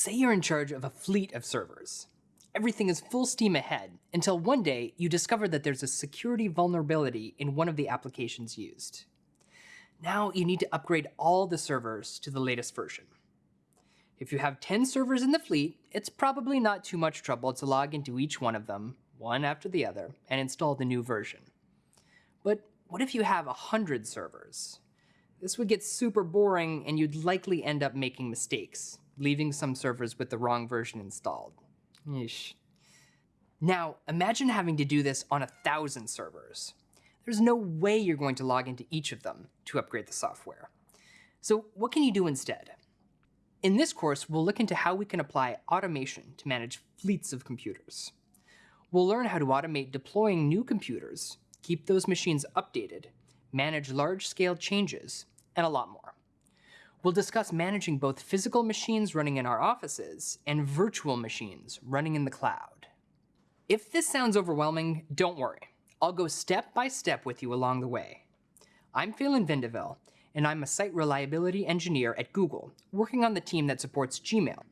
Say you're in charge of a fleet of servers. Everything is full steam ahead until one day you discover that there's a security vulnerability in one of the applications used. Now you need to upgrade all the servers to the latest version. If you have 10 servers in the fleet, it's probably not too much trouble to log into each one of them, one after the other, and install the new version. But what if you have 100 servers? This would get super boring and you'd likely end up making mistakes, leaving some servers with the wrong version installed. Yeesh. Now, imagine having to do this on a thousand servers. There's no way you're going to log into each of them to upgrade the software. So what can you do instead? In this course, we'll look into how we can apply automation to manage fleets of computers. We'll learn how to automate deploying new computers, keep those machines updated, manage large-scale changes, and a lot more. We'll discuss managing both physical machines running in our offices and virtual machines running in the cloud. If this sounds overwhelming, don't worry. I'll go step by step with you along the way. I'm Phelan Vindeville, and I'm a site reliability engineer at Google, working on the team that supports Gmail.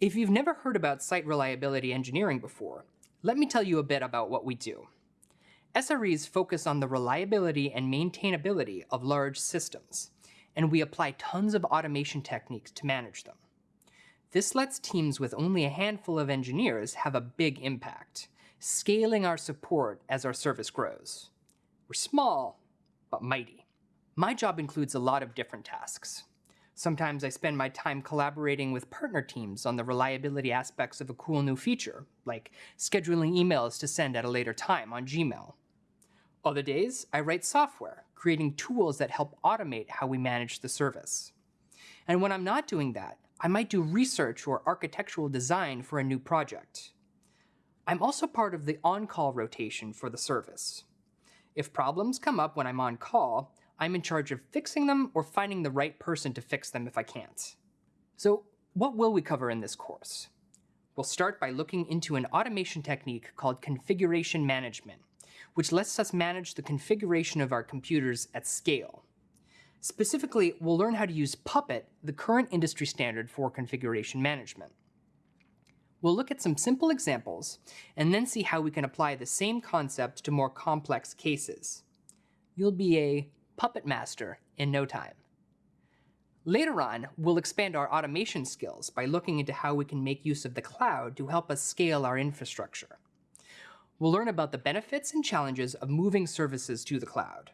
If you've never heard about site reliability engineering before, let me tell you a bit about what we do. SREs focus on the reliability and maintainability of large systems, and we apply tons of automation techniques to manage them. This lets teams with only a handful of engineers have a big impact, scaling our support as our service grows. We're small, but mighty. My job includes a lot of different tasks. Sometimes I spend my time collaborating with partner teams on the reliability aspects of a cool new feature, like scheduling emails to send at a later time on Gmail. Other days, I write software, creating tools that help automate how we manage the service. And when I'm not doing that, I might do research or architectural design for a new project. I'm also part of the on-call rotation for the service. If problems come up when I'm on call, I'm in charge of fixing them or finding the right person to fix them if I can't. So what will we cover in this course? We'll start by looking into an automation technique called configuration management, which lets us manage the configuration of our computers at scale. Specifically, we'll learn how to use Puppet, the current industry standard for configuration management. We'll look at some simple examples, and then see how we can apply the same concept to more complex cases. You'll be a puppet master in no time. Later on, we'll expand our automation skills by looking into how we can make use of the cloud to help us scale our infrastructure. We'll learn about the benefits and challenges of moving services to the cloud.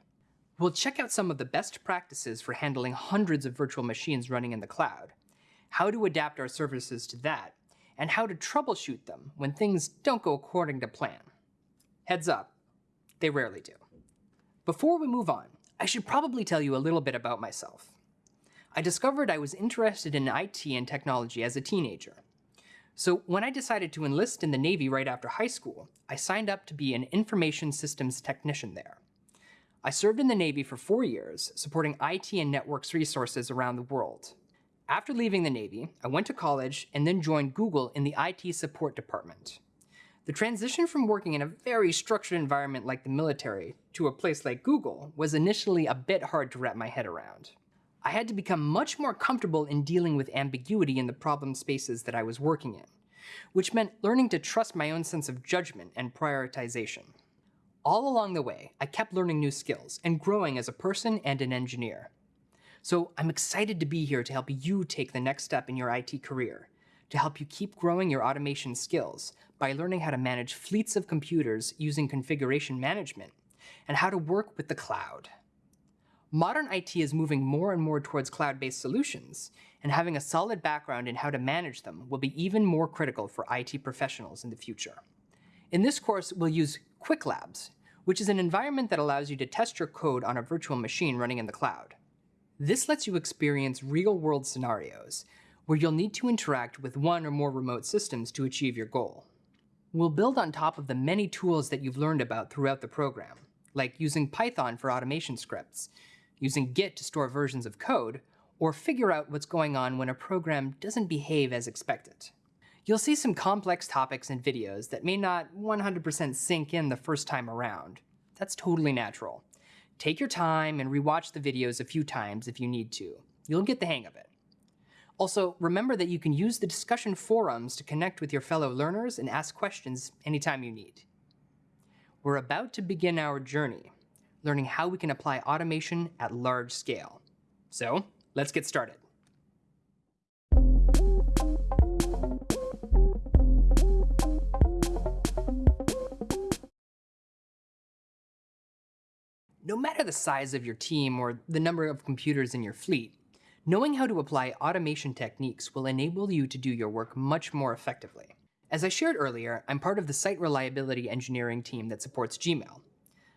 We'll check out some of the best practices for handling hundreds of virtual machines running in the cloud, how to adapt our services to that, and how to troubleshoot them when things don't go according to plan. Heads up, they rarely do. Before we move on, I should probably tell you a little bit about myself. I discovered I was interested in IT and technology as a teenager, so when I decided to enlist in the Navy right after high school, I signed up to be an information systems technician there. I served in the Navy for four years, supporting IT and networks resources around the world. After leaving the Navy, I went to college and then joined Google in the IT support department. The transition from working in a very structured environment like the military to a place like Google was initially a bit hard to wrap my head around. I had to become much more comfortable in dealing with ambiguity in the problem spaces that I was working in, which meant learning to trust my own sense of judgment and prioritization. All along the way, I kept learning new skills and growing as a person and an engineer. So I'm excited to be here to help you take the next step in your IT career, to help you keep growing your automation skills by learning how to manage fleets of computers using configuration management, and how to work with the cloud. Modern IT is moving more and more towards cloud-based solutions, and having a solid background in how to manage them will be even more critical for IT professionals in the future. In this course, we'll use Qwiklabs, which is an environment that allows you to test your code on a virtual machine running in the cloud. This lets you experience real-world scenarios, where you'll need to interact with one or more remote systems to achieve your goal. We'll build on top of the many tools that you've learned about throughout the program, like using Python for automation scripts, using Git to store versions of code, or figure out what's going on when a program doesn't behave as expected. You'll see some complex topics and videos that may not 100% sink in the first time around. That's totally natural. Take your time and rewatch the videos a few times if you need to. You'll get the hang of it. Also, remember that you can use the discussion forums to connect with your fellow learners and ask questions anytime you need. We're about to begin our journey, learning how we can apply automation at large scale. So, let's get started. No matter the size of your team or the number of computers in your fleet, knowing how to apply automation techniques will enable you to do your work much more effectively. As I shared earlier, I'm part of the site reliability engineering team that supports Gmail.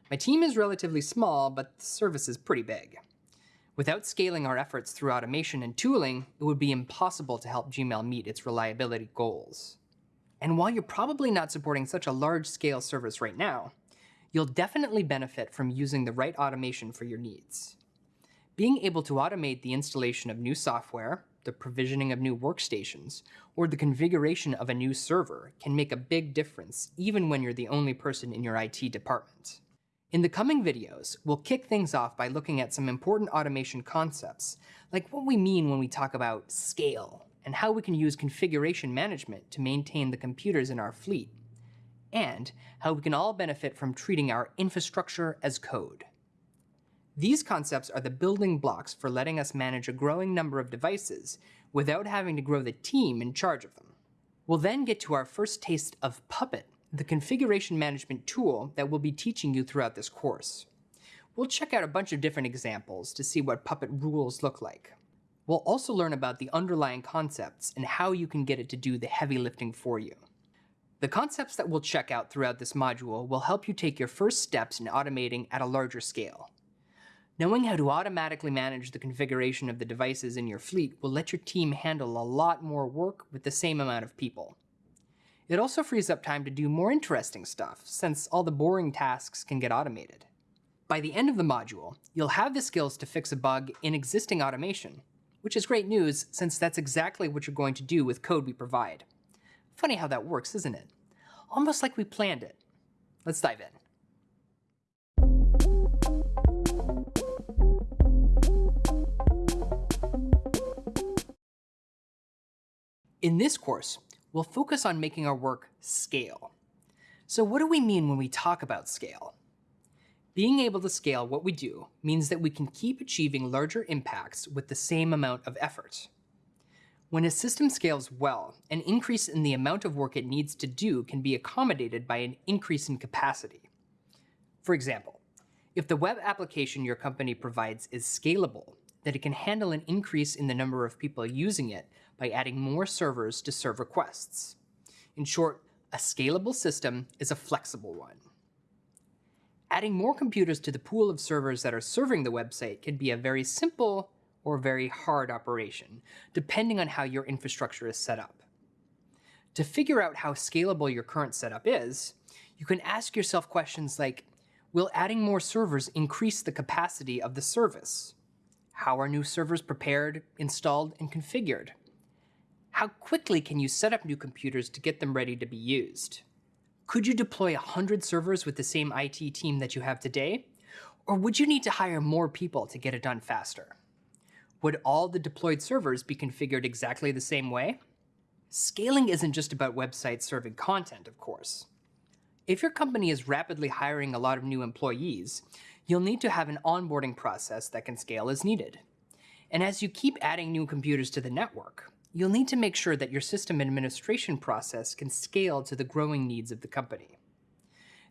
My team is relatively small, but the service is pretty big. Without scaling our efforts through automation and tooling, it would be impossible to help Gmail meet its reliability goals. And while you're probably not supporting such a large-scale service right now, you'll definitely benefit from using the right automation for your needs. Being able to automate the installation of new software, the provisioning of new workstations, or the configuration of a new server can make a big difference even when you're the only person in your IT department. In the coming videos, we'll kick things off by looking at some important automation concepts, like what we mean when we talk about scale, and how we can use configuration management to maintain the computers in our fleet, and how we can all benefit from treating our infrastructure as code. These concepts are the building blocks for letting us manage a growing number of devices without having to grow the team in charge of them. We'll then get to our first taste of Puppet, the configuration management tool that we'll be teaching you throughout this course. We'll check out a bunch of different examples to see what Puppet rules look like. We'll also learn about the underlying concepts and how you can get it to do the heavy lifting for you. The concepts that we'll check out throughout this module will help you take your first steps in automating at a larger scale. Knowing how to automatically manage the configuration of the devices in your fleet will let your team handle a lot more work with the same amount of people. It also frees up time to do more interesting stuff, since all the boring tasks can get automated. By the end of the module, you'll have the skills to fix a bug in existing automation, which is great news since that's exactly what you're going to do with code we provide. Funny how that works, isn't it? Almost like we planned it. Let's dive in. In this course, we'll focus on making our work scale. So what do we mean when we talk about scale? Being able to scale what we do means that we can keep achieving larger impacts with the same amount of effort. When a system scales well, an increase in the amount of work it needs to do can be accommodated by an increase in capacity. For example, if the web application your company provides is scalable, that it can handle an increase in the number of people using it by adding more servers to serve requests. In short, a scalable system is a flexible one. Adding more computers to the pool of servers that are serving the website can be a very simple or very hard operation, depending on how your infrastructure is set up. To figure out how scalable your current setup is, you can ask yourself questions like, will adding more servers increase the capacity of the service? How are new servers prepared, installed, and configured? How quickly can you set up new computers to get them ready to be used? Could you deploy 100 servers with the same IT team that you have today? Or would you need to hire more people to get it done faster? Would all the deployed servers be configured exactly the same way? Scaling isn't just about websites serving content, of course. If your company is rapidly hiring a lot of new employees, you'll need to have an onboarding process that can scale as needed. And as you keep adding new computers to the network, you'll need to make sure that your system administration process can scale to the growing needs of the company.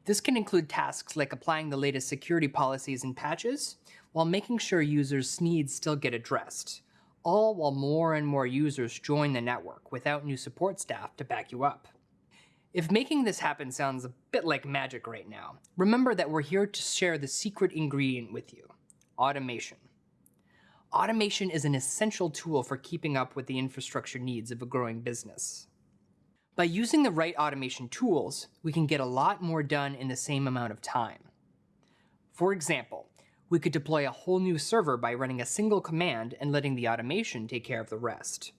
This can include tasks like applying the latest security policies and patches, while making sure users' needs still get addressed, all while more and more users join the network without new support staff to back you up. If making this happen sounds a bit like magic right now, remember that we're here to share the secret ingredient with you, automation. Automation is an essential tool for keeping up with the infrastructure needs of a growing business. By using the right automation tools, we can get a lot more done in the same amount of time. For example, we could deploy a whole new server by running a single command and letting the automation take care of the rest.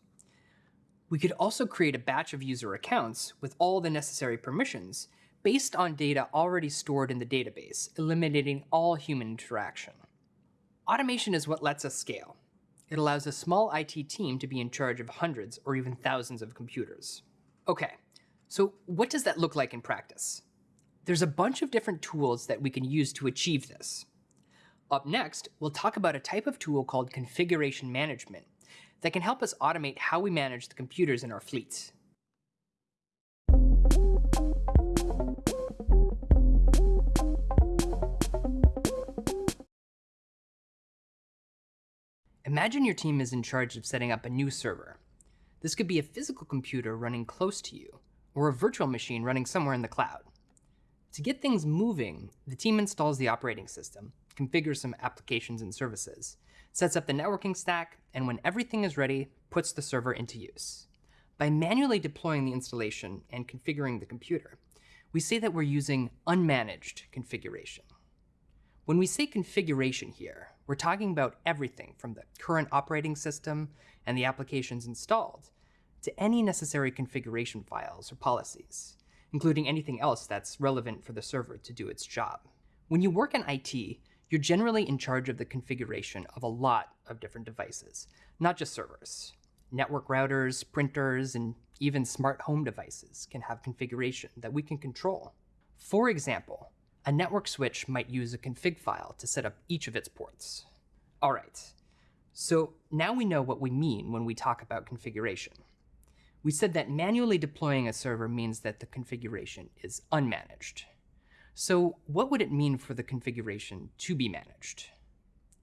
We could also create a batch of user accounts with all the necessary permissions based on data already stored in the database, eliminating all human interaction. Automation is what lets us scale. It allows a small IT team to be in charge of hundreds or even thousands of computers. Okay, so what does that look like in practice? There's a bunch of different tools that we can use to achieve this. Up next, we'll talk about a type of tool called configuration management that can help us automate how we manage the computers in our fleets. Imagine your team is in charge of setting up a new server. This could be a physical computer running close to you, or a virtual machine running somewhere in the cloud. To get things moving, the team installs the operating system, configures some applications and services, sets up the networking stack, and when everything is ready, puts the server into use. By manually deploying the installation and configuring the computer, we say that we're using unmanaged configuration. When we say configuration here, we're talking about everything from the current operating system and the applications installed to any necessary configuration files or policies, including anything else that's relevant for the server to do its job. When you work in IT, you're generally in charge of the configuration of a lot of different devices, not just servers. Network routers, printers, and even smart home devices can have configuration that we can control. For example, a network switch might use a config file to set up each of its ports. All right, so now we know what we mean when we talk about configuration. We said that manually deploying a server means that the configuration is unmanaged. So what would it mean for the configuration to be managed?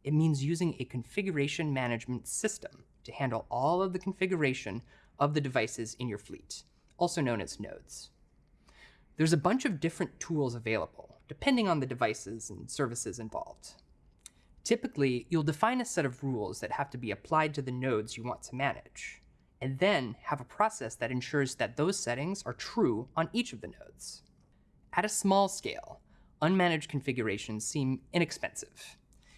It means using a configuration management system to handle all of the configuration of the devices in your fleet, also known as nodes. There's a bunch of different tools available, depending on the devices and services involved. Typically, you'll define a set of rules that have to be applied to the nodes you want to manage, and then have a process that ensures that those settings are true on each of the nodes. At a small scale, unmanaged configurations seem inexpensive.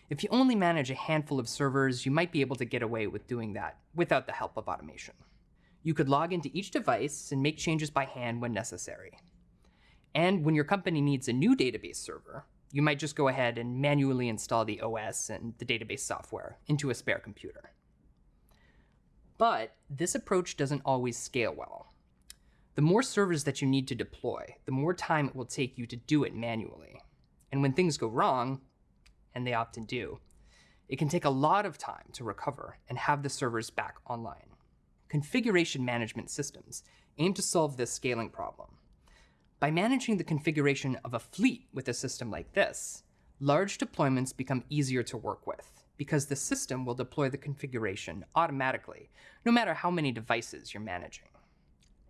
If you only manage a handful of servers, you might be able to get away with doing that without the help of automation. You could log into each device and make changes by hand when necessary. And when your company needs a new database server, you might just go ahead and manually install the OS and the database software into a spare computer. But this approach doesn't always scale well. The more servers that you need to deploy, the more time it will take you to do it manually. And when things go wrong, and they often do, it can take a lot of time to recover and have the servers back online. Configuration management systems aim to solve this scaling problem by managing the configuration of a fleet with a system like this, large deployments become easier to work with because the system will deploy the configuration automatically, no matter how many devices you're managing.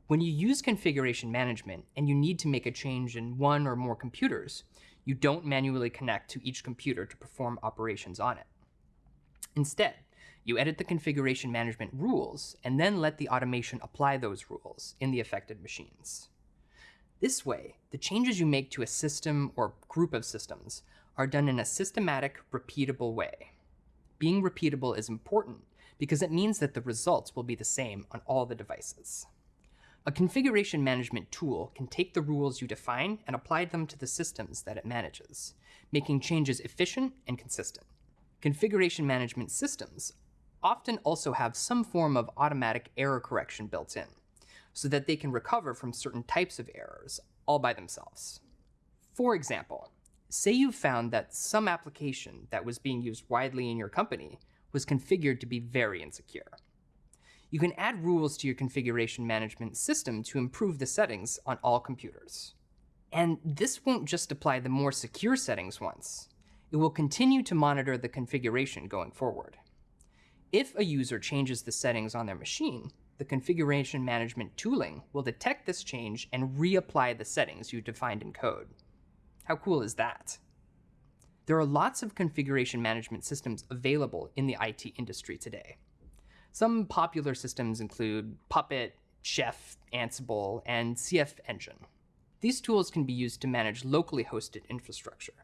When you use configuration management and you need to make a change in one or more computers, you don't manually connect to each computer to perform operations on it. Instead, you edit the configuration management rules and then let the automation apply those rules in the affected machines. This way, the changes you make to a system or group of systems are done in a systematic, repeatable way. Being repeatable is important because it means that the results will be the same on all the devices. A configuration management tool can take the rules you define and apply them to the systems that it manages, making changes efficient and consistent. Configuration management systems often also have some form of automatic error correction built in so that they can recover from certain types of errors all by themselves. For example, say you found that some application that was being used widely in your company was configured to be very insecure. You can add rules to your configuration management system to improve the settings on all computers. And this won't just apply the more secure settings once. It will continue to monitor the configuration going forward. If a user changes the settings on their machine, the configuration management tooling will detect this change and reapply the settings you defined in code. How cool is that? There are lots of configuration management systems available in the IT industry today. Some popular systems include Puppet, Chef, Ansible, and CF Engine. These tools can be used to manage locally hosted infrastructure.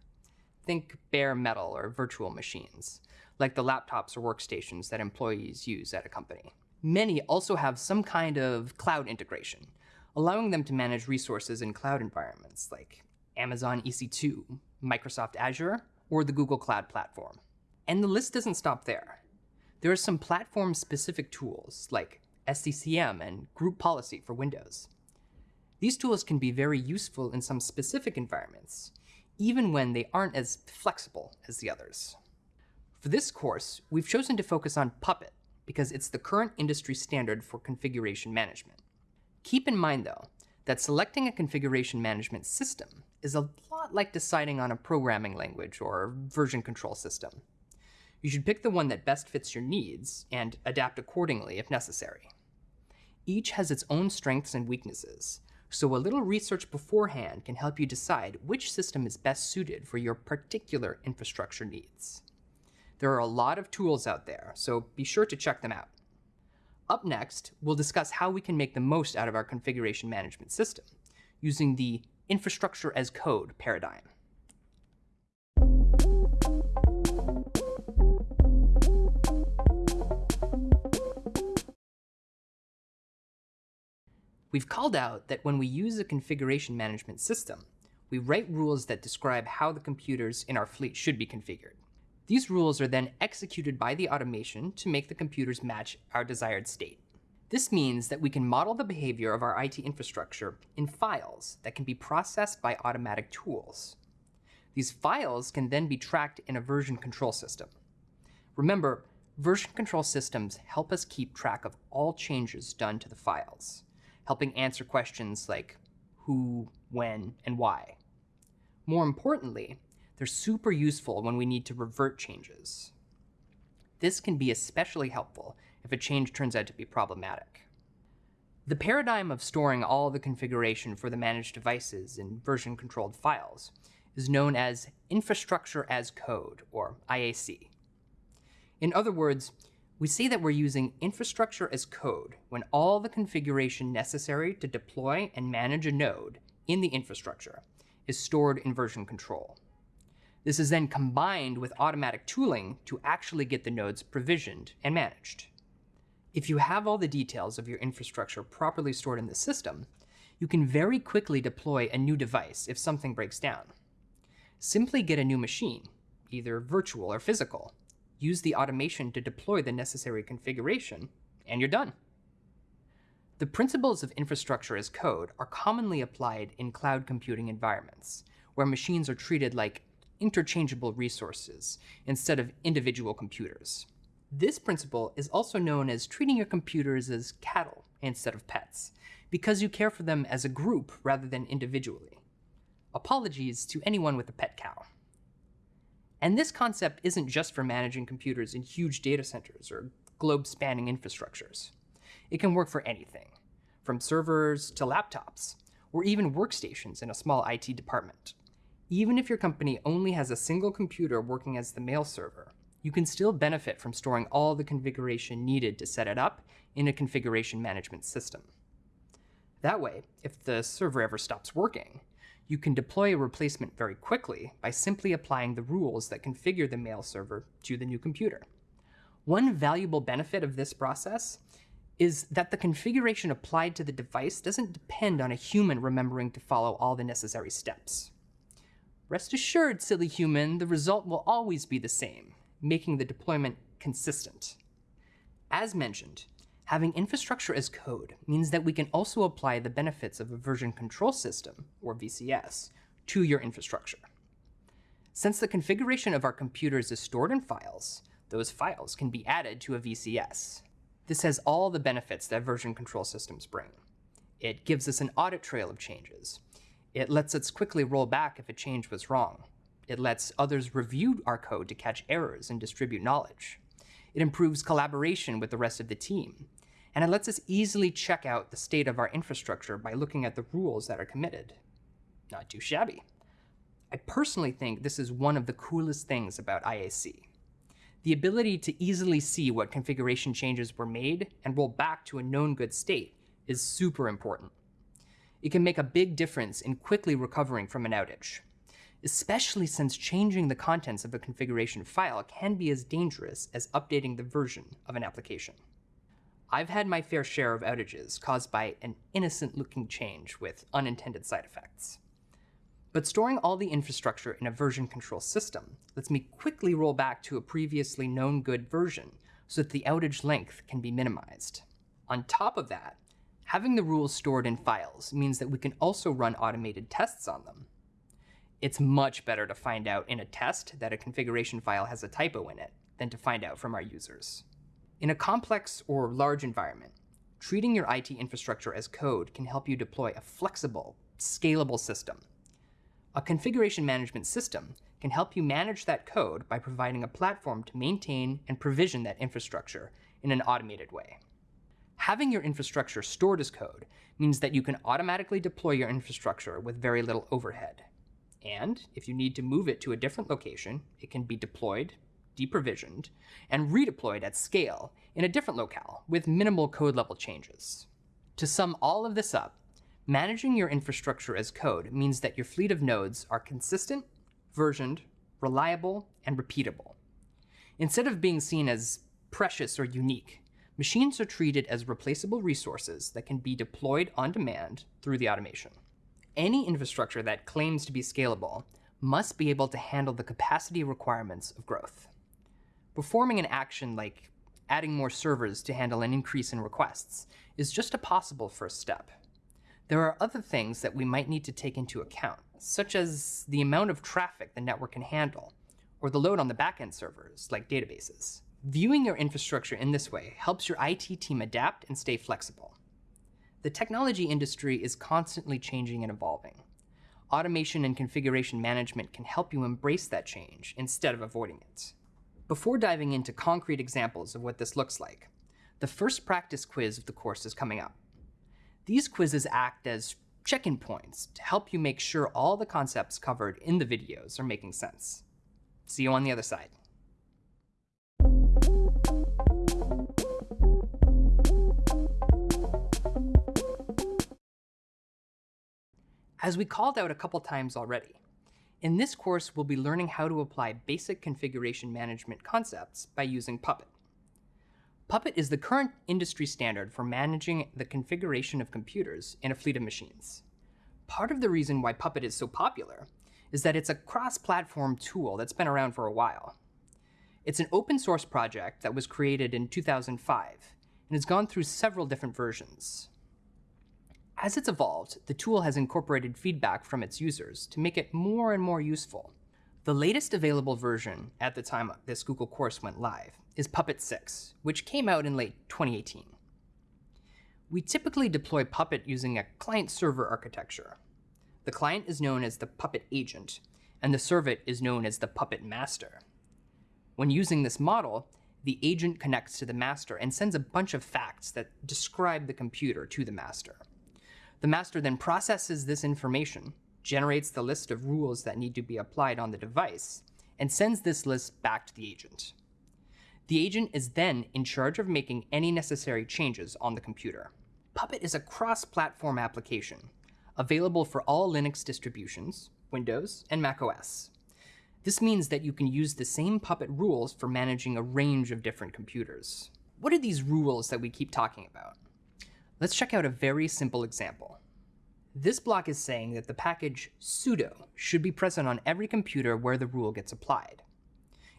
Think bare metal or virtual machines, like the laptops or workstations that employees use at a company. Many also have some kind of cloud integration, allowing them to manage resources in cloud environments like Amazon EC2, Microsoft Azure, or the Google Cloud Platform. And the list doesn't stop there. There are some platform-specific tools like SCCM and Group Policy for Windows. These tools can be very useful in some specific environments, even when they aren't as flexible as the others. For this course, we've chosen to focus on Puppet because it's the current industry standard for configuration management. Keep in mind, though, that selecting a configuration management system is a lot like deciding on a programming language or version control system. You should pick the one that best fits your needs and adapt accordingly if necessary. Each has its own strengths and weaknesses, so a little research beforehand can help you decide which system is best suited for your particular infrastructure needs. There are a lot of tools out there, so be sure to check them out. Up next, we'll discuss how we can make the most out of our configuration management system using the infrastructure as code paradigm. We've called out that when we use a configuration management system, we write rules that describe how the computers in our fleet should be configured. These rules are then executed by the automation to make the computers match our desired state. This means that we can model the behavior of our IT infrastructure in files that can be processed by automatic tools. These files can then be tracked in a version control system. Remember, version control systems help us keep track of all changes done to the files helping answer questions like who, when, and why. More importantly, they're super useful when we need to revert changes. This can be especially helpful if a change turns out to be problematic. The paradigm of storing all the configuration for the managed devices in version-controlled files is known as Infrastructure as Code, or IAC. In other words, we say that we're using infrastructure as code when all the configuration necessary to deploy and manage a node in the infrastructure is stored in version control. This is then combined with automatic tooling to actually get the nodes provisioned and managed. If you have all the details of your infrastructure properly stored in the system, you can very quickly deploy a new device if something breaks down. Simply get a new machine, either virtual or physical, use the automation to deploy the necessary configuration, and you're done. The principles of infrastructure as code are commonly applied in cloud computing environments, where machines are treated like interchangeable resources instead of individual computers. This principle is also known as treating your computers as cattle instead of pets, because you care for them as a group rather than individually. Apologies to anyone with a pet cow. And this concept isn't just for managing computers in huge data centers or globe-spanning infrastructures. It can work for anything, from servers to laptops, or even workstations in a small IT department. Even if your company only has a single computer working as the mail server, you can still benefit from storing all the configuration needed to set it up in a configuration management system. That way, if the server ever stops working, you can deploy a replacement very quickly by simply applying the rules that configure the mail server to the new computer. One valuable benefit of this process is that the configuration applied to the device doesn't depend on a human remembering to follow all the necessary steps. Rest assured, silly human, the result will always be the same, making the deployment consistent. As mentioned, Having infrastructure as code means that we can also apply the benefits of a version control system, or VCS, to your infrastructure. Since the configuration of our computers is stored in files, those files can be added to a VCS. This has all the benefits that version control systems bring. It gives us an audit trail of changes. It lets us quickly roll back if a change was wrong. It lets others review our code to catch errors and distribute knowledge. It improves collaboration with the rest of the team and it lets us easily check out the state of our infrastructure by looking at the rules that are committed. Not too shabby. I personally think this is one of the coolest things about IAC. The ability to easily see what configuration changes were made and roll back to a known good state is super important. It can make a big difference in quickly recovering from an outage, especially since changing the contents of a configuration file can be as dangerous as updating the version of an application. I've had my fair share of outages caused by an innocent looking change with unintended side effects. But storing all the infrastructure in a version control system lets me quickly roll back to a previously known good version so that the outage length can be minimized. On top of that, having the rules stored in files means that we can also run automated tests on them. It's much better to find out in a test that a configuration file has a typo in it than to find out from our users. In a complex or large environment, treating your IT infrastructure as code can help you deploy a flexible, scalable system. A configuration management system can help you manage that code by providing a platform to maintain and provision that infrastructure in an automated way. Having your infrastructure stored as code means that you can automatically deploy your infrastructure with very little overhead. And if you need to move it to a different location, it can be deployed, deprovisioned, and redeployed at scale in a different locale with minimal code level changes. To sum all of this up, managing your infrastructure as code means that your fleet of nodes are consistent, versioned, reliable, and repeatable. Instead of being seen as precious or unique, machines are treated as replaceable resources that can be deployed on demand through the automation. Any infrastructure that claims to be scalable must be able to handle the capacity requirements of growth. Performing an action like adding more servers to handle an increase in requests is just a possible first step. There are other things that we might need to take into account, such as the amount of traffic the network can handle, or the load on the backend servers, like databases. Viewing your infrastructure in this way helps your IT team adapt and stay flexible. The technology industry is constantly changing and evolving. Automation and configuration management can help you embrace that change instead of avoiding it. Before diving into concrete examples of what this looks like, the first practice quiz of the course is coming up. These quizzes act as check-in points to help you make sure all the concepts covered in the videos are making sense. See you on the other side. As we called out a couple times already, in this course, we'll be learning how to apply basic configuration management concepts by using Puppet. Puppet is the current industry standard for managing the configuration of computers in a fleet of machines. Part of the reason why Puppet is so popular is that it's a cross-platform tool that's been around for a while. It's an open source project that was created in 2005 and has gone through several different versions. As it's evolved, the tool has incorporated feedback from its users to make it more and more useful. The latest available version at the time this Google course went live is Puppet 6, which came out in late 2018. We typically deploy Puppet using a client-server architecture. The client is known as the Puppet agent, and the servant is known as the Puppet master. When using this model, the agent connects to the master and sends a bunch of facts that describe the computer to the master. The master then processes this information, generates the list of rules that need to be applied on the device, and sends this list back to the agent. The agent is then in charge of making any necessary changes on the computer. Puppet is a cross-platform application, available for all Linux distributions, Windows, and macOS. This means that you can use the same Puppet rules for managing a range of different computers. What are these rules that we keep talking about? Let's check out a very simple example. This block is saying that the package sudo should be present on every computer where the rule gets applied.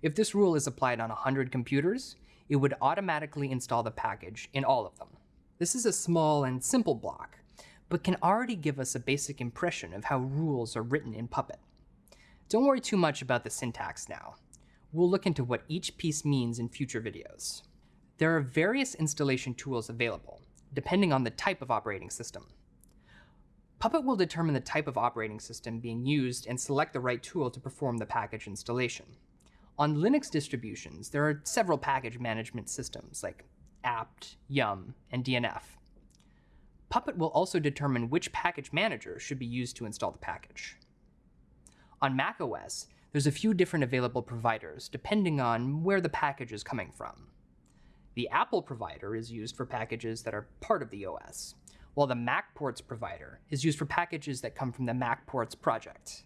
If this rule is applied on 100 computers, it would automatically install the package in all of them. This is a small and simple block, but can already give us a basic impression of how rules are written in Puppet. Don't worry too much about the syntax now. We'll look into what each piece means in future videos. There are various installation tools available, depending on the type of operating system. Puppet will determine the type of operating system being used and select the right tool to perform the package installation. On Linux distributions, there are several package management systems like apt, yum, and dnf. Puppet will also determine which package manager should be used to install the package. On macOS, there's a few different available providers depending on where the package is coming from. The Apple provider is used for packages that are part of the OS, while the MacPorts provider is used for packages that come from the MacPorts project.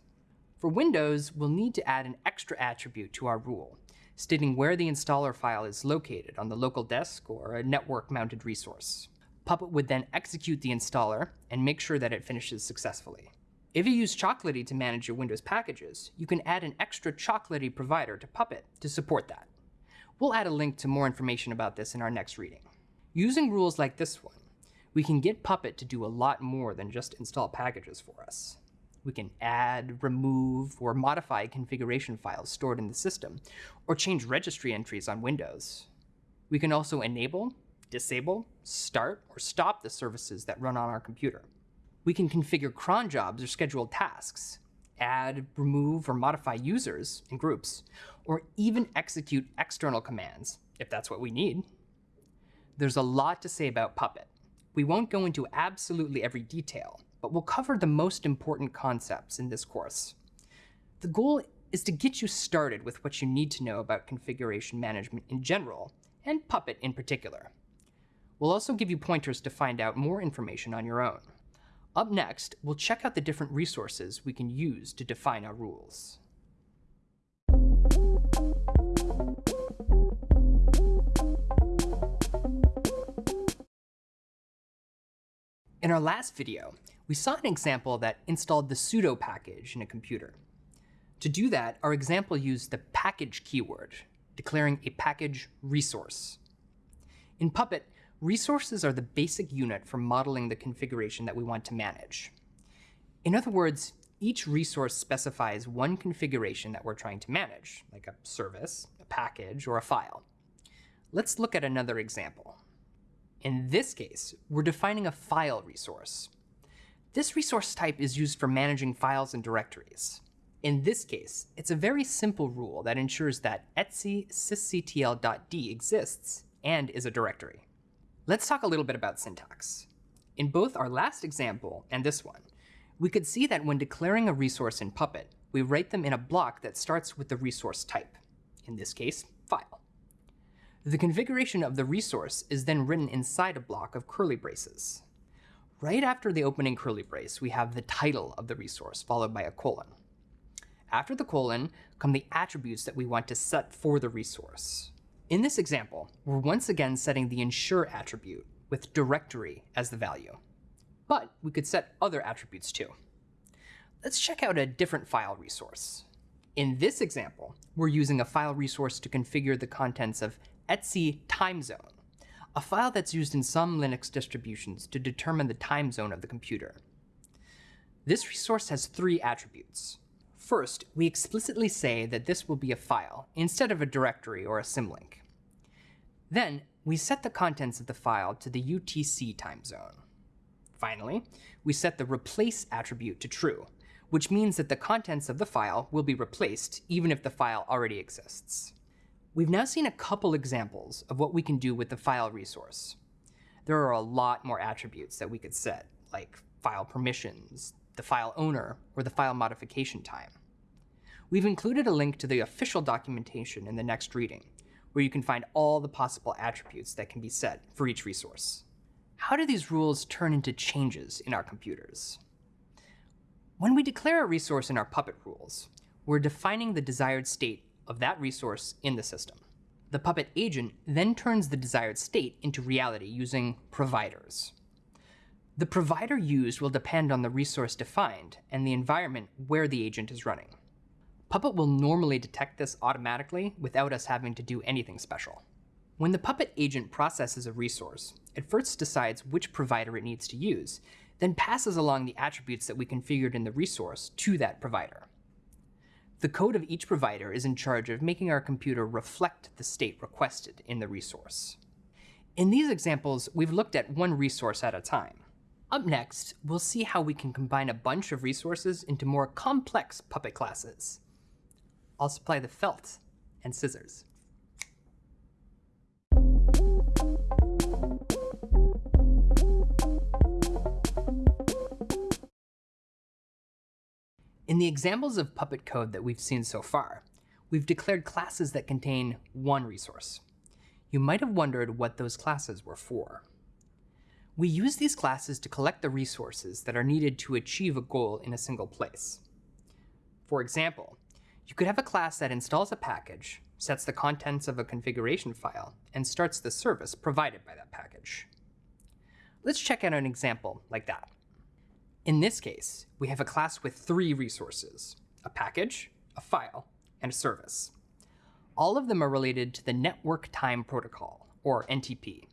For Windows, we'll need to add an extra attribute to our rule, stating where the installer file is located on the local disk or a network-mounted resource. Puppet would then execute the installer and make sure that it finishes successfully. If you use Chocolatey to manage your Windows packages, you can add an extra Chocolatey provider to Puppet to support that. We'll add a link to more information about this in our next reading. Using rules like this one, we can get Puppet to do a lot more than just install packages for us. We can add, remove, or modify configuration files stored in the system, or change registry entries on Windows. We can also enable, disable, start, or stop the services that run on our computer. We can configure cron jobs or scheduled tasks, add, remove, or modify users and groups, or even execute external commands, if that's what we need. There's a lot to say about Puppet. We won't go into absolutely every detail, but we'll cover the most important concepts in this course. The goal is to get you started with what you need to know about configuration management in general, and Puppet in particular. We'll also give you pointers to find out more information on your own. Up next, we'll check out the different resources we can use to define our rules. In our last video, we saw an example that installed the sudo package in a computer. To do that, our example used the package keyword, declaring a package resource. In Puppet, Resources are the basic unit for modeling the configuration that we want to manage. In other words, each resource specifies one configuration that we're trying to manage, like a service, a package, or a file. Let's look at another example. In this case, we're defining a file resource. This resource type is used for managing files and directories. In this case, it's a very simple rule that ensures that etc sysctl.d exists and is a directory. Let's talk a little bit about syntax. In both our last example and this one, we could see that when declaring a resource in Puppet, we write them in a block that starts with the resource type, in this case, file. The configuration of the resource is then written inside a block of curly braces. Right after the opening curly brace, we have the title of the resource, followed by a colon. After the colon come the attributes that we want to set for the resource. In this example, we're once again setting the ensure attribute with directory as the value. But we could set other attributes too. Let's check out a different file resource. In this example, we're using a file resource to configure the contents of etc time zone, a file that's used in some Linux distributions to determine the time zone of the computer. This resource has three attributes. First, we explicitly say that this will be a file instead of a directory or a symlink. Then, we set the contents of the file to the UTC time zone. Finally, we set the replace attribute to true, which means that the contents of the file will be replaced even if the file already exists. We've now seen a couple examples of what we can do with the file resource. There are a lot more attributes that we could set, like file permissions, the file owner, or the file modification time. We've included a link to the official documentation in the next reading, where you can find all the possible attributes that can be set for each resource. How do these rules turn into changes in our computers? When we declare a resource in our Puppet rules, we're defining the desired state of that resource in the system. The Puppet agent then turns the desired state into reality using providers. The provider used will depend on the resource defined and the environment where the agent is running. Puppet will normally detect this automatically without us having to do anything special. When the Puppet agent processes a resource, it first decides which provider it needs to use, then passes along the attributes that we configured in the resource to that provider. The code of each provider is in charge of making our computer reflect the state requested in the resource. In these examples, we've looked at one resource at a time. Up next, we'll see how we can combine a bunch of resources into more complex Puppet classes. I'll supply the felt and scissors. In the examples of Puppet code that we've seen so far, we've declared classes that contain one resource. You might have wondered what those classes were for. We use these classes to collect the resources that are needed to achieve a goal in a single place. For example, you could have a class that installs a package, sets the contents of a configuration file, and starts the service provided by that package. Let's check out an example like that. In this case, we have a class with three resources, a package, a file, and a service. All of them are related to the Network Time Protocol, or NTP,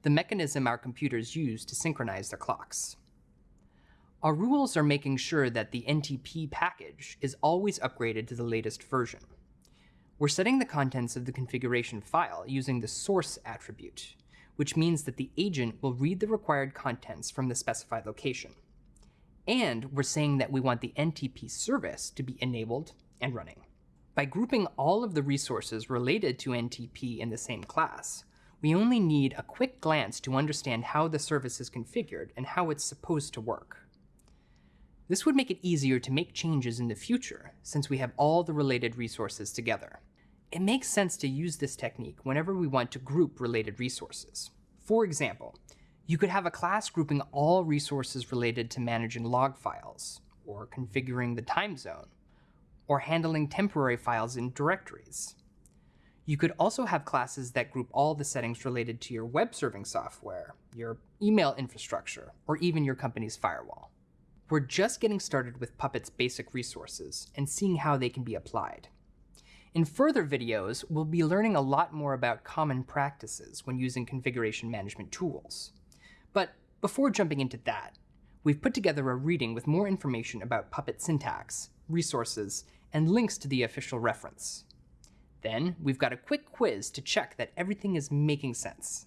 the mechanism our computers use to synchronize their clocks. Our rules are making sure that the NTP package is always upgraded to the latest version. We're setting the contents of the configuration file using the source attribute, which means that the agent will read the required contents from the specified location. And we're saying that we want the NTP service to be enabled and running. By grouping all of the resources related to NTP in the same class, we only need a quick glance to understand how the service is configured and how it's supposed to work. This would make it easier to make changes in the future, since we have all the related resources together. It makes sense to use this technique whenever we want to group related resources. For example, you could have a class grouping all resources related to managing log files, or configuring the time zone, or handling temporary files in directories. You could also have classes that group all the settings related to your web serving software, your email infrastructure, or even your company's firewall. We're just getting started with Puppet's basic resources and seeing how they can be applied. In further videos, we'll be learning a lot more about common practices when using configuration management tools. But before jumping into that, we've put together a reading with more information about Puppet syntax, resources, and links to the official reference. Then, we've got a quick quiz to check that everything is making sense.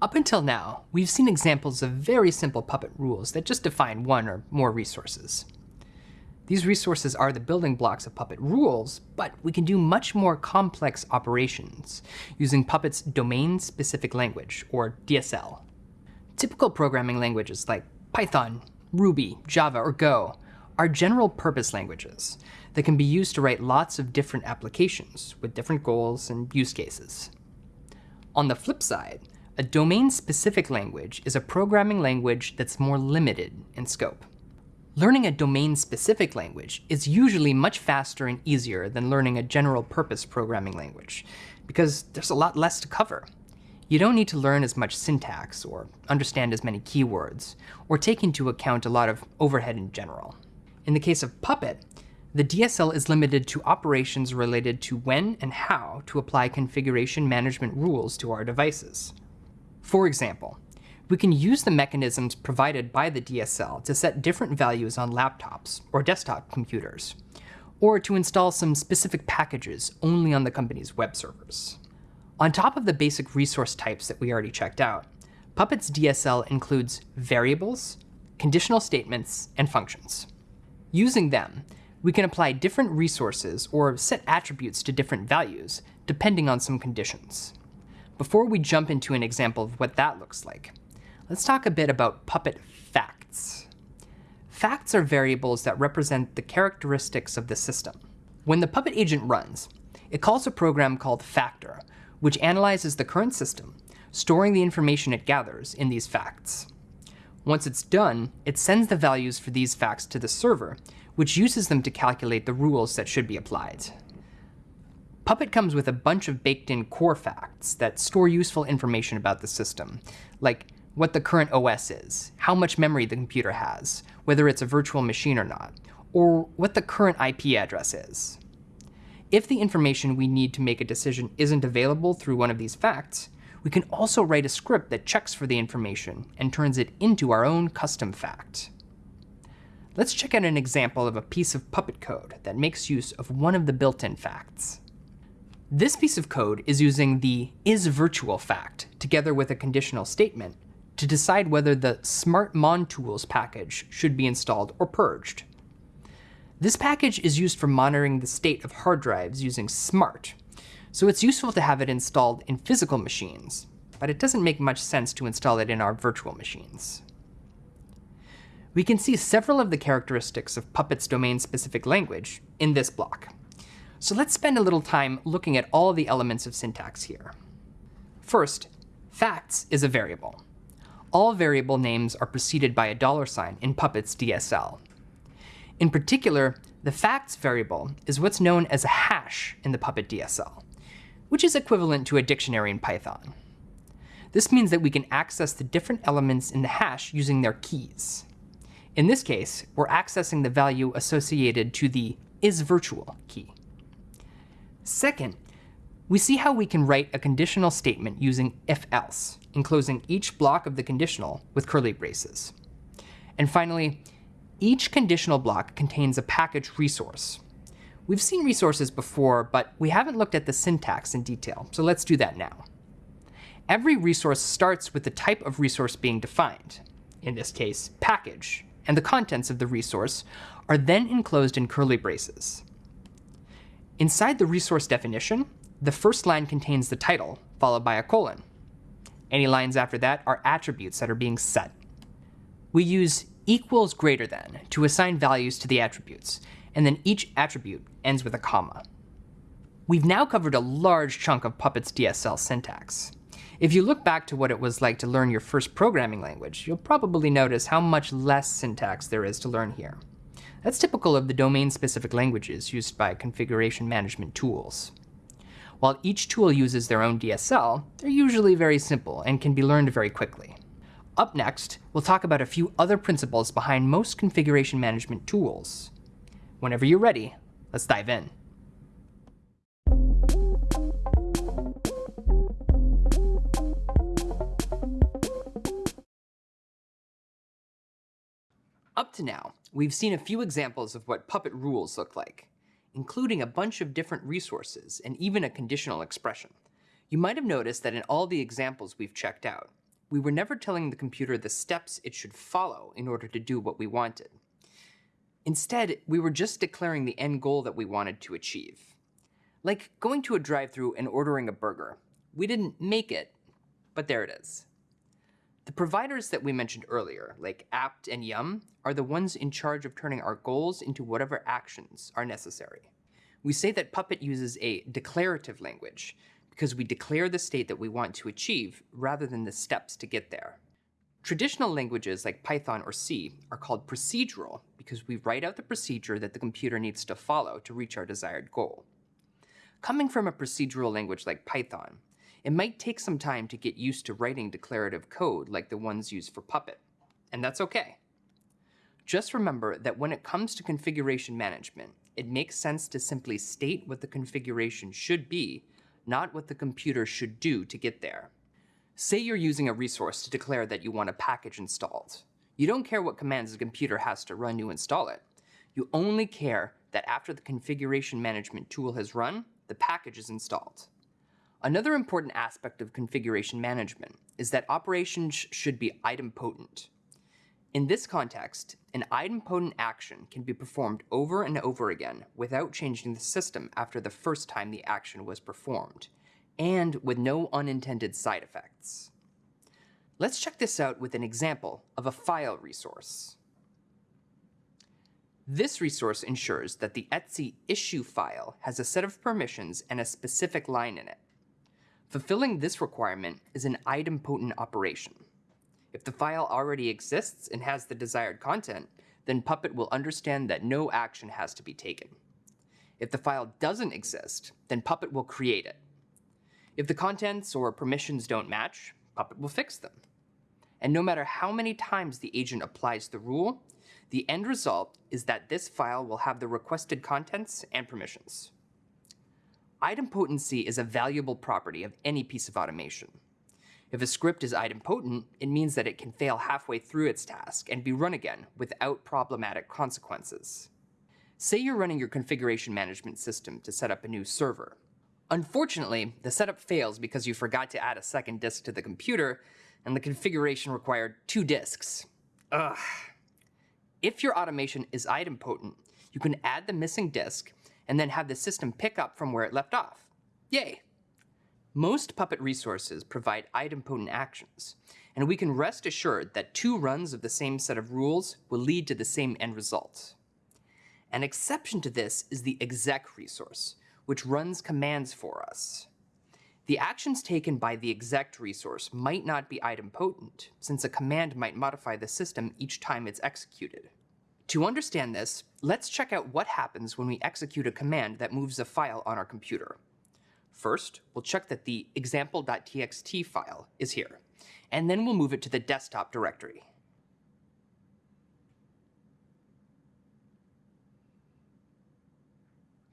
Up until now, we've seen examples of very simple Puppet rules that just define one or more resources. These resources are the building blocks of Puppet rules, but we can do much more complex operations using Puppet's domain-specific language, or DSL. Typical programming languages like Python, Ruby, Java, or Go are general-purpose languages that can be used to write lots of different applications with different goals and use cases. On the flip side, a domain-specific language is a programming language that's more limited in scope. Learning a domain-specific language is usually much faster and easier than learning a general-purpose programming language, because there's a lot less to cover. You don't need to learn as much syntax, or understand as many keywords, or take into account a lot of overhead in general. In the case of Puppet, the DSL is limited to operations related to when and how to apply configuration management rules to our devices. For example, we can use the mechanisms provided by the DSL to set different values on laptops or desktop computers, or to install some specific packages only on the company's web servers. On top of the basic resource types that we already checked out, Puppet's DSL includes variables, conditional statements, and functions. Using them, we can apply different resources or set attributes to different values, depending on some conditions. Before we jump into an example of what that looks like, let's talk a bit about Puppet facts. Facts are variables that represent the characteristics of the system. When the Puppet agent runs, it calls a program called Facter, which analyzes the current system, storing the information it gathers in these facts. Once it's done, it sends the values for these facts to the server, which uses them to calculate the rules that should be applied. Puppet comes with a bunch of baked-in core facts that store useful information about the system, like what the current OS is, how much memory the computer has, whether it's a virtual machine or not, or what the current IP address is. If the information we need to make a decision isn't available through one of these facts, we can also write a script that checks for the information and turns it into our own custom fact. Let's check out an example of a piece of Puppet code that makes use of one of the built-in facts. This piece of code is using the isVirtual fact together with a conditional statement to decide whether the smartmontools package should be installed or purged. This package is used for monitoring the state of hard drives using SMART, so it's useful to have it installed in physical machines, but it doesn't make much sense to install it in our virtual machines. We can see several of the characteristics of Puppet's domain-specific language in this block. So let's spend a little time looking at all the elements of syntax here. First, facts is a variable. All variable names are preceded by a dollar sign in Puppet's DSL. In particular, the facts variable is what's known as a hash in the Puppet DSL, which is equivalent to a dictionary in Python. This means that we can access the different elements in the hash using their keys. In this case, we're accessing the value associated to the isVirtual key. Second, we see how we can write a conditional statement using if-else, enclosing each block of the conditional with curly braces. And finally, each conditional block contains a package resource. We've seen resources before, but we haven't looked at the syntax in detail, so let's do that now. Every resource starts with the type of resource being defined, in this case, package, and the contents of the resource are then enclosed in curly braces. Inside the resource definition, the first line contains the title, followed by a colon. Any lines after that are attributes that are being set. We use equals greater than to assign values to the attributes, and then each attribute ends with a comma. We've now covered a large chunk of Puppet's DSL syntax. If you look back to what it was like to learn your first programming language, you'll probably notice how much less syntax there is to learn here. That's typical of the domain-specific languages used by configuration management tools. While each tool uses their own DSL, they're usually very simple and can be learned very quickly. Up next, we'll talk about a few other principles behind most configuration management tools. Whenever you're ready, let's dive in. Up to now, we've seen a few examples of what Puppet rules look like, including a bunch of different resources and even a conditional expression. You might have noticed that in all the examples we've checked out, we were never telling the computer the steps it should follow in order to do what we wanted. Instead, we were just declaring the end goal that we wanted to achieve. Like going to a drive-thru and ordering a burger. We didn't make it, but there it is. The providers that we mentioned earlier, like apt and yum, are the ones in charge of turning our goals into whatever actions are necessary. We say that Puppet uses a declarative language because we declare the state that we want to achieve rather than the steps to get there. Traditional languages like Python or C are called procedural because we write out the procedure that the computer needs to follow to reach our desired goal. Coming from a procedural language like Python, it might take some time to get used to writing declarative code like the ones used for Puppet, and that's okay. Just remember that when it comes to configuration management, it makes sense to simply state what the configuration should be, not what the computer should do to get there. Say you're using a resource to declare that you want a package installed. You don't care what commands the computer has to run to install it. You only care that after the configuration management tool has run, the package is installed. Another important aspect of configuration management is that operations should be idempotent. In this context, an idempotent action can be performed over and over again without changing the system after the first time the action was performed, and with no unintended side effects. Let's check this out with an example of a file resource. This resource ensures that the etc issue file has a set of permissions and a specific line in it. Fulfilling this requirement is an idempotent operation. If the file already exists and has the desired content, then Puppet will understand that no action has to be taken. If the file doesn't exist, then Puppet will create it. If the contents or permissions don't match, Puppet will fix them. And no matter how many times the agent applies the rule, the end result is that this file will have the requested contents and permissions. Idempotency is a valuable property of any piece of automation. If a script is idempotent, it means that it can fail halfway through its task and be run again without problematic consequences. Say you're running your configuration management system to set up a new server. Unfortunately, the setup fails because you forgot to add a second disk to the computer, and the configuration required two disks. Ugh. If your automation is idempotent, you can add the missing disk and then have the system pick up from where it left off. Yay! Most Puppet resources provide idempotent actions, and we can rest assured that two runs of the same set of rules will lead to the same end result. An exception to this is the exec resource, which runs commands for us. The actions taken by the exec resource might not be idempotent, since a command might modify the system each time it's executed. To understand this, let's check out what happens when we execute a command that moves a file on our computer. First, we'll check that the example.txt file is here, and then we'll move it to the desktop directory.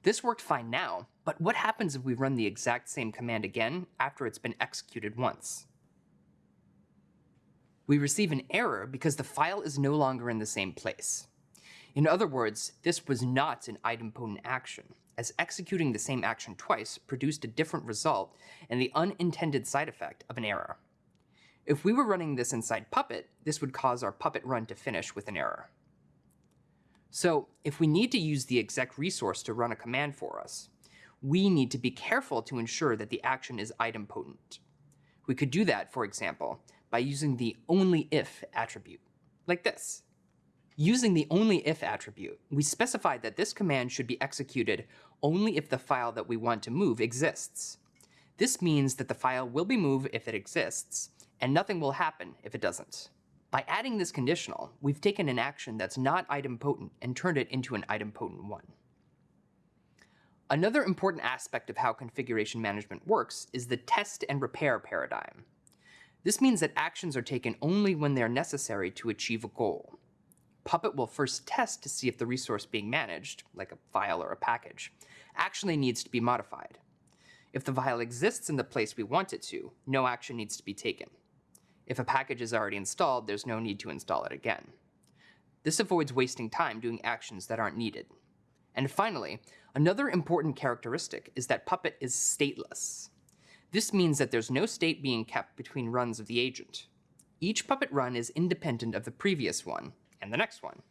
This worked fine now, but what happens if we run the exact same command again after it's been executed once? We receive an error because the file is no longer in the same place. In other words, this was not an idempotent action, as executing the same action twice produced a different result and the unintended side effect of an error. If we were running this inside Puppet, this would cause our Puppet run to finish with an error. So if we need to use the exec resource to run a command for us, we need to be careful to ensure that the action is idempotent. We could do that, for example, by using the only-if attribute, like this. Using the only-if attribute, we specified that this command should be executed only if the file that we want to move exists. This means that the file will be moved if it exists, and nothing will happen if it doesn't. By adding this conditional, we've taken an action that's not idempotent and turned it into an idempotent one. Another important aspect of how configuration management works is the test and repair paradigm. This means that actions are taken only when they're necessary to achieve a goal. Puppet will first test to see if the resource being managed, like a file or a package, actually needs to be modified. If the file exists in the place we want it to, no action needs to be taken. If a package is already installed, there's no need to install it again. This avoids wasting time doing actions that aren't needed. And finally, another important characteristic is that Puppet is stateless. This means that there's no state being kept between runs of the agent. Each Puppet run is independent of the previous one, and the next one.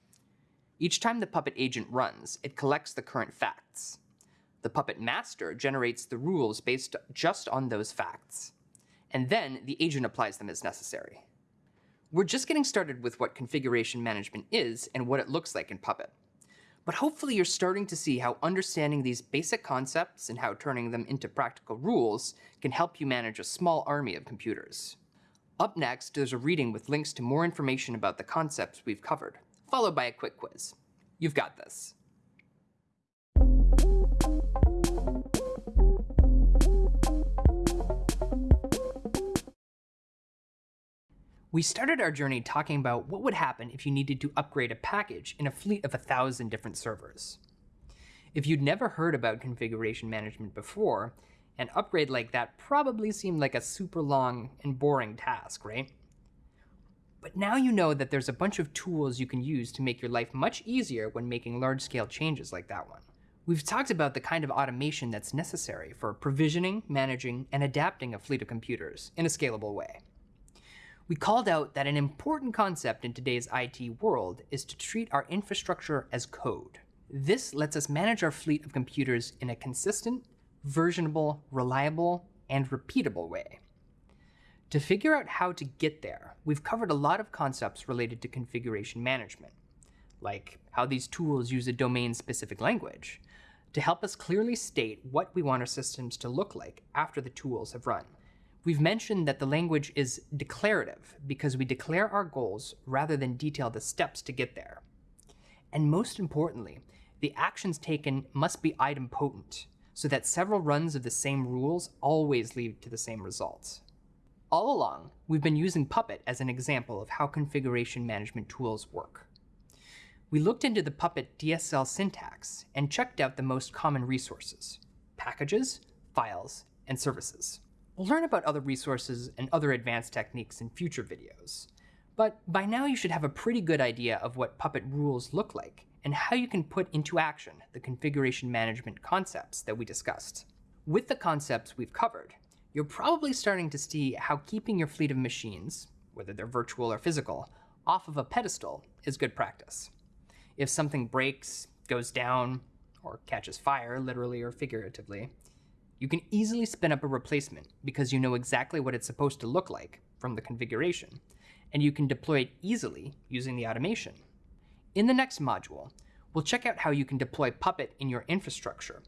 Each time the Puppet agent runs, it collects the current facts. The Puppet master generates the rules based just on those facts and then the agent applies them as necessary. We're just getting started with what configuration management is and what it looks like in Puppet. But hopefully you're starting to see how understanding these basic concepts and how turning them into practical rules can help you manage a small army of computers. Up next, there's a reading with links to more information about the concepts we've covered, followed by a quick quiz. You've got this. We started our journey talking about what would happen if you needed to upgrade a package in a fleet of a thousand different servers. If you'd never heard about configuration management before, an upgrade like that probably seemed like a super long and boring task, right? But now you know that there's a bunch of tools you can use to make your life much easier when making large-scale changes like that one. We've talked about the kind of automation that's necessary for provisioning, managing, and adapting a fleet of computers in a scalable way we called out that an important concept in today's IT world is to treat our infrastructure as code. This lets us manage our fleet of computers in a consistent, versionable, reliable, and repeatable way. To figure out how to get there, we've covered a lot of concepts related to configuration management, like how these tools use a domain-specific language, to help us clearly state what we want our systems to look like after the tools have run. We've mentioned that the language is declarative because we declare our goals rather than detail the steps to get there. And most importantly, the actions taken must be idempotent so that several runs of the same rules always lead to the same results. All along, we've been using Puppet as an example of how configuration management tools work. We looked into the Puppet DSL syntax and checked out the most common resources, packages, files, and services. We'll learn about other resources and other advanced techniques in future videos. But by now you should have a pretty good idea of what Puppet rules look like and how you can put into action the configuration management concepts that we discussed. With the concepts we've covered, you're probably starting to see how keeping your fleet of machines, whether they're virtual or physical, off of a pedestal is good practice. If something breaks, goes down, or catches fire, literally or figuratively, you can easily spin up a replacement because you know exactly what it's supposed to look like from the configuration, and you can deploy it easily using the automation. In the next module, we'll check out how you can deploy Puppet in your infrastructure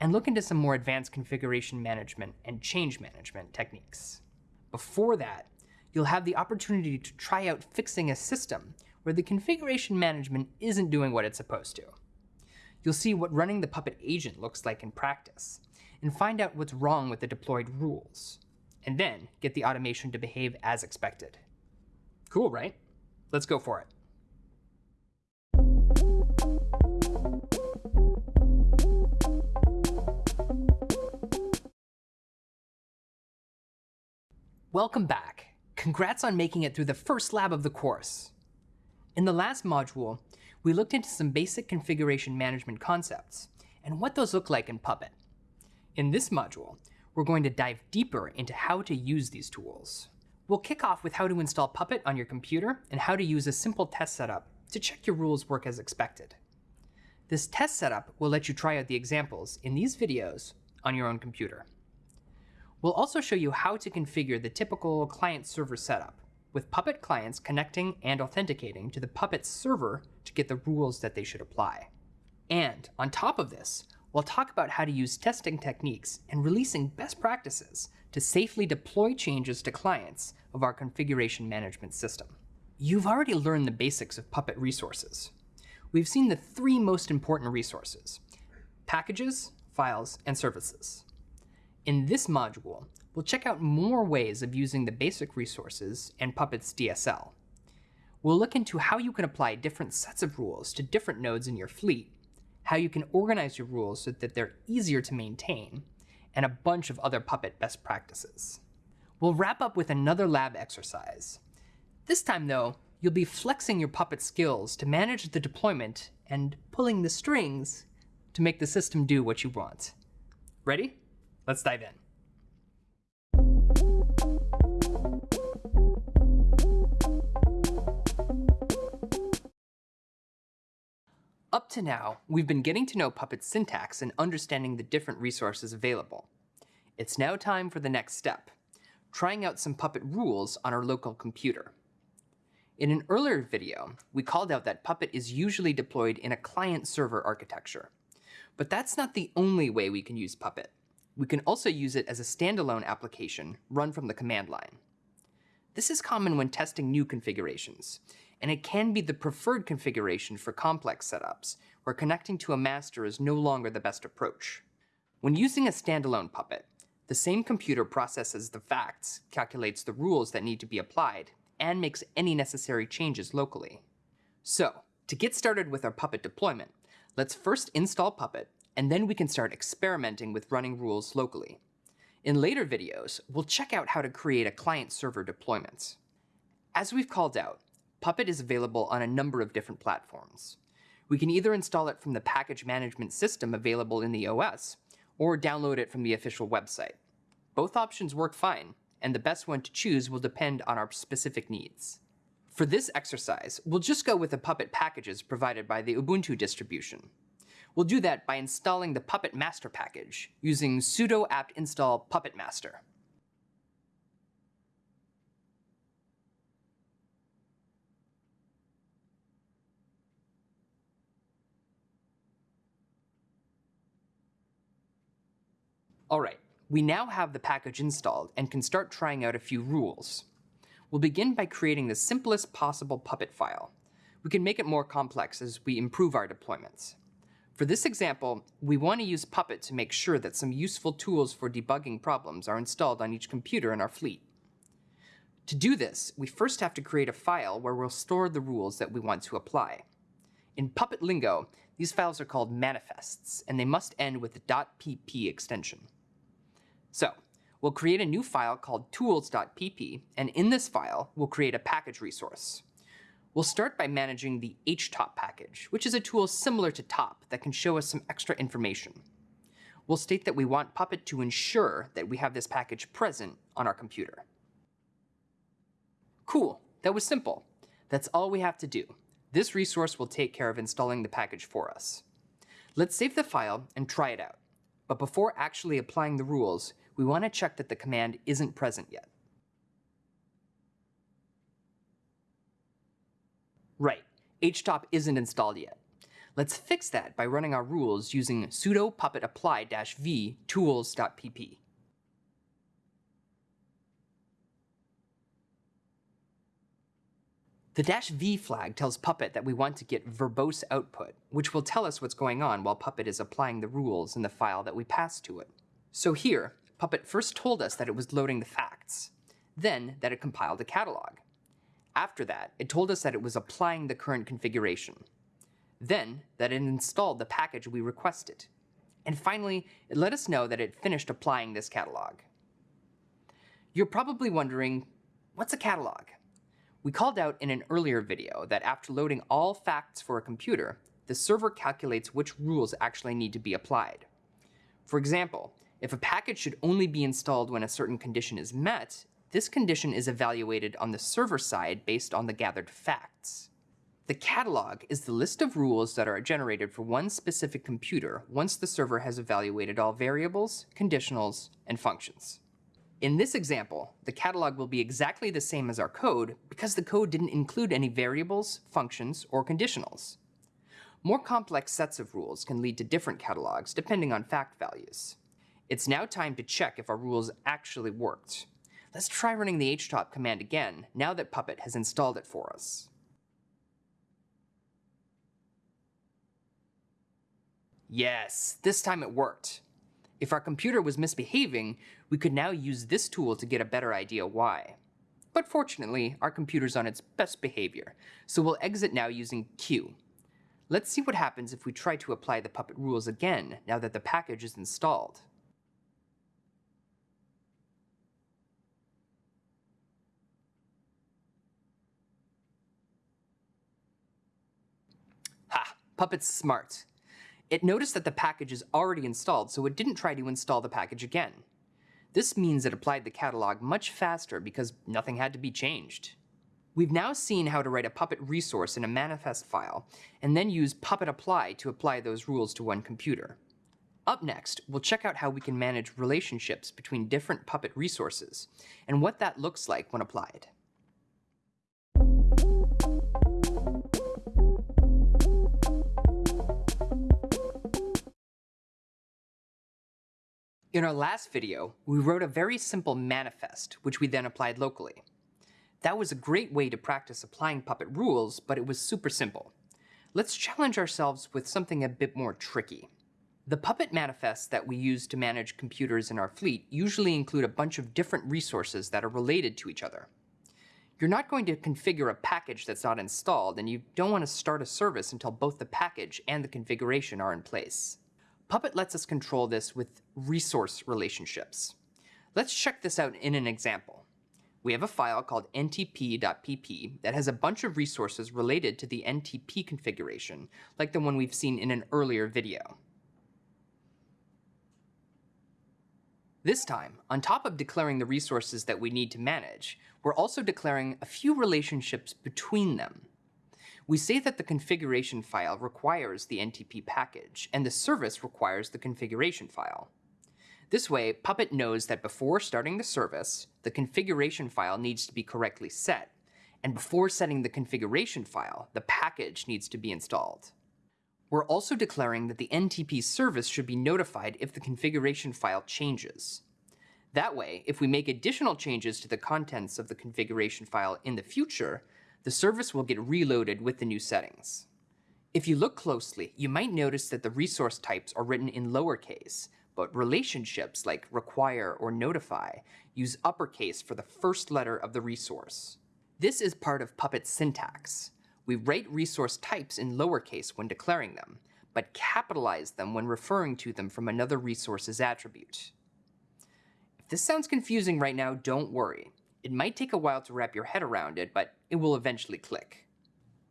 and look into some more advanced configuration management and change management techniques. Before that, you'll have the opportunity to try out fixing a system where the configuration management isn't doing what it's supposed to. You'll see what running the Puppet agent looks like in practice, and find out what's wrong with the deployed rules. and then get the automation to behave as expected. Cool, right? Let's go for it. Welcome back. Congrats on making it through the first lab of the course. In the last module, we looked into some basic configuration management concepts and what those look like in Puppet. In this module, we're going to dive deeper into how to use these tools. We'll kick off with how to install Puppet on your computer and how to use a simple test setup to check your rules work as expected. This test setup will let you try out the examples in these videos on your own computer. We'll also show you how to configure the typical client-server setup, with Puppet clients connecting and authenticating to the Puppet server to get the rules that they should apply. And on top of this, we'll talk about how to use testing techniques and releasing best practices to safely deploy changes to clients of our configuration management system. You've already learned the basics of Puppet resources. We've seen the three most important resources, packages, files, and services. In this module, we'll check out more ways of using the basic resources and Puppet's DSL. We'll look into how you can apply different sets of rules to different nodes in your fleet, how you can organize your rules so that they're easier to maintain, and a bunch of other Puppet best practices. We'll wrap up with another lab exercise. This time, though, you'll be flexing your Puppet skills to manage the deployment and pulling the strings to make the system do what you want. Ready? Let's dive in. Up to now, we've been getting to know Puppet's syntax and understanding the different resources available. It's now time for the next step, trying out some Puppet rules on our local computer. In an earlier video, we called out that Puppet is usually deployed in a client-server architecture. But that's not the only way we can use Puppet we can also use it as a standalone application run from the command line. This is common when testing new configurations, and it can be the preferred configuration for complex setups, where connecting to a master is no longer the best approach. When using a standalone Puppet, the same computer processes the facts, calculates the rules that need to be applied, and makes any necessary changes locally. So, to get started with our Puppet deployment, let's first install Puppet and then we can start experimenting with running rules locally. In later videos, we'll check out how to create a client-server deployment. As we've called out, Puppet is available on a number of different platforms. We can either install it from the package management system available in the OS, or download it from the official website. Both options work fine, and the best one to choose will depend on our specific needs. For this exercise, we'll just go with the Puppet packages provided by the Ubuntu distribution. We'll do that by installing the Puppet master package using sudo apt install puppet master. All right, we now have the package installed and can start trying out a few rules. We'll begin by creating the simplest possible Puppet file. We can make it more complex as we improve our deployments. For this example, we want to use Puppet to make sure that some useful tools for debugging problems are installed on each computer in our fleet. To do this, we first have to create a file where we'll store the rules that we want to apply. In Puppet lingo, these files are called manifests, and they must end with a .pp extension. So, we'll create a new file called tools.pp, and in this file, we'll create a package resource. We'll start by managing the htop package, which is a tool similar to top that can show us some extra information. We'll state that we want Puppet to ensure that we have this package present on our computer. Cool, that was simple. That's all we have to do. This resource will take care of installing the package for us. Let's save the file and try it out. But before actually applying the rules, we want to check that the command isn't present yet. Right, htop isn't installed yet. Let's fix that by running our rules using sudo puppet apply-v tools.pp. The dash "-v flag tells Puppet that we want to get verbose output, which will tell us what's going on while Puppet is applying the rules in the file that we pass to it. So here, Puppet first told us that it was loading the facts, then that it compiled a catalog. After that, it told us that it was applying the current configuration, then that it installed the package we requested, and finally, it let us know that it finished applying this catalog. You're probably wondering, what's a catalog? We called out in an earlier video that after loading all facts for a computer, the server calculates which rules actually need to be applied. For example, if a package should only be installed when a certain condition is met, this condition is evaluated on the server side based on the gathered facts. The catalog is the list of rules that are generated for one specific computer once the server has evaluated all variables, conditionals, and functions. In this example, the catalog will be exactly the same as our code because the code didn't include any variables, functions, or conditionals. More complex sets of rules can lead to different catalogs depending on fact values. It's now time to check if our rules actually worked. Let's try running the htop command again, now that Puppet has installed it for us. Yes, this time it worked. If our computer was misbehaving, we could now use this tool to get a better idea why. But fortunately, our computer's on its best behavior, so we'll exit now using Q. Let's see what happens if we try to apply the Puppet rules again now that the package is installed. Puppet's smart. It noticed that the package is already installed, so it didn't try to install the package again. This means it applied the catalog much faster because nothing had to be changed. We've now seen how to write a Puppet resource in a manifest file, and then use Puppet apply to apply those rules to one computer. Up next, we'll check out how we can manage relationships between different Puppet resources, and what that looks like when applied. In our last video, we wrote a very simple manifest, which we then applied locally. That was a great way to practice applying Puppet rules, but it was super simple. Let's challenge ourselves with something a bit more tricky. The Puppet manifests that we use to manage computers in our fleet usually include a bunch of different resources that are related to each other. You're not going to configure a package that's not installed, and you don't want to start a service until both the package and the configuration are in place. Puppet lets us control this with resource relationships. Let's check this out in an example. We have a file called ntp.pp that has a bunch of resources related to the NTP configuration, like the one we've seen in an earlier video. This time, on top of declaring the resources that we need to manage, we're also declaring a few relationships between them. We say that the configuration file requires the NTP package, and the service requires the configuration file. This way, Puppet knows that before starting the service, the configuration file needs to be correctly set, and before setting the configuration file, the package needs to be installed. We're also declaring that the NTP service should be notified if the configuration file changes. That way, if we make additional changes to the contents of the configuration file in the future, the service will get reloaded with the new settings. If you look closely, you might notice that the resource types are written in lowercase, but relationships like require or notify use uppercase for the first letter of the resource. This is part of Puppet's syntax. We write resource types in lowercase when declaring them, but capitalize them when referring to them from another resource's attribute. If this sounds confusing right now, don't worry. It might take a while to wrap your head around it, but it will eventually click.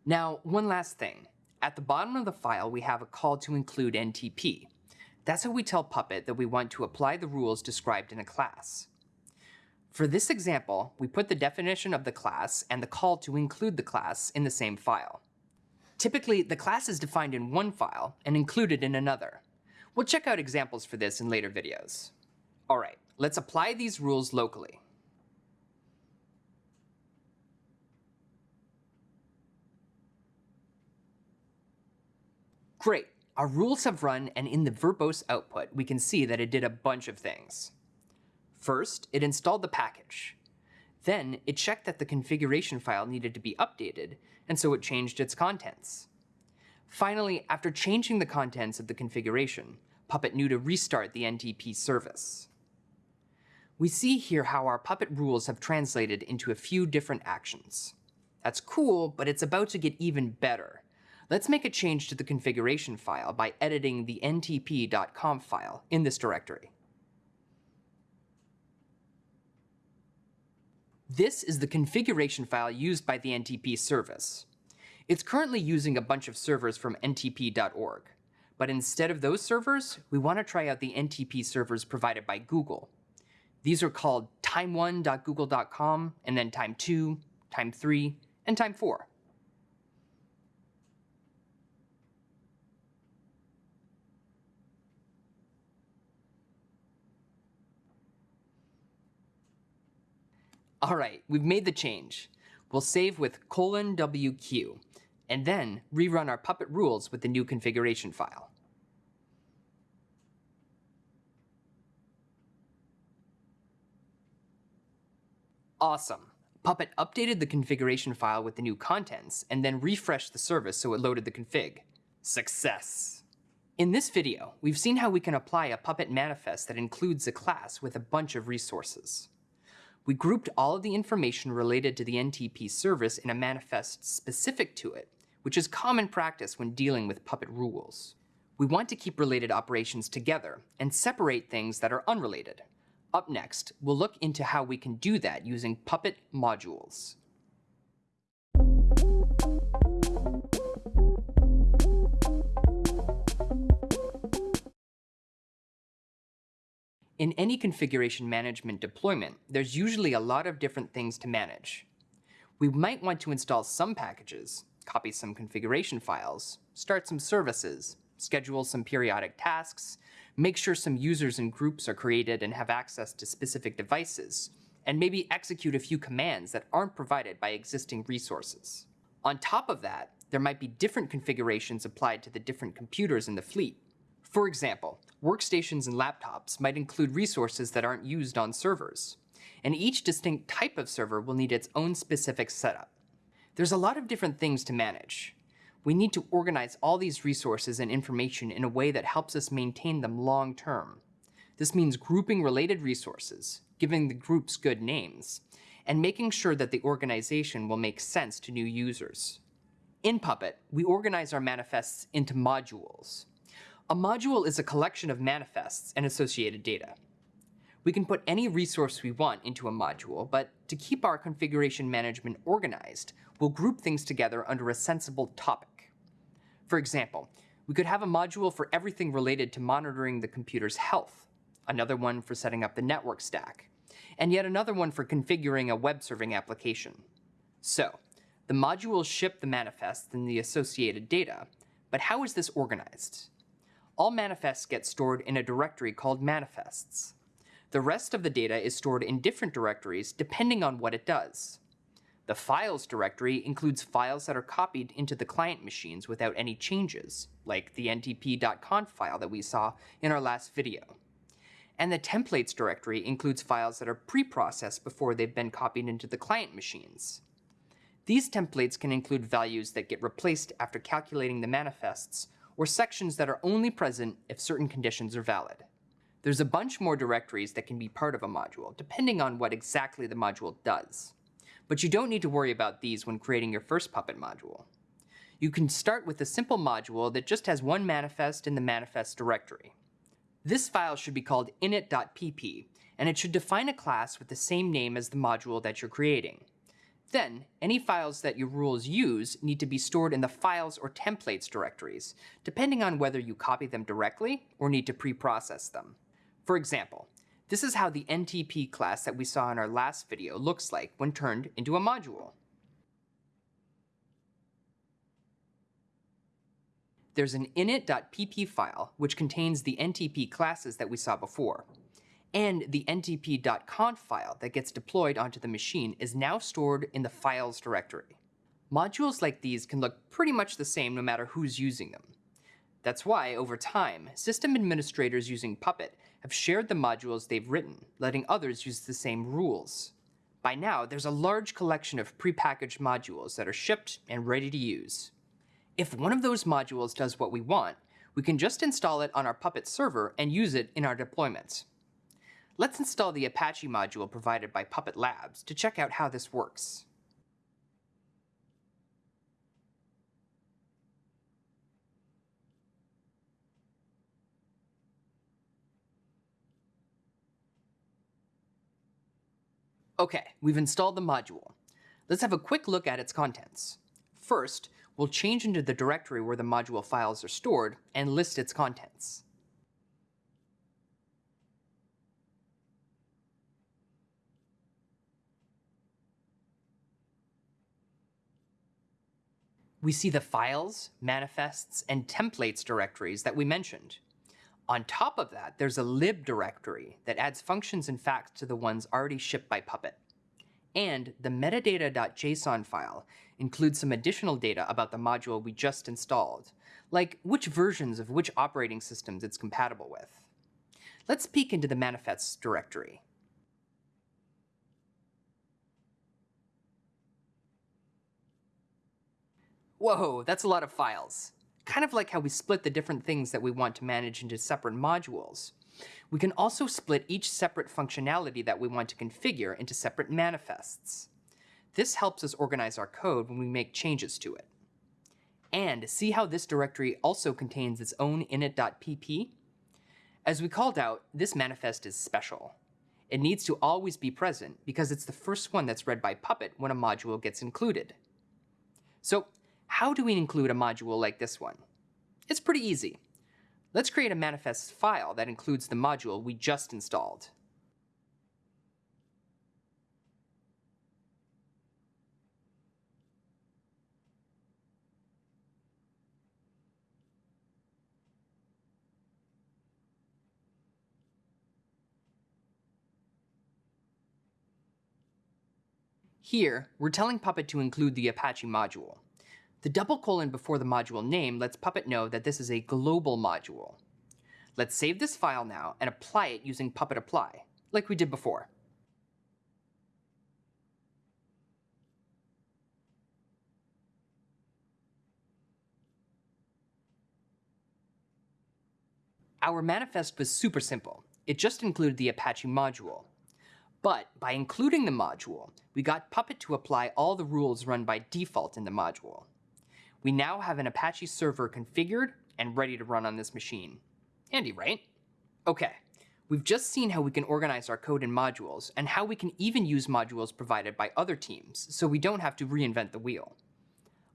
Now, one last thing. At the bottom of the file, we have a call to include NTP. That's how we tell Puppet that we want to apply the rules described in a class. For this example, we put the definition of the class and the call to include the class in the same file. Typically, the class is defined in one file and included in another. We'll check out examples for this in later videos. All right, let's apply these rules locally. Great, our rules have run and in the verbose output, we can see that it did a bunch of things. First, it installed the package. Then, it checked that the configuration file needed to be updated, and so it changed its contents. Finally, after changing the contents of the configuration, Puppet knew to restart the NTP service. We see here how our Puppet rules have translated into a few different actions. That's cool, but it's about to get even better. Let's make a change to the configuration file by editing the ntp.conf file in this directory. This is the configuration file used by the NTP service. It's currently using a bunch of servers from ntp.org. But instead of those servers, we want to try out the NTP servers provided by Google. These are called time1.google.com, and then time2, time3, and time4. All right, we've made the change. We'll save with colon WQ, and then rerun our Puppet rules with the new configuration file. Awesome. Puppet updated the configuration file with the new contents, and then refreshed the service so it loaded the config. Success! In this video, we've seen how we can apply a Puppet manifest that includes a class with a bunch of resources. We grouped all of the information related to the NTP service in a manifest specific to it, which is common practice when dealing with Puppet rules. We want to keep related operations together and separate things that are unrelated. Up next, we'll look into how we can do that using Puppet modules. In any configuration management deployment, there's usually a lot of different things to manage. We might want to install some packages, copy some configuration files, start some services, schedule some periodic tasks, make sure some users and groups are created and have access to specific devices, and maybe execute a few commands that aren't provided by existing resources. On top of that, there might be different configurations applied to the different computers in the fleet, for example, workstations and laptops might include resources that aren't used on servers, and each distinct type of server will need its own specific setup. There's a lot of different things to manage. We need to organize all these resources and information in a way that helps us maintain them long term. This means grouping related resources, giving the groups good names, and making sure that the organization will make sense to new users. In Puppet, we organize our manifests into modules. A module is a collection of manifests and associated data. We can put any resource we want into a module, but to keep our configuration management organized, we'll group things together under a sensible topic. For example, we could have a module for everything related to monitoring the computer's health, another one for setting up the network stack, and yet another one for configuring a web serving application. So, the modules ship the manifests and the associated data, but how is this organized? All manifests get stored in a directory called manifests. The rest of the data is stored in different directories depending on what it does. The files directory includes files that are copied into the client machines without any changes, like the ntp.conf file that we saw in our last video. And the templates directory includes files that are pre-processed before they've been copied into the client machines. These templates can include values that get replaced after calculating the manifests or sections that are only present if certain conditions are valid. There's a bunch more directories that can be part of a module, depending on what exactly the module does. But you don't need to worry about these when creating your first Puppet module. You can start with a simple module that just has one manifest in the manifest directory. This file should be called init.pp, and it should define a class with the same name as the module that you're creating. Then, any files that your rules use need to be stored in the files or templates directories, depending on whether you copy them directly or need to pre-process them. For example, this is how the NTP class that we saw in our last video looks like when turned into a module. There's an init.pp file, which contains the NTP classes that we saw before and the ntp.conf file that gets deployed onto the machine is now stored in the files directory. Modules like these can look pretty much the same no matter who's using them. That's why, over time, system administrators using Puppet have shared the modules they've written, letting others use the same rules. By now, there's a large collection of prepackaged modules that are shipped and ready to use. If one of those modules does what we want, we can just install it on our Puppet server and use it in our deployments. Let's install the Apache module provided by Puppet Labs to check out how this works. Okay, we've installed the module. Let's have a quick look at its contents. First, we'll change into the directory where the module files are stored and list its contents. We see the files, manifests, and templates directories that we mentioned. On top of that, there's a lib directory that adds functions and facts to the ones already shipped by Puppet. And the metadata.json file includes some additional data about the module we just installed, like which versions of which operating systems it's compatible with. Let's peek into the manifests directory. Whoa, that's a lot of files kind of like how we split the different things that we want to manage into separate modules. We can also split each separate functionality that we want to configure into separate manifests. This helps us organize our code when we make changes to it. And see how this directory also contains its own init.pp? As we called out, this manifest is special. It needs to always be present because it's the first one that's read by Puppet when a module gets included. So how do we include a module like this one? It's pretty easy. Let's create a manifest file that includes the module we just installed. Here, we're telling Puppet to include the Apache module. The double colon before the module name lets Puppet know that this is a global module. Let's save this file now and apply it using Puppet Apply, like we did before. Our manifest was super simple. It just included the Apache module. But by including the module, we got Puppet to apply all the rules run by default in the module we now have an Apache server configured and ready to run on this machine. Handy, right? Okay, we've just seen how we can organize our code in modules and how we can even use modules provided by other teams so we don't have to reinvent the wheel.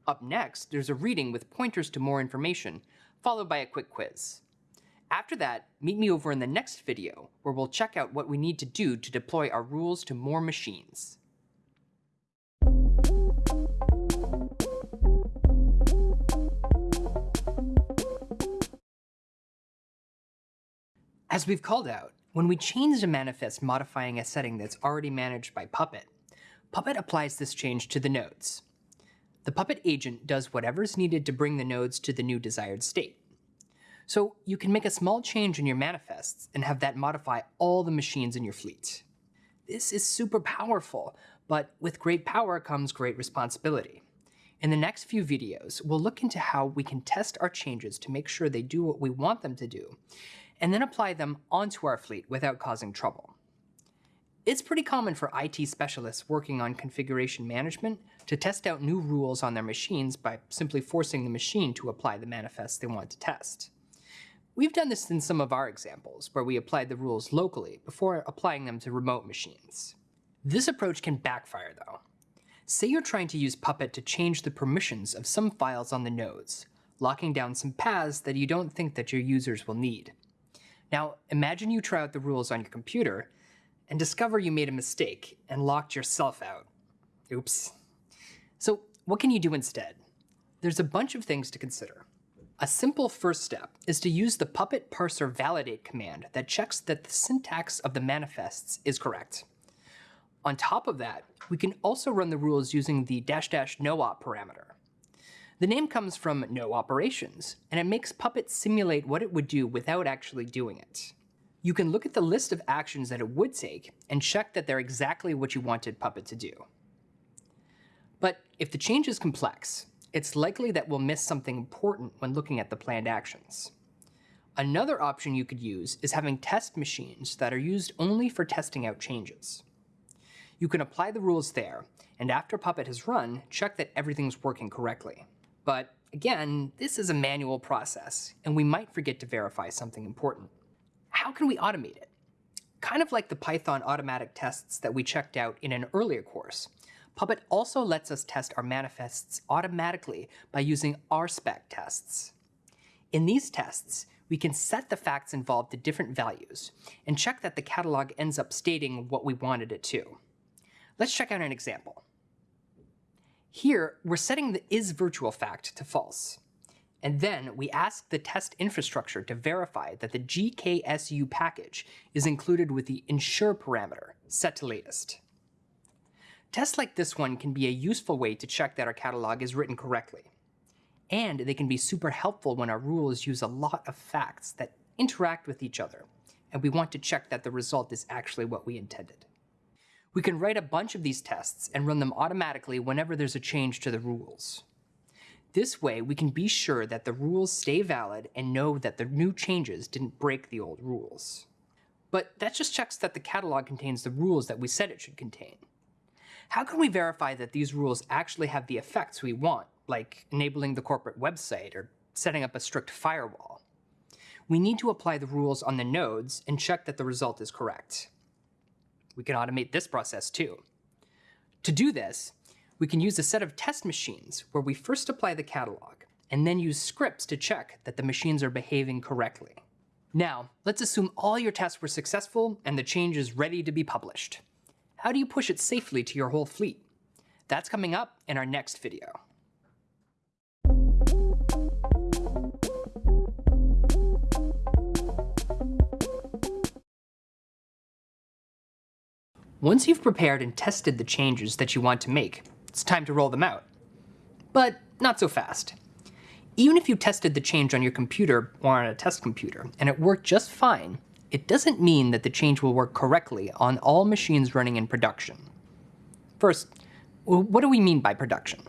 Up next, there's a reading with pointers to more information, followed by a quick quiz. After that, meet me over in the next video where we'll check out what we need to do to deploy our rules to more machines. As we've called out, when we change a manifest modifying a setting that's already managed by Puppet, Puppet applies this change to the nodes. The Puppet agent does whatever's needed to bring the nodes to the new desired state. So you can make a small change in your manifests and have that modify all the machines in your fleet. This is super powerful, but with great power comes great responsibility. In the next few videos, we'll look into how we can test our changes to make sure they do what we want them to do, and then apply them onto our fleet without causing trouble. It's pretty common for IT specialists working on configuration management to test out new rules on their machines by simply forcing the machine to apply the manifest they want to test. We've done this in some of our examples, where we applied the rules locally before applying them to remote machines. This approach can backfire though. Say you're trying to use Puppet to change the permissions of some files on the nodes, locking down some paths that you don't think that your users will need. Now, imagine you try out the rules on your computer and discover you made a mistake and locked yourself out. Oops. So what can you do instead? There's a bunch of things to consider. A simple first step is to use the puppet parser validate command that checks that the syntax of the manifests is correct. On top of that, we can also run the rules using the dash dash no-op parameter. The name comes from no operations, and it makes Puppet simulate what it would do without actually doing it. You can look at the list of actions that it would take and check that they're exactly what you wanted Puppet to do. But if the change is complex, it's likely that we'll miss something important when looking at the planned actions. Another option you could use is having test machines that are used only for testing out changes. You can apply the rules there, and after Puppet has run, check that everything's working correctly. But again, this is a manual process, and we might forget to verify something important. How can we automate it? Kind of like the Python automatic tests that we checked out in an earlier course, Puppet also lets us test our manifests automatically by using RSpec tests. In these tests, we can set the facts involved to different values and check that the catalog ends up stating what we wanted it to. Let's check out an example. Here, we're setting the isVirtualFact to false. And then we ask the test infrastructure to verify that the GKSU package is included with the ensure parameter, set to latest. Tests like this one can be a useful way to check that our catalog is written correctly. And they can be super helpful when our rules use a lot of facts that interact with each other, and we want to check that the result is actually what we intended. We can write a bunch of these tests and run them automatically whenever there's a change to the rules. This way, we can be sure that the rules stay valid and know that the new changes didn't break the old rules. But that just checks that the catalog contains the rules that we said it should contain. How can we verify that these rules actually have the effects we want, like enabling the corporate website or setting up a strict firewall? We need to apply the rules on the nodes and check that the result is correct. We can automate this process too. To do this, we can use a set of test machines where we first apply the catalog and then use scripts to check that the machines are behaving correctly. Now, let's assume all your tests were successful and the change is ready to be published. How do you push it safely to your whole fleet? That's coming up in our next video. Once you've prepared and tested the changes that you want to make, it's time to roll them out. But not so fast. Even if you tested the change on your computer or on a test computer and it worked just fine, it doesn't mean that the change will work correctly on all machines running in production. First, what do we mean by production?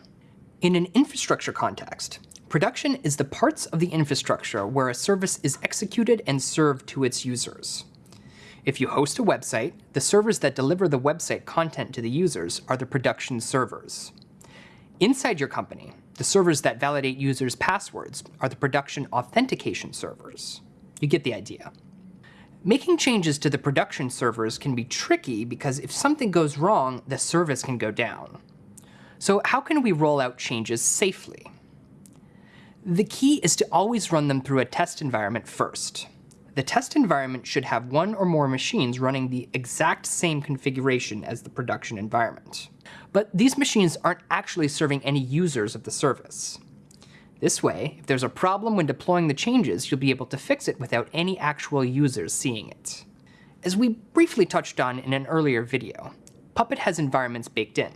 In an infrastructure context, production is the parts of the infrastructure where a service is executed and served to its users. If you host a website, the servers that deliver the website content to the users are the production servers. Inside your company, the servers that validate users' passwords are the production authentication servers. You get the idea. Making changes to the production servers can be tricky because if something goes wrong, the service can go down. So how can we roll out changes safely? The key is to always run them through a test environment first. The test environment should have one or more machines running the exact same configuration as the production environment. But these machines aren't actually serving any users of the service. This way, if there's a problem when deploying the changes, you'll be able to fix it without any actual users seeing it. As we briefly touched on in an earlier video, Puppet has environments baked in.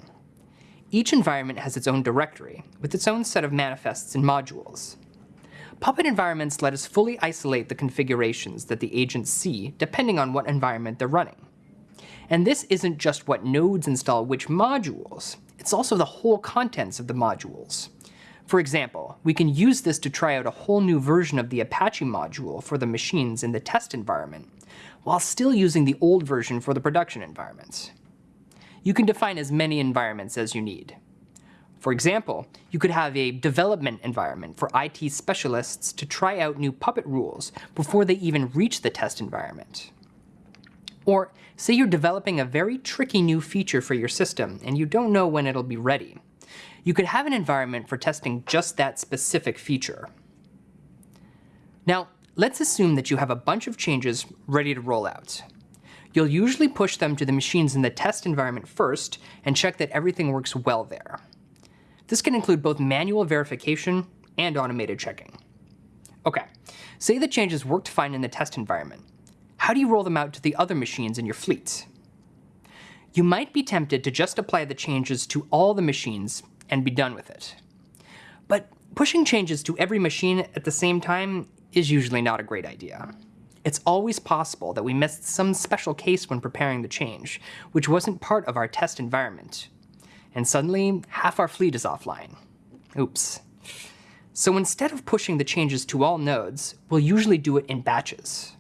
Each environment has its own directory, with its own set of manifests and modules. Puppet environments let us fully isolate the configurations that the agents see depending on what environment they're running. And this isn't just what nodes install which modules, it's also the whole contents of the modules. For example, we can use this to try out a whole new version of the Apache module for the machines in the test environment, while still using the old version for the production environments. You can define as many environments as you need. For example, you could have a development environment for IT specialists to try out new Puppet rules before they even reach the test environment. Or say you're developing a very tricky new feature for your system and you don't know when it'll be ready. You could have an environment for testing just that specific feature. Now, let's assume that you have a bunch of changes ready to roll out. You'll usually push them to the machines in the test environment first and check that everything works well there. This can include both manual verification and automated checking. Okay, say the changes worked fine in the test environment. How do you roll them out to the other machines in your fleet? You might be tempted to just apply the changes to all the machines and be done with it. But pushing changes to every machine at the same time is usually not a great idea. It's always possible that we missed some special case when preparing the change, which wasn't part of our test environment, and suddenly half our fleet is offline. Oops. So instead of pushing the changes to all nodes, we'll usually do it in batches.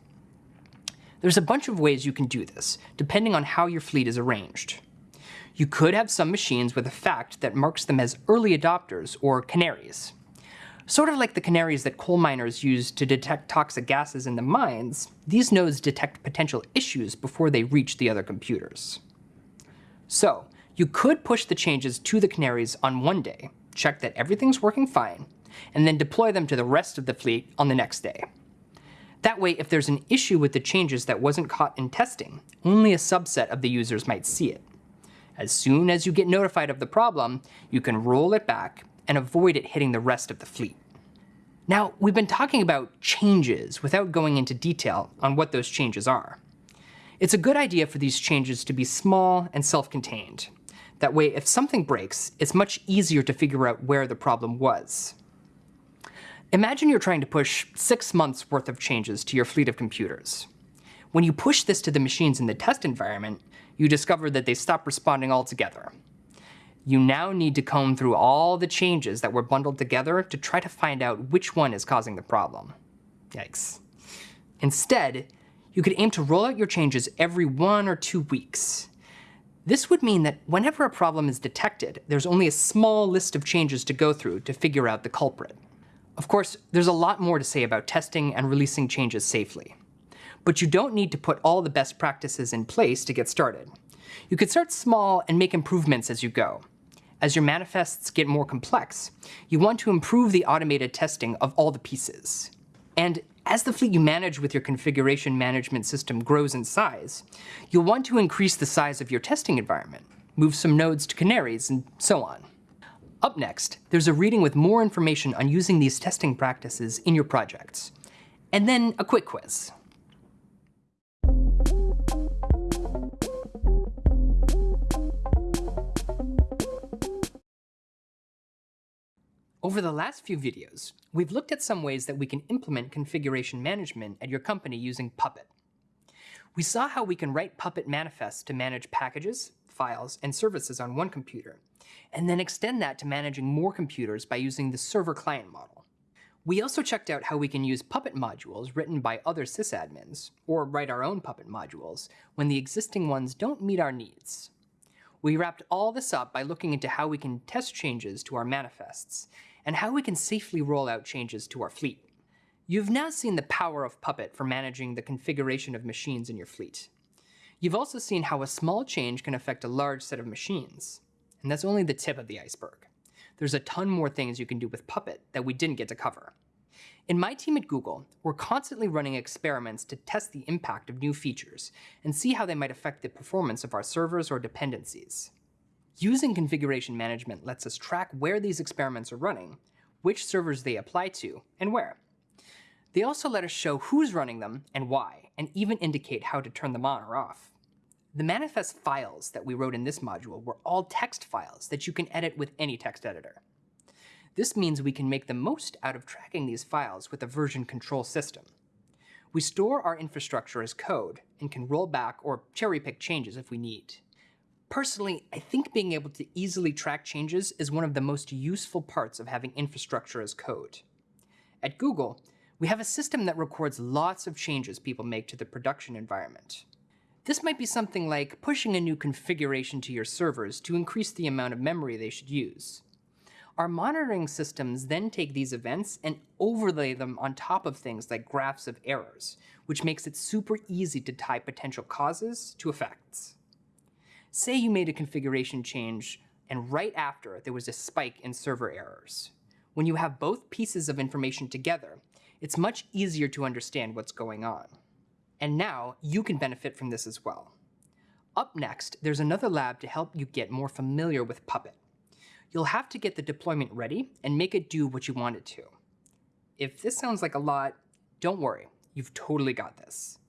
There's a bunch of ways you can do this, depending on how your fleet is arranged. You could have some machines with a fact that marks them as early adopters, or canaries. Sort of like the canaries that coal miners use to detect toxic gases in the mines, these nodes detect potential issues before they reach the other computers. So, you could push the changes to the canaries on one day, check that everything's working fine, and then deploy them to the rest of the fleet on the next day. That way, if there's an issue with the changes that wasn't caught in testing, only a subset of the users might see it. As soon as you get notified of the problem, you can roll it back and avoid it hitting the rest of the fleet. Now, we've been talking about changes without going into detail on what those changes are. It's a good idea for these changes to be small and self-contained. That way, if something breaks, it's much easier to figure out where the problem was. Imagine you're trying to push six months worth of changes to your fleet of computers. When you push this to the machines in the test environment, you discover that they stop responding altogether. You now need to comb through all the changes that were bundled together to try to find out which one is causing the problem. Yikes. Instead, you could aim to roll out your changes every one or two weeks. This would mean that whenever a problem is detected, there's only a small list of changes to go through to figure out the culprit. Of course, there's a lot more to say about testing and releasing changes safely but you don't need to put all the best practices in place to get started. You could start small and make improvements as you go. As your manifests get more complex, you want to improve the automated testing of all the pieces. And as the fleet you manage with your configuration management system grows in size, you'll want to increase the size of your testing environment, move some nodes to canaries, and so on. Up next, there's a reading with more information on using these testing practices in your projects. And then a quick quiz. Over the last few videos, we've looked at some ways that we can implement configuration management at your company using Puppet. We saw how we can write Puppet manifests to manage packages, files, and services on one computer, and then extend that to managing more computers by using the server-client model. We also checked out how we can use Puppet modules written by other sysadmins, or write our own Puppet modules, when the existing ones don't meet our needs. We wrapped all this up by looking into how we can test changes to our manifests, and how we can safely roll out changes to our fleet. You've now seen the power of Puppet for managing the configuration of machines in your fleet. You've also seen how a small change can affect a large set of machines. And that's only the tip of the iceberg. There's a ton more things you can do with Puppet that we didn't get to cover. In my team at Google, we're constantly running experiments to test the impact of new features and see how they might affect the performance of our servers or dependencies. Using configuration management lets us track where these experiments are running, which servers they apply to, and where. They also let us show who's running them and why, and even indicate how to turn them on or off. The manifest files that we wrote in this module were all text files that you can edit with any text editor. This means we can make the most out of tracking these files with a version control system. We store our infrastructure as code and can roll back or cherry pick changes if we need. Personally, I think being able to easily track changes is one of the most useful parts of having infrastructure as code. At Google, we have a system that records lots of changes people make to the production environment. This might be something like pushing a new configuration to your servers to increase the amount of memory they should use. Our monitoring systems then take these events and overlay them on top of things like graphs of errors, which makes it super easy to tie potential causes to effects. Say you made a configuration change and right after there was a spike in server errors. When you have both pieces of information together, it's much easier to understand what's going on. And now you can benefit from this as well. Up next, there's another lab to help you get more familiar with Puppet. You'll have to get the deployment ready and make it do what you want it to. If this sounds like a lot, don't worry, you've totally got this.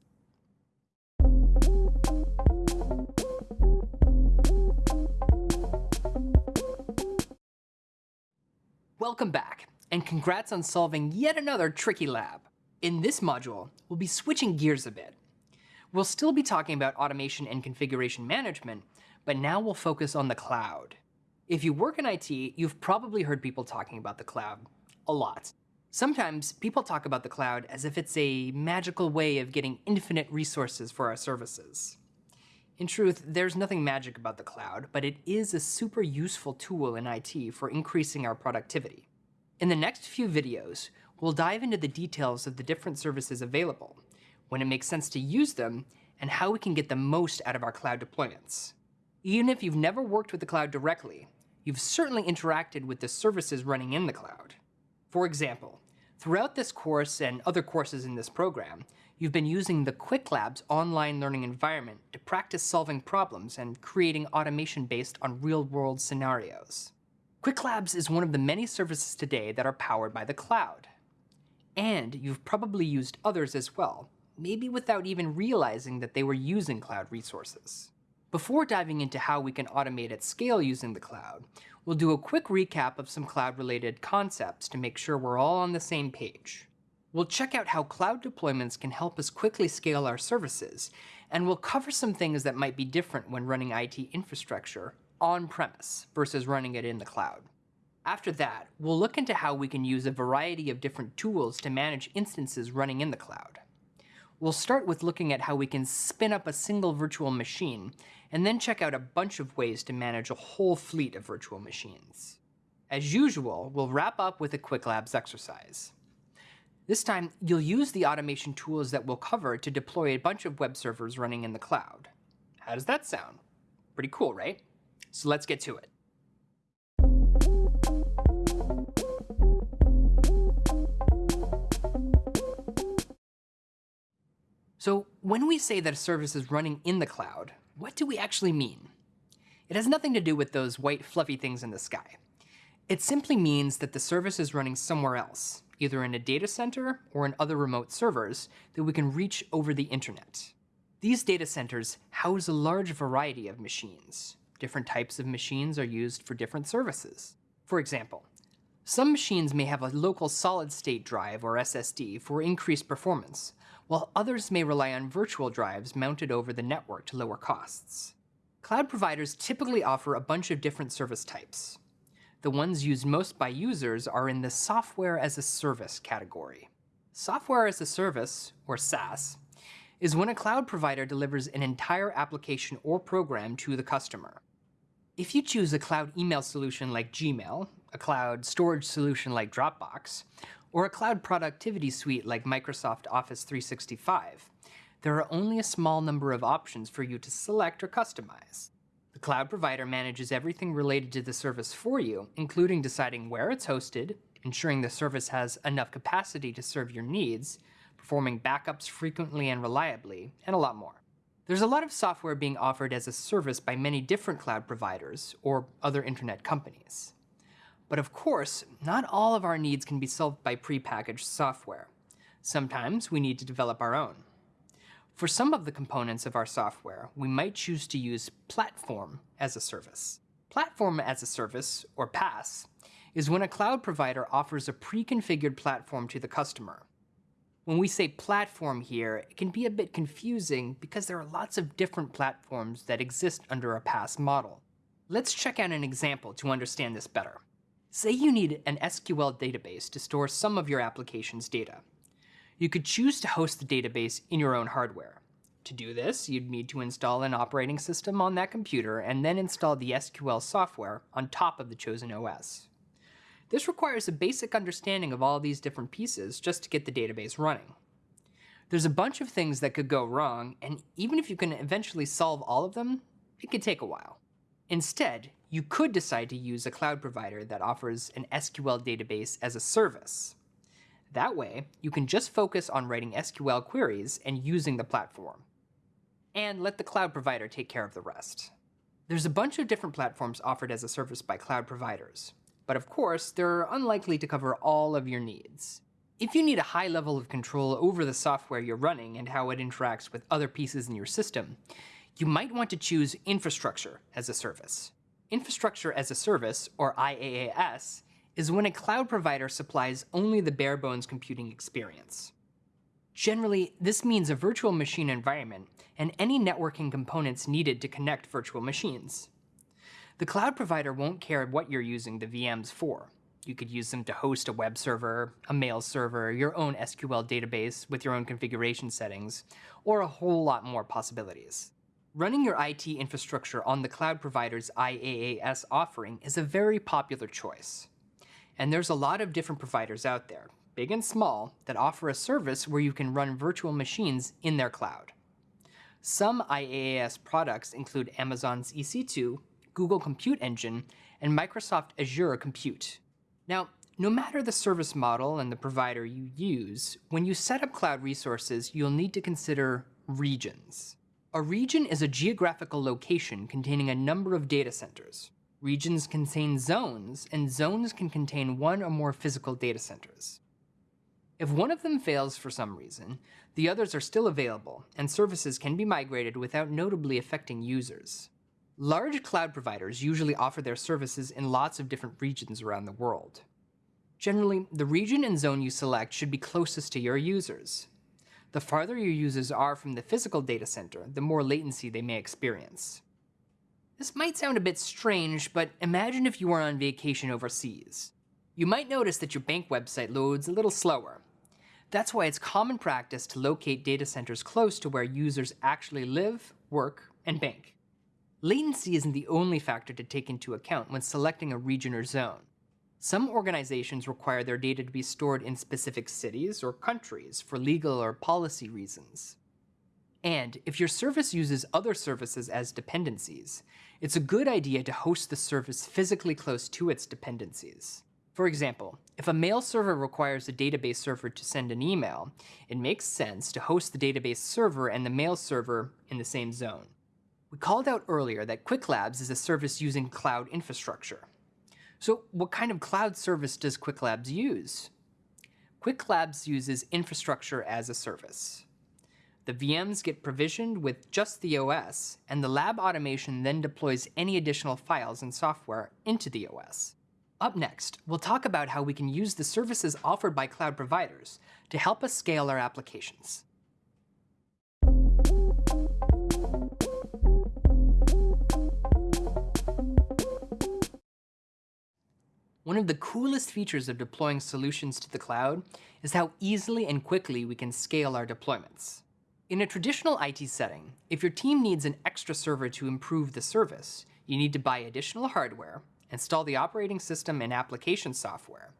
Welcome back, and congrats on solving yet another tricky lab. In this module, we'll be switching gears a bit. We'll still be talking about automation and configuration management, but now we'll focus on the cloud. If you work in IT, you've probably heard people talking about the cloud a lot. Sometimes people talk about the cloud as if it's a magical way of getting infinite resources for our services. In truth, there's nothing magic about the cloud, but it is a super useful tool in IT for increasing our productivity. In the next few videos, we'll dive into the details of the different services available, when it makes sense to use them, and how we can get the most out of our cloud deployments. Even if you've never worked with the cloud directly, you've certainly interacted with the services running in the cloud. For example, throughout this course and other courses in this program, you've been using the Qwiklabs online learning environment to practice solving problems and creating automation based on real-world scenarios. Qwiklabs is one of the many services today that are powered by the cloud. And you've probably used others as well, maybe without even realizing that they were using cloud resources. Before diving into how we can automate at scale using the cloud, we'll do a quick recap of some cloud-related concepts to make sure we're all on the same page. We'll check out how cloud deployments can help us quickly scale our services, and we'll cover some things that might be different when running IT infrastructure on-premise versus running it in the cloud. After that, we'll look into how we can use a variety of different tools to manage instances running in the cloud. We'll start with looking at how we can spin up a single virtual machine, and then check out a bunch of ways to manage a whole fleet of virtual machines. As usual, we'll wrap up with a Qwiklabs exercise. This time, you'll use the automation tools that we'll cover to deploy a bunch of web servers running in the cloud. How does that sound? Pretty cool, right? So let's get to it. So when we say that a service is running in the cloud, what do we actually mean? It has nothing to do with those white fluffy things in the sky. It simply means that the service is running somewhere else, either in a data center or in other remote servers that we can reach over the internet. These data centers house a large variety of machines. Different types of machines are used for different services. For example, some machines may have a local solid-state drive or SSD for increased performance, while others may rely on virtual drives mounted over the network to lower costs. Cloud providers typically offer a bunch of different service types. The ones used most by users are in the software as a service category. Software as a service, or SaaS, is when a cloud provider delivers an entire application or program to the customer. If you choose a cloud email solution like Gmail, a cloud storage solution like Dropbox, or a cloud productivity suite like Microsoft Office 365, there are only a small number of options for you to select or customize. The cloud provider manages everything related to the service for you, including deciding where it's hosted, ensuring the service has enough capacity to serve your needs, performing backups frequently and reliably, and a lot more. There's a lot of software being offered as a service by many different cloud providers or other internet companies. But of course, not all of our needs can be solved by prepackaged software. Sometimes we need to develop our own. For some of the components of our software, we might choose to use Platform as a service. Platform as a service, or PaaS, is when a cloud provider offers a pre-configured platform to the customer. When we say platform here, it can be a bit confusing because there are lots of different platforms that exist under a PaaS model. Let's check out an example to understand this better. Say you need an SQL database to store some of your application's data. You could choose to host the database in your own hardware. To do this, you'd need to install an operating system on that computer and then install the SQL software on top of the chosen OS. This requires a basic understanding of all these different pieces just to get the database running. There's a bunch of things that could go wrong, and even if you can eventually solve all of them, it could take a while. Instead, you could decide to use a cloud provider that offers an SQL database as a service. That way, you can just focus on writing SQL queries and using the platform. And let the cloud provider take care of the rest. There's a bunch of different platforms offered as a service by cloud providers, but of course, they're unlikely to cover all of your needs. If you need a high level of control over the software you're running and how it interacts with other pieces in your system, you might want to choose infrastructure as a service. Infrastructure as a service, or IaaS, is when a cloud provider supplies only the bare bones computing experience. Generally, this means a virtual machine environment and any networking components needed to connect virtual machines. The cloud provider won't care what you're using the VMs for. You could use them to host a web server, a mail server, your own SQL database with your own configuration settings, or a whole lot more possibilities. Running your IT infrastructure on the cloud provider's IaaS offering is a very popular choice. And there's a lot of different providers out there, big and small, that offer a service where you can run virtual machines in their cloud. Some IaaS products include Amazon's EC2, Google Compute Engine, and Microsoft Azure Compute. Now, no matter the service model and the provider you use, when you set up cloud resources, you'll need to consider regions. A region is a geographical location containing a number of data centers. Regions contain zones, and zones can contain one or more physical data centers. If one of them fails for some reason, the others are still available, and services can be migrated without notably affecting users. Large cloud providers usually offer their services in lots of different regions around the world. Generally, the region and zone you select should be closest to your users. The farther your users are from the physical data center, the more latency they may experience. This might sound a bit strange, but imagine if you were on vacation overseas. You might notice that your bank website loads a little slower. That's why it's common practice to locate data centers close to where users actually live, work, and bank. Latency isn't the only factor to take into account when selecting a region or zone. Some organizations require their data to be stored in specific cities or countries for legal or policy reasons. And if your service uses other services as dependencies, it's a good idea to host the service physically close to its dependencies. For example, if a mail server requires a database server to send an email, it makes sense to host the database server and the mail server in the same zone. We called out earlier that Qwiklabs is a service using cloud infrastructure. So what kind of cloud service does Qwiklabs use? Qwiklabs uses infrastructure as a service. The VMs get provisioned with just the OS, and the lab automation then deploys any additional files and software into the OS. Up next, we'll talk about how we can use the services offered by cloud providers to help us scale our applications. One of the coolest features of deploying solutions to the cloud is how easily and quickly we can scale our deployments. In a traditional IT setting, if your team needs an extra server to improve the service, you need to buy additional hardware, install the operating system and application software,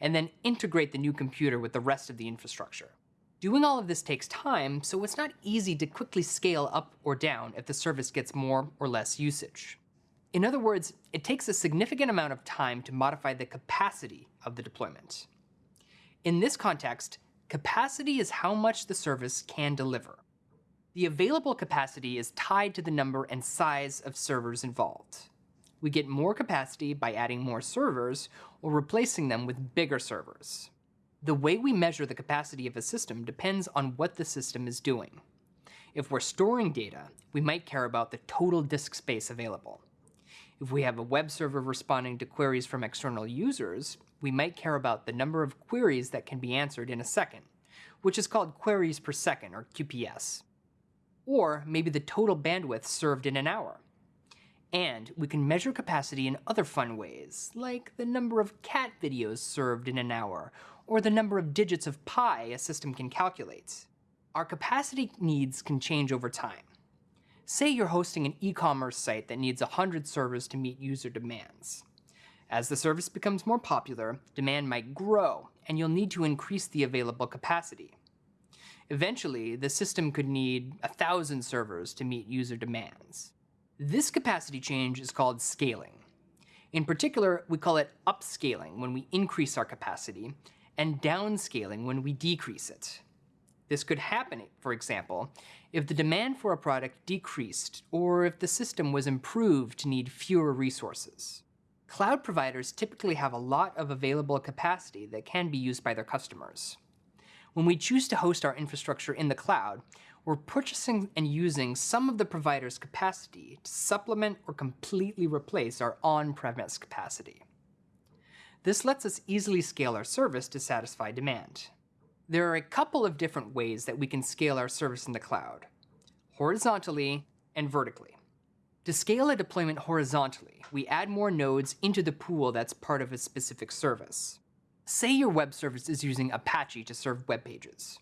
and then integrate the new computer with the rest of the infrastructure. Doing all of this takes time, so it's not easy to quickly scale up or down if the service gets more or less usage. In other words, it takes a significant amount of time to modify the capacity of the deployment. In this context, capacity is how much the service can deliver. The available capacity is tied to the number and size of servers involved. We get more capacity by adding more servers or replacing them with bigger servers. The way we measure the capacity of a system depends on what the system is doing. If we're storing data, we might care about the total disk space available. If we have a web server responding to queries from external users, we might care about the number of queries that can be answered in a second, which is called queries per second, or QPS. Or maybe the total bandwidth served in an hour. And we can measure capacity in other fun ways, like the number of cat videos served in an hour, or the number of digits of pi a system can calculate. Our capacity needs can change over time. Say you're hosting an e-commerce site that needs 100 servers to meet user demands. As the service becomes more popular, demand might grow, and you'll need to increase the available capacity. Eventually, the system could need a 1,000 servers to meet user demands. This capacity change is called scaling. In particular, we call it upscaling when we increase our capacity, and downscaling when we decrease it. This could happen, for example, if the demand for a product decreased or if the system was improved to need fewer resources. Cloud providers typically have a lot of available capacity that can be used by their customers. When we choose to host our infrastructure in the cloud, we're purchasing and using some of the provider's capacity to supplement or completely replace our on-premise capacity. This lets us easily scale our service to satisfy demand. There are a couple of different ways that we can scale our service in the cloud, horizontally and vertically. To scale a deployment horizontally, we add more nodes into the pool that's part of a specific service. Say your web service is using Apache to serve web pages.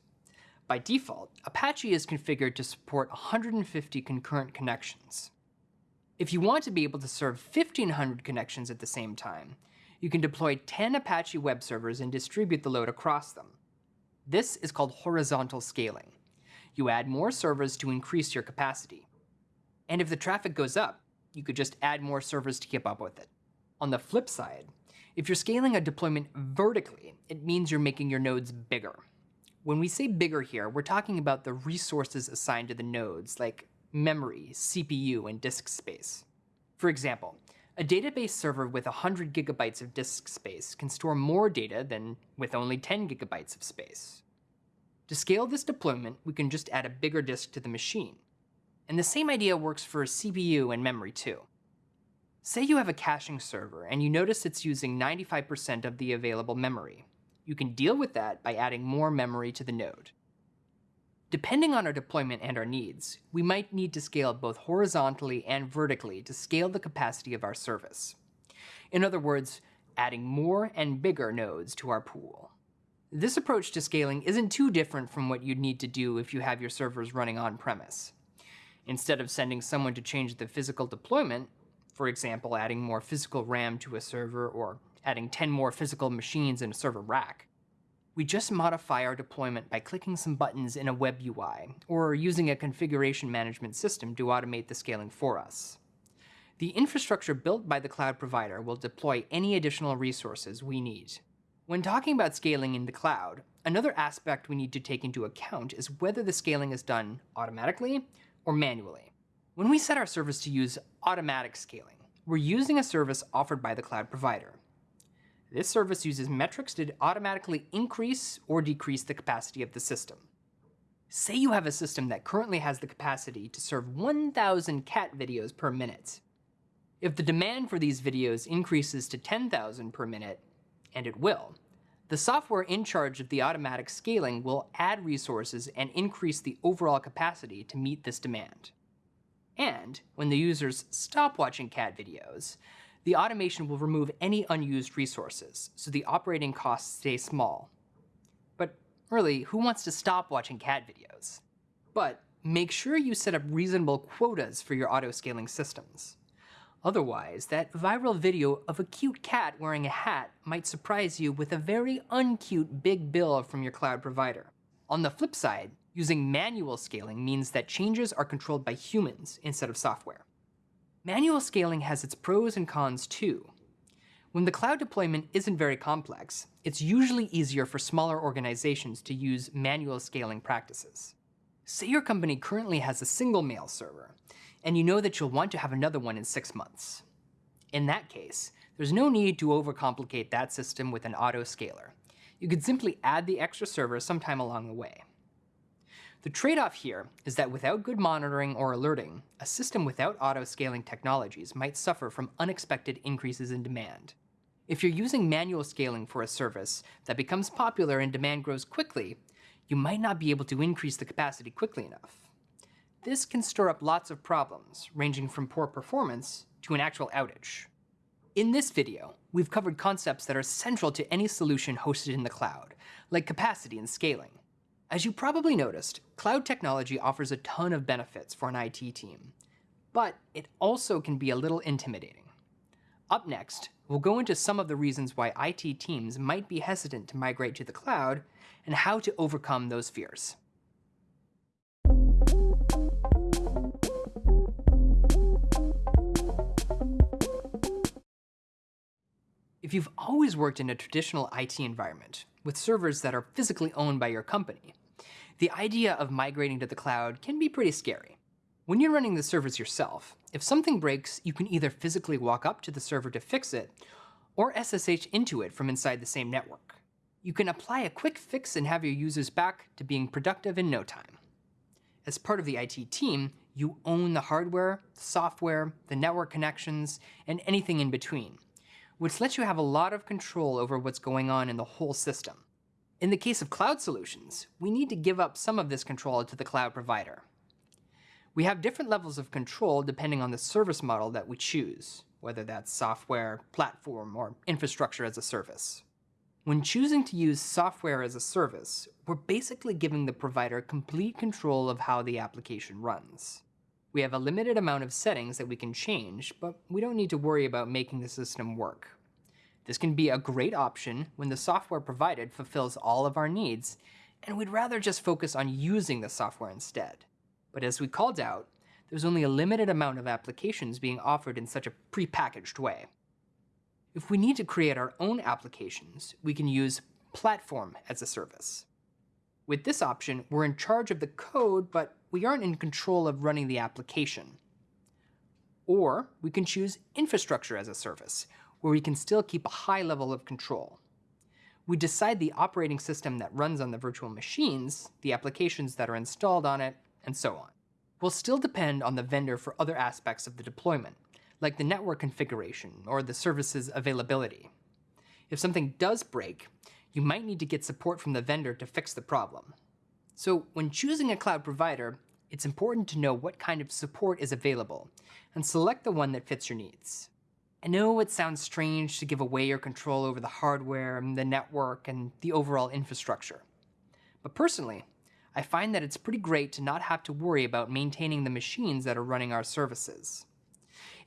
By default, Apache is configured to support 150 concurrent connections. If you want to be able to serve 1500 connections at the same time, you can deploy 10 Apache web servers and distribute the load across them. This is called horizontal scaling. You add more servers to increase your capacity. And if the traffic goes up, you could just add more servers to keep up with it. On the flip side, if you're scaling a deployment vertically, it means you're making your nodes bigger. When we say bigger here, we're talking about the resources assigned to the nodes, like memory, CPU, and disk space. For example, a database server with 100 gigabytes of disk space can store more data than with only 10 gigabytes of space. To scale this deployment, we can just add a bigger disk to the machine. And the same idea works for CPU and memory too. Say you have a caching server and you notice it's using 95% of the available memory. You can deal with that by adding more memory to the node. Depending on our deployment and our needs, we might need to scale both horizontally and vertically to scale the capacity of our service. In other words, adding more and bigger nodes to our pool. This approach to scaling isn't too different from what you'd need to do if you have your servers running on-premise. Instead of sending someone to change the physical deployment, for example, adding more physical RAM to a server or adding 10 more physical machines in a server rack. We just modify our deployment by clicking some buttons in a web UI, or using a configuration management system to automate the scaling for us. The infrastructure built by the cloud provider will deploy any additional resources we need. When talking about scaling in the cloud, another aspect we need to take into account is whether the scaling is done automatically or manually. When we set our service to use automatic scaling, we're using a service offered by the cloud provider. This service uses metrics to automatically increase or decrease the capacity of the system. Say you have a system that currently has the capacity to serve 1,000 cat videos per minute. If the demand for these videos increases to 10,000 per minute, and it will, the software in charge of the automatic scaling will add resources and increase the overall capacity to meet this demand. And when the users stop watching cat videos, the automation will remove any unused resources, so the operating costs stay small. But really, who wants to stop watching cat videos? But make sure you set up reasonable quotas for your auto-scaling systems. Otherwise, that viral video of a cute cat wearing a hat might surprise you with a very uncute big bill from your cloud provider. On the flip side, Using manual scaling means that changes are controlled by humans instead of software. Manual scaling has its pros and cons too. When the cloud deployment isn't very complex, it's usually easier for smaller organizations to use manual scaling practices. Say your company currently has a single mail server, and you know that you'll want to have another one in six months. In that case, there's no need to overcomplicate that system with an autoscaler. You could simply add the extra server sometime along the way. The trade-off here is that without good monitoring or alerting, a system without auto-scaling technologies might suffer from unexpected increases in demand. If you're using manual scaling for a service that becomes popular and demand grows quickly, you might not be able to increase the capacity quickly enough. This can stir up lots of problems, ranging from poor performance to an actual outage. In this video, we've covered concepts that are central to any solution hosted in the cloud, like capacity and scaling. As you probably noticed, cloud technology offers a ton of benefits for an IT team, but it also can be a little intimidating. Up next, we'll go into some of the reasons why IT teams might be hesitant to migrate to the cloud and how to overcome those fears. If you've always worked in a traditional IT environment, with servers that are physically owned by your company, the idea of migrating to the cloud can be pretty scary. When you're running the servers yourself, if something breaks, you can either physically walk up to the server to fix it, or SSH into it from inside the same network. You can apply a quick fix and have your users back to being productive in no time. As part of the IT team, you own the hardware, the software, the network connections, and anything in between, which lets you have a lot of control over what's going on in the whole system. In the case of cloud solutions, we need to give up some of this control to the cloud provider. We have different levels of control depending on the service model that we choose, whether that's software, platform, or infrastructure as a service. When choosing to use software as a service, we're basically giving the provider complete control of how the application runs. We have a limited amount of settings that we can change, but we don't need to worry about making the system work. This can be a great option when the software provided fulfills all of our needs, and we'd rather just focus on using the software instead. But as we called out, there's only a limited amount of applications being offered in such a prepackaged way. If we need to create our own applications, we can use Platform as a Service. With this option, we're in charge of the code, but we aren't in control of running the application. Or we can choose Infrastructure as a Service, where we can still keep a high level of control. We decide the operating system that runs on the virtual machines, the applications that are installed on it, and so on. We'll still depend on the vendor for other aspects of the deployment, like the network configuration or the service's availability. If something does break, you might need to get support from the vendor to fix the problem. So when choosing a cloud provider, it's important to know what kind of support is available and select the one that fits your needs. I know it sounds strange to give away your control over the hardware, and the network, and the overall infrastructure. But personally, I find that it's pretty great to not have to worry about maintaining the machines that are running our services.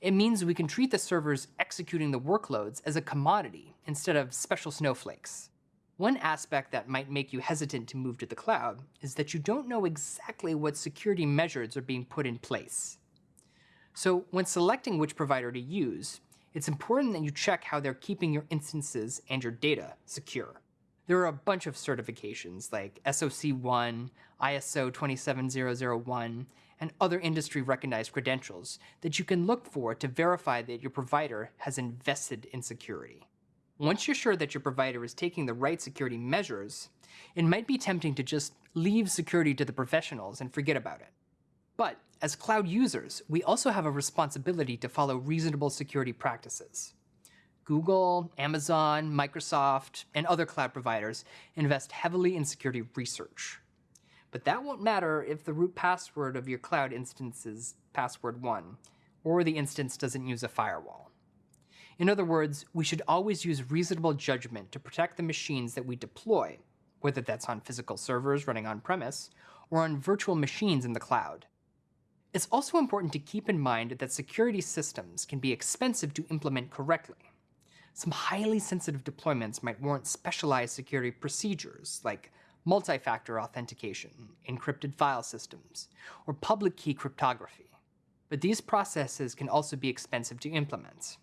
It means we can treat the servers executing the workloads as a commodity instead of special snowflakes. One aspect that might make you hesitant to move to the cloud is that you don't know exactly what security measures are being put in place. So when selecting which provider to use, it's important that you check how they're keeping your instances and your data secure. There are a bunch of certifications like SOC 1, ISO 27001, and other industry recognized credentials that you can look for to verify that your provider has invested in security. Once you're sure that your provider is taking the right security measures, it might be tempting to just leave security to the professionals and forget about it. But as cloud users, we also have a responsibility to follow reasonable security practices. Google, Amazon, Microsoft, and other cloud providers invest heavily in security research. But that won't matter if the root password of your cloud instance is password 1, or the instance doesn't use a firewall. In other words, we should always use reasonable judgment to protect the machines that we deploy, whether that's on physical servers running on-premise, or on virtual machines in the cloud. It's also important to keep in mind that security systems can be expensive to implement correctly. Some highly sensitive deployments might warrant specialized security procedures, like multi-factor authentication, encrypted file systems, or public key cryptography. But these processes can also be expensive to implement.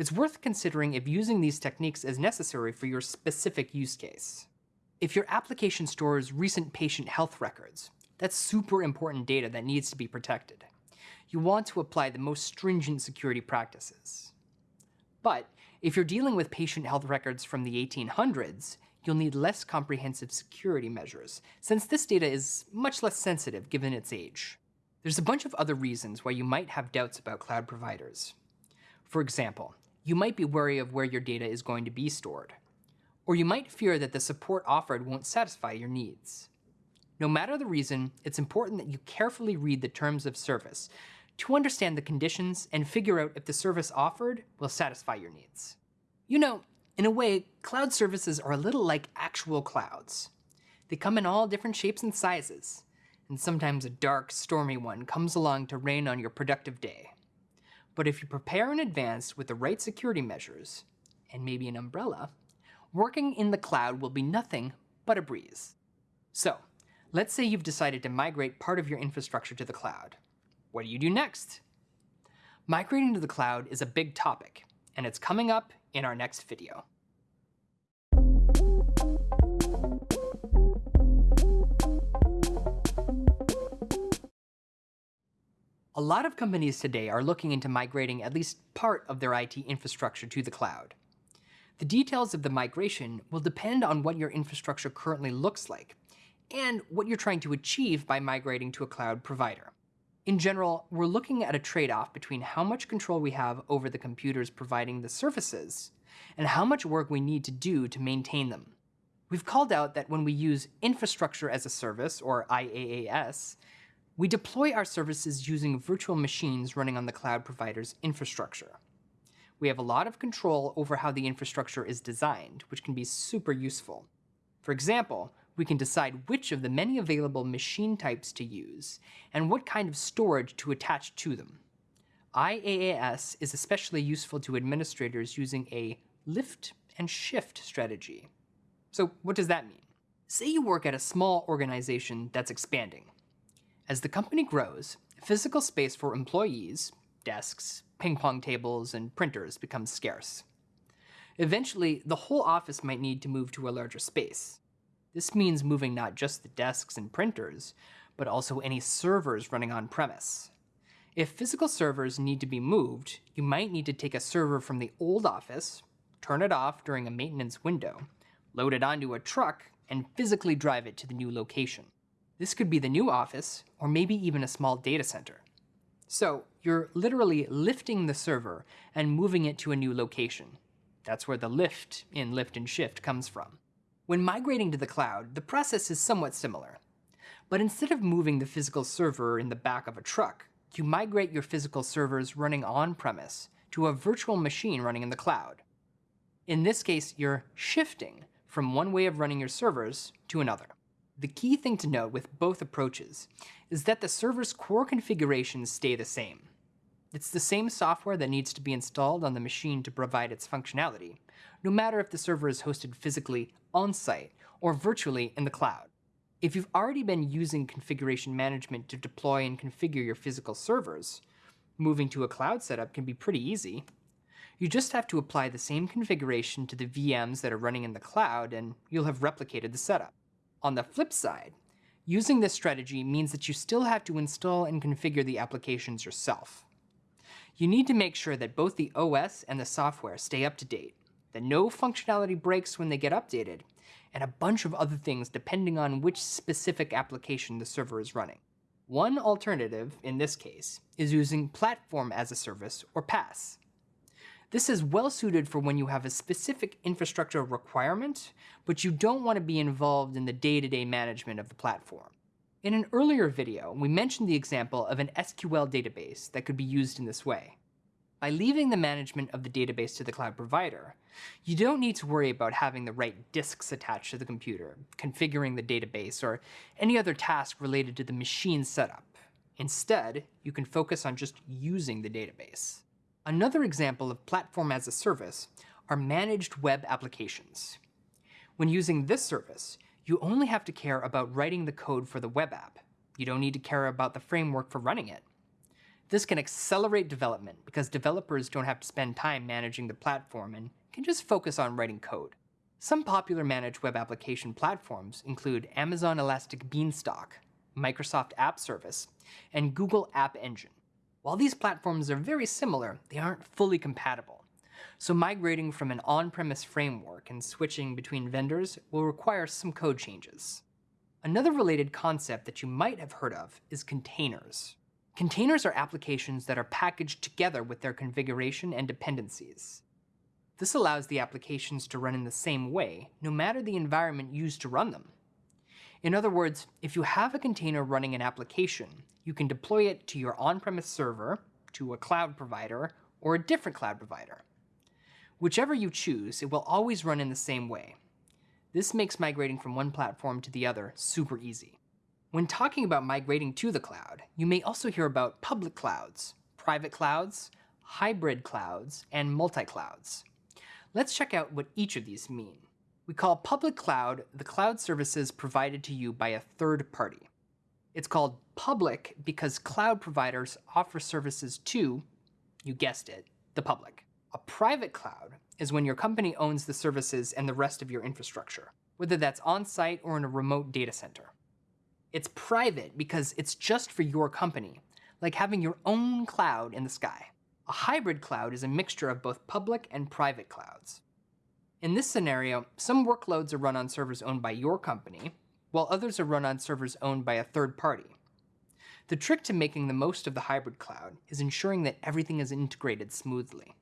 It's worth considering if using these techniques is necessary for your specific use case. If your application stores recent patient health records, that's super important data that needs to be protected. You want to apply the most stringent security practices. But if you're dealing with patient health records from the 1800s, you'll need less comprehensive security measures, since this data is much less sensitive given its age. There's a bunch of other reasons why you might have doubts about cloud providers. For example, you might be wary of where your data is going to be stored. Or you might fear that the support offered won't satisfy your needs. No matter the reason, it's important that you carefully read the terms of service to understand the conditions and figure out if the service offered will satisfy your needs. You know, in a way, cloud services are a little like actual clouds. They come in all different shapes and sizes, and sometimes a dark, stormy one comes along to rain on your productive day. But if you prepare in advance with the right security measures, and maybe an umbrella, working in the cloud will be nothing but a breeze. So, let's say you've decided to migrate part of your infrastructure to the cloud. What do you do next? Migrating to the cloud is a big topic, and it's coming up in our next video. A lot of companies today are looking into migrating at least part of their IT infrastructure to the cloud. The details of the migration will depend on what your infrastructure currently looks like and what you're trying to achieve by migrating to a cloud provider. In general, we're looking at a trade-off between how much control we have over the computers providing the services and how much work we need to do to maintain them. We've called out that when we use infrastructure as a service, or IaaS, We deploy our services using virtual machines running on the cloud provider's infrastructure. We have a lot of control over how the infrastructure is designed, which can be super useful. For example, we can decide which of the many available machine types to use and what kind of storage to attach to them. IaaS is especially useful to administrators using a lift and shift strategy. So what does that mean? Say you work at a small organization that's expanding. As the company grows, physical space for employees, desks, ping pong tables, and printers becomes scarce. Eventually, the whole office might need to move to a larger space. This means moving not just the desks and printers, but also any servers running on premise. If physical servers need to be moved, you might need to take a server from the old office, turn it off during a maintenance window, load it onto a truck, and physically drive it to the new location. This could be the new office, or maybe even a small data center. So you're literally lifting the server and moving it to a new location. That's where the lift in lift and shift comes from. When migrating to the cloud, the process is somewhat similar. But instead of moving the physical server in the back of a truck, you migrate your physical servers running on-premise to a virtual machine running in the cloud. In this case, you're shifting from one way of running your servers to another. The key thing to note with both approaches is that the server's core configurations stay the same. It's the same software that needs to be installed on the machine to provide its functionality, no matter if the server is hosted physically on-site or virtually in the cloud. If you've already been using configuration management to deploy and configure your physical servers, moving to a cloud setup can be pretty easy. You just have to apply the same configuration to the VMs that are running in the cloud and you'll have replicated the setup. On the flip side, using this strategy means that you still have to install and configure the applications yourself. You need to make sure that both the OS and the software stay up to date, that no functionality breaks when they get updated, and a bunch of other things depending on which specific application the server is running. One alternative, in this case, is using Platform as a Service, or PaaS. This is well suited for when you have a specific infrastructure requirement, but you don't want to be involved in the day-to-day -day management of the platform. In an earlier video, we mentioned the example of an SQL database that could be used in this way. By leaving the management of the database to the cloud provider, you don't need to worry about having the right disks attached to the computer, configuring the database, or any other task related to the machine setup. Instead, you can focus on just using the database. Another example of platform as a service are managed web applications. When using this service, you only have to care about writing the code for the web app. You don't need to care about the framework for running it. This can accelerate development because developers don't have to spend time managing the platform and can just focus on writing code. Some popular managed web application platforms include Amazon Elastic Beanstalk, Microsoft App Service, and Google App Engine. While these platforms are very similar, they aren't fully compatible. So migrating from an on-premise framework and switching between vendors will require some code changes. Another related concept that you might have heard of is containers. Containers are applications that are packaged together with their configuration and dependencies. This allows the applications to run in the same way, no matter the environment used to run them. In other words, if you have a container running an application, you can deploy it to your on-premise server, to a cloud provider, or a different cloud provider. Whichever you choose, it will always run in the same way. This makes migrating from one platform to the other super easy. When talking about migrating to the cloud, you may also hear about public clouds, private clouds, hybrid clouds, and multi-clouds. Let's check out what each of these mean. We call public cloud the cloud services provided to you by a third party. It's called public because cloud providers offer services to, you guessed it, the public. A private cloud is when your company owns the services and the rest of your infrastructure, whether that's on-site or in a remote data center. It's private because it's just for your company, like having your own cloud in the sky. A hybrid cloud is a mixture of both public and private clouds. In this scenario, some workloads are run on servers owned by your company, while others are run on servers owned by a third party. The trick to making the most of the hybrid cloud is ensuring that everything is integrated smoothly.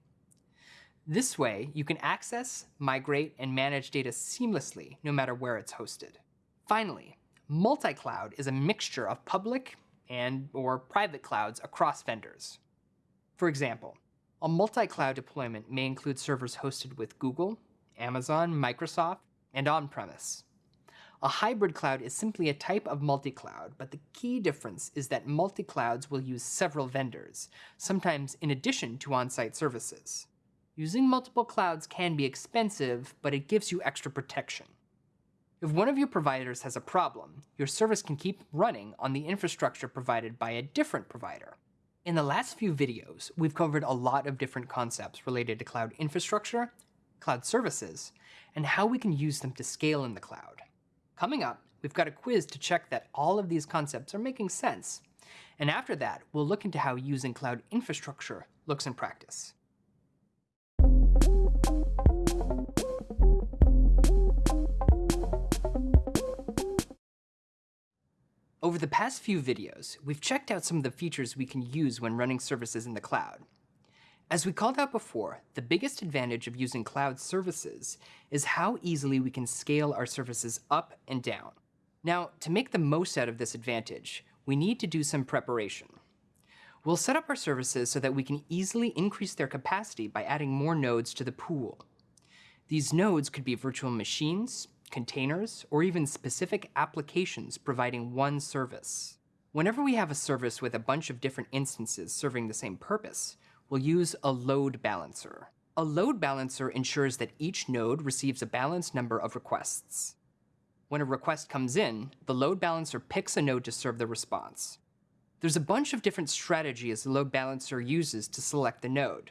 This way, you can access, migrate, and manage data seamlessly no matter where it's hosted. Finally, Multi-cloud is a mixture of public and or private clouds across vendors. For example, a multi-cloud deployment may include servers hosted with Google, Amazon, Microsoft, and on-premise. A hybrid cloud is simply a type of multi-cloud, but the key difference is that multi-clouds will use several vendors, sometimes in addition to on-site services. Using multiple clouds can be expensive, but it gives you extra protection. If one of your providers has a problem, your service can keep running on the infrastructure provided by a different provider. In the last few videos, we've covered a lot of different concepts related to cloud infrastructure, cloud services, and how we can use them to scale in the cloud. Coming up, we've got a quiz to check that all of these concepts are making sense. And after that, we'll look into how using cloud infrastructure looks in practice. Over the past few videos, we've checked out some of the features we can use when running services in the cloud. As we called out before, the biggest advantage of using cloud services is how easily we can scale our services up and down. Now, to make the most out of this advantage, we need to do some preparation. We'll set up our services so that we can easily increase their capacity by adding more nodes to the pool. These nodes could be virtual machines, containers, or even specific applications providing one service. Whenever we have a service with a bunch of different instances serving the same purpose, we'll use a load balancer. A load balancer ensures that each node receives a balanced number of requests. When a request comes in, the load balancer picks a node to serve the response. There's a bunch of different strategies the load balancer uses to select the node.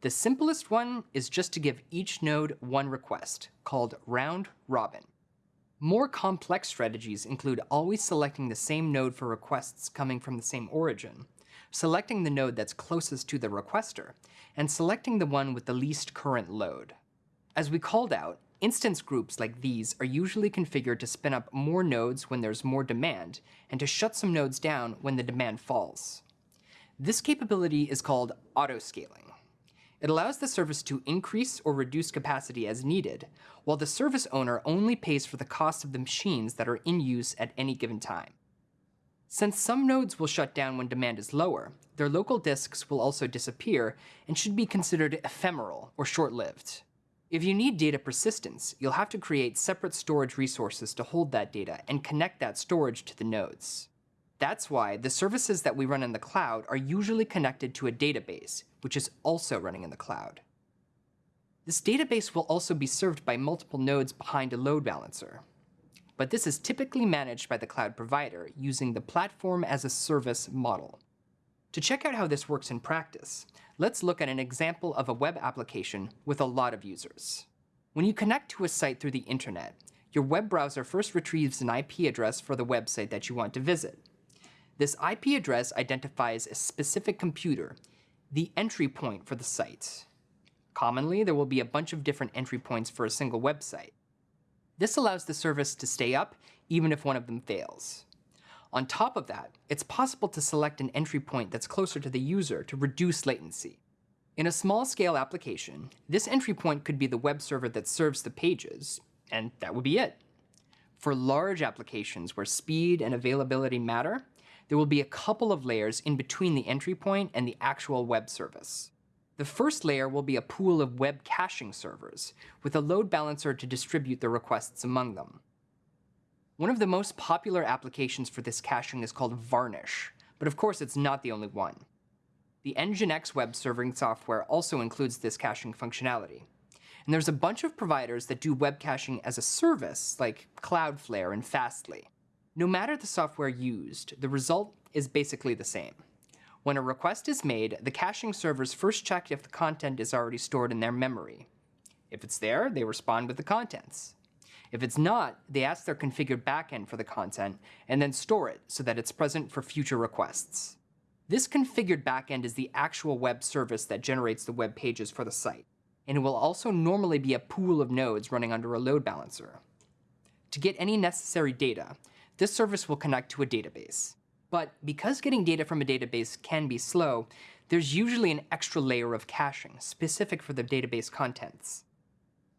The simplest one is just to give each node one request, called round robin. More complex strategies include always selecting the same node for requests coming from the same origin, selecting the node that's closest to the requester, and selecting the one with the least current load. As we called out, instance groups like these are usually configured to spin up more nodes when there's more demand, and to shut some nodes down when the demand falls. This capability is called autoscaling. It allows the service to increase or reduce capacity as needed, while the service owner only pays for the cost of the machines that are in use at any given time. Since some nodes will shut down when demand is lower, their local disks will also disappear and should be considered ephemeral or short-lived. If you need data persistence, you'll have to create separate storage resources to hold that data and connect that storage to the nodes. That's why the services that we run in the cloud are usually connected to a database, which is also running in the cloud. This database will also be served by multiple nodes behind a load balancer. But this is typically managed by the cloud provider using the platform as a service model. To check out how this works in practice, let's look at an example of a web application with a lot of users. When you connect to a site through the internet, your web browser first retrieves an IP address for the website that you want to visit. This IP address identifies a specific computer, the entry point for the site. Commonly, there will be a bunch of different entry points for a single website. This allows the service to stay up even if one of them fails. On top of that, it's possible to select an entry point that's closer to the user to reduce latency. In a small-scale application, this entry point could be the web server that serves the pages, and that would be it. For large applications where speed and availability matter, there will be a couple of layers in between the entry point and the actual web service. The first layer will be a pool of web caching servers, with a load balancer to distribute the requests among them. One of the most popular applications for this caching is called Varnish, but of course it's not the only one. The Nginx web serving software also includes this caching functionality. And there's a bunch of providers that do web caching as a service, like Cloudflare and Fastly. No matter the software used, the result is basically the same. When a request is made, the caching servers first check if the content is already stored in their memory. If it's there, they respond with the contents. If it's not, they ask their configured backend for the content and then store it so that it's present for future requests. This configured backend is the actual web service that generates the web pages for the site, and it will also normally be a pool of nodes running under a load balancer. To get any necessary data, this service will connect to a database. But because getting data from a database can be slow, there's usually an extra layer of caching specific for the database contents.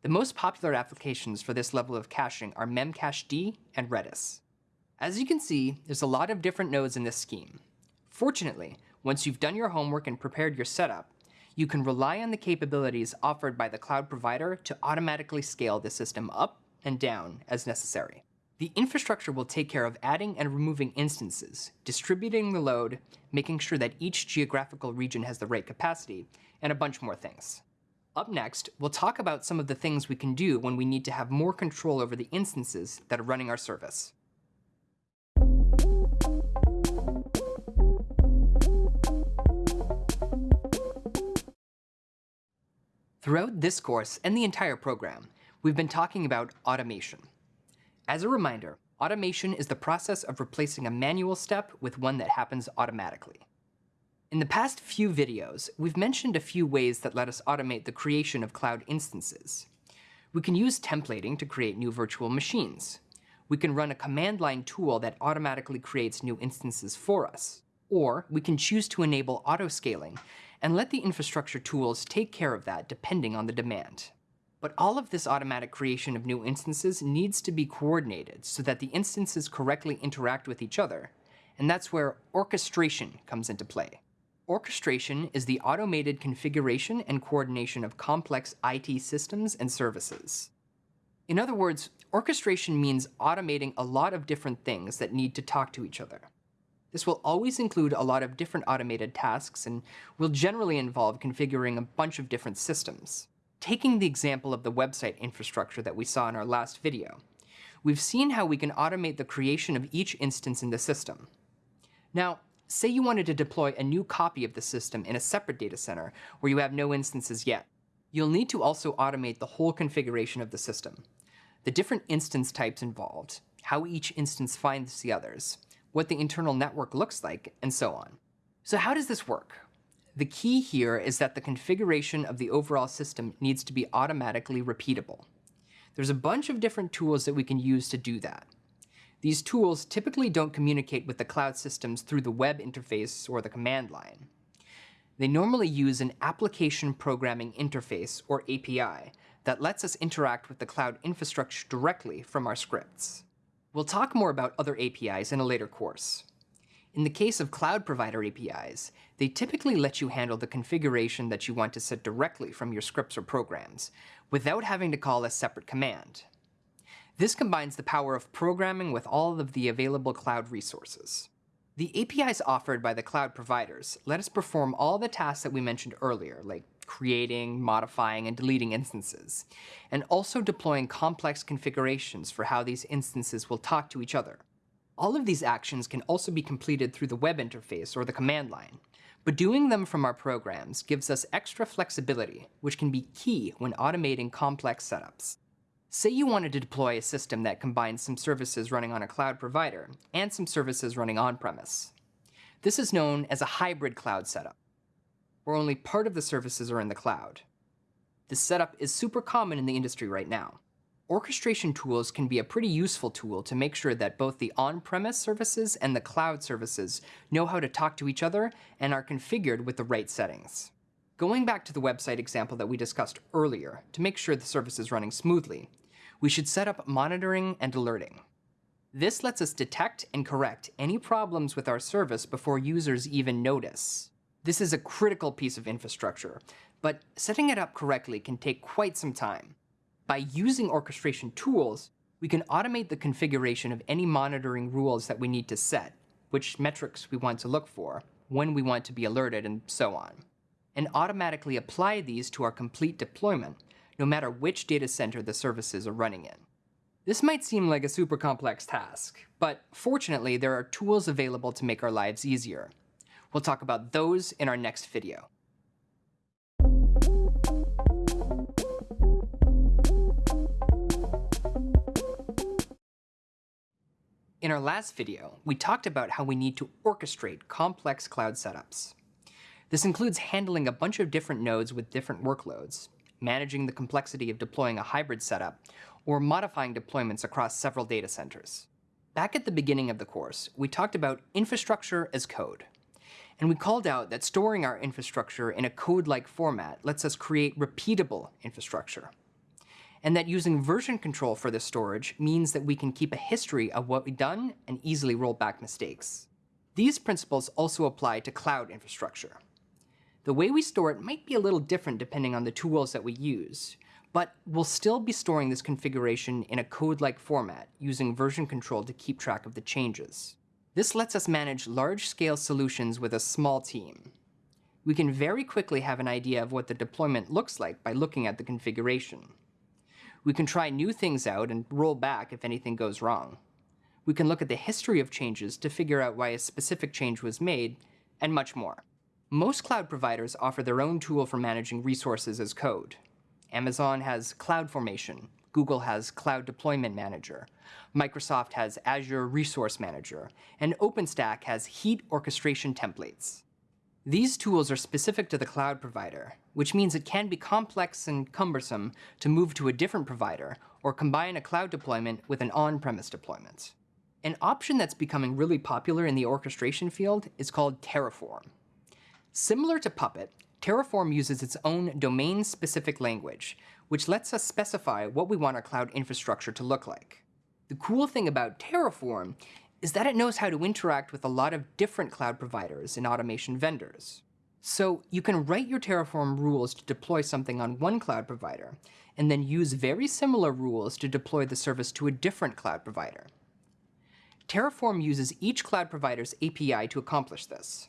The most popular applications for this level of caching are Memcached and Redis. As you can see, there's a lot of different nodes in this scheme. Fortunately, once you've done your homework and prepared your setup, you can rely on the capabilities offered by the cloud provider to automatically scale the system up and down as necessary. The infrastructure will take care of adding and removing instances, distributing the load, making sure that each geographical region has the right capacity, and a bunch more things. Up next, we'll talk about some of the things we can do when we need to have more control over the instances that are running our service. Throughout this course and the entire program, we've been talking about automation. As a reminder, automation is the process of replacing a manual step with one that happens automatically. In the past few videos, we've mentioned a few ways that let us automate the creation of cloud instances. We can use templating to create new virtual machines. We can run a command line tool that automatically creates new instances for us. Or we can choose to enable auto-scaling and let the infrastructure tools take care of that depending on the demand. But all of this automatic creation of new instances needs to be coordinated so that the instances correctly interact with each other, and that's where orchestration comes into play. Orchestration is the automated configuration and coordination of complex IT systems and services. In other words, orchestration means automating a lot of different things that need to talk to each other. This will always include a lot of different automated tasks and will generally involve configuring a bunch of different systems. Taking the example of the website infrastructure that we saw in our last video, we've seen how we can automate the creation of each instance in the system. Now, say you wanted to deploy a new copy of the system in a separate data center where you have no instances yet. You'll need to also automate the whole configuration of the system. The different instance types involved, how each instance finds the others, what the internal network looks like, and so on. So how does this work? The key here is that the configuration of the overall system needs to be automatically repeatable. There's a bunch of different tools that we can use to do that. These tools typically don't communicate with the cloud systems through the web interface or the command line. They normally use an Application Programming Interface, or API, that lets us interact with the cloud infrastructure directly from our scripts. We'll talk more about other APIs in a later course. In the case of cloud provider APIs, they typically let you handle the configuration that you want to set directly from your scripts or programs, without having to call a separate command. This combines the power of programming with all of the available cloud resources. The APIs offered by the cloud providers let us perform all the tasks that we mentioned earlier, like creating, modifying, and deleting instances, and also deploying complex configurations for how these instances will talk to each other. All of these actions can also be completed through the web interface or the command line, but doing them from our programs gives us extra flexibility, which can be key when automating complex setups. Say you wanted to deploy a system that combines some services running on a cloud provider and some services running on-premise. This is known as a hybrid cloud setup, where only part of the services are in the cloud. This setup is super common in the industry right now orchestration tools can be a pretty useful tool to make sure that both the on-premise services and the cloud services know how to talk to each other and are configured with the right settings. Going back to the website example that we discussed earlier, to make sure the service is running smoothly, we should set up monitoring and alerting. This lets us detect and correct any problems with our service before users even notice. This is a critical piece of infrastructure, but setting it up correctly can take quite some time. By using orchestration tools, we can automate the configuration of any monitoring rules that we need to set, which metrics we want to look for, when we want to be alerted, and so on, and automatically apply these to our complete deployment, no matter which data center the services are running in. This might seem like a super complex task, but fortunately there are tools available to make our lives easier. We'll talk about those in our next video. In our last video, we talked about how we need to orchestrate complex cloud setups. This includes handling a bunch of different nodes with different workloads, managing the complexity of deploying a hybrid setup, or modifying deployments across several data centers. Back at the beginning of the course, we talked about infrastructure as code. And we called out that storing our infrastructure in a code-like format lets us create repeatable infrastructure. And that using version control for this storage means that we can keep a history of what we've done and easily roll back mistakes. These principles also apply to cloud infrastructure. The way we store it might be a little different depending on the tools that we use, but we'll still be storing this configuration in a code-like format using version control to keep track of the changes. This lets us manage large-scale solutions with a small team. We can very quickly have an idea of what the deployment looks like by looking at the configuration. We can try new things out and roll back if anything goes wrong. We can look at the history of changes to figure out why a specific change was made, and much more. Most cloud providers offer their own tool for managing resources as code. Amazon has CloudFormation, Google has Cloud Deployment Manager, Microsoft has Azure Resource Manager, and OpenStack has Heat orchestration templates. These tools are specific to the cloud provider, which means it can be complex and cumbersome to move to a different provider or combine a cloud deployment with an on-premise deployment. An option that's becoming really popular in the orchestration field is called Terraform. Similar to Puppet, Terraform uses its own domain-specific language, which lets us specify what we want our cloud infrastructure to look like. The cool thing about Terraform is that it knows how to interact with a lot of different cloud providers and automation vendors. So you can write your Terraform rules to deploy something on one cloud provider, and then use very similar rules to deploy the service to a different cloud provider. Terraform uses each cloud provider's API to accomplish this.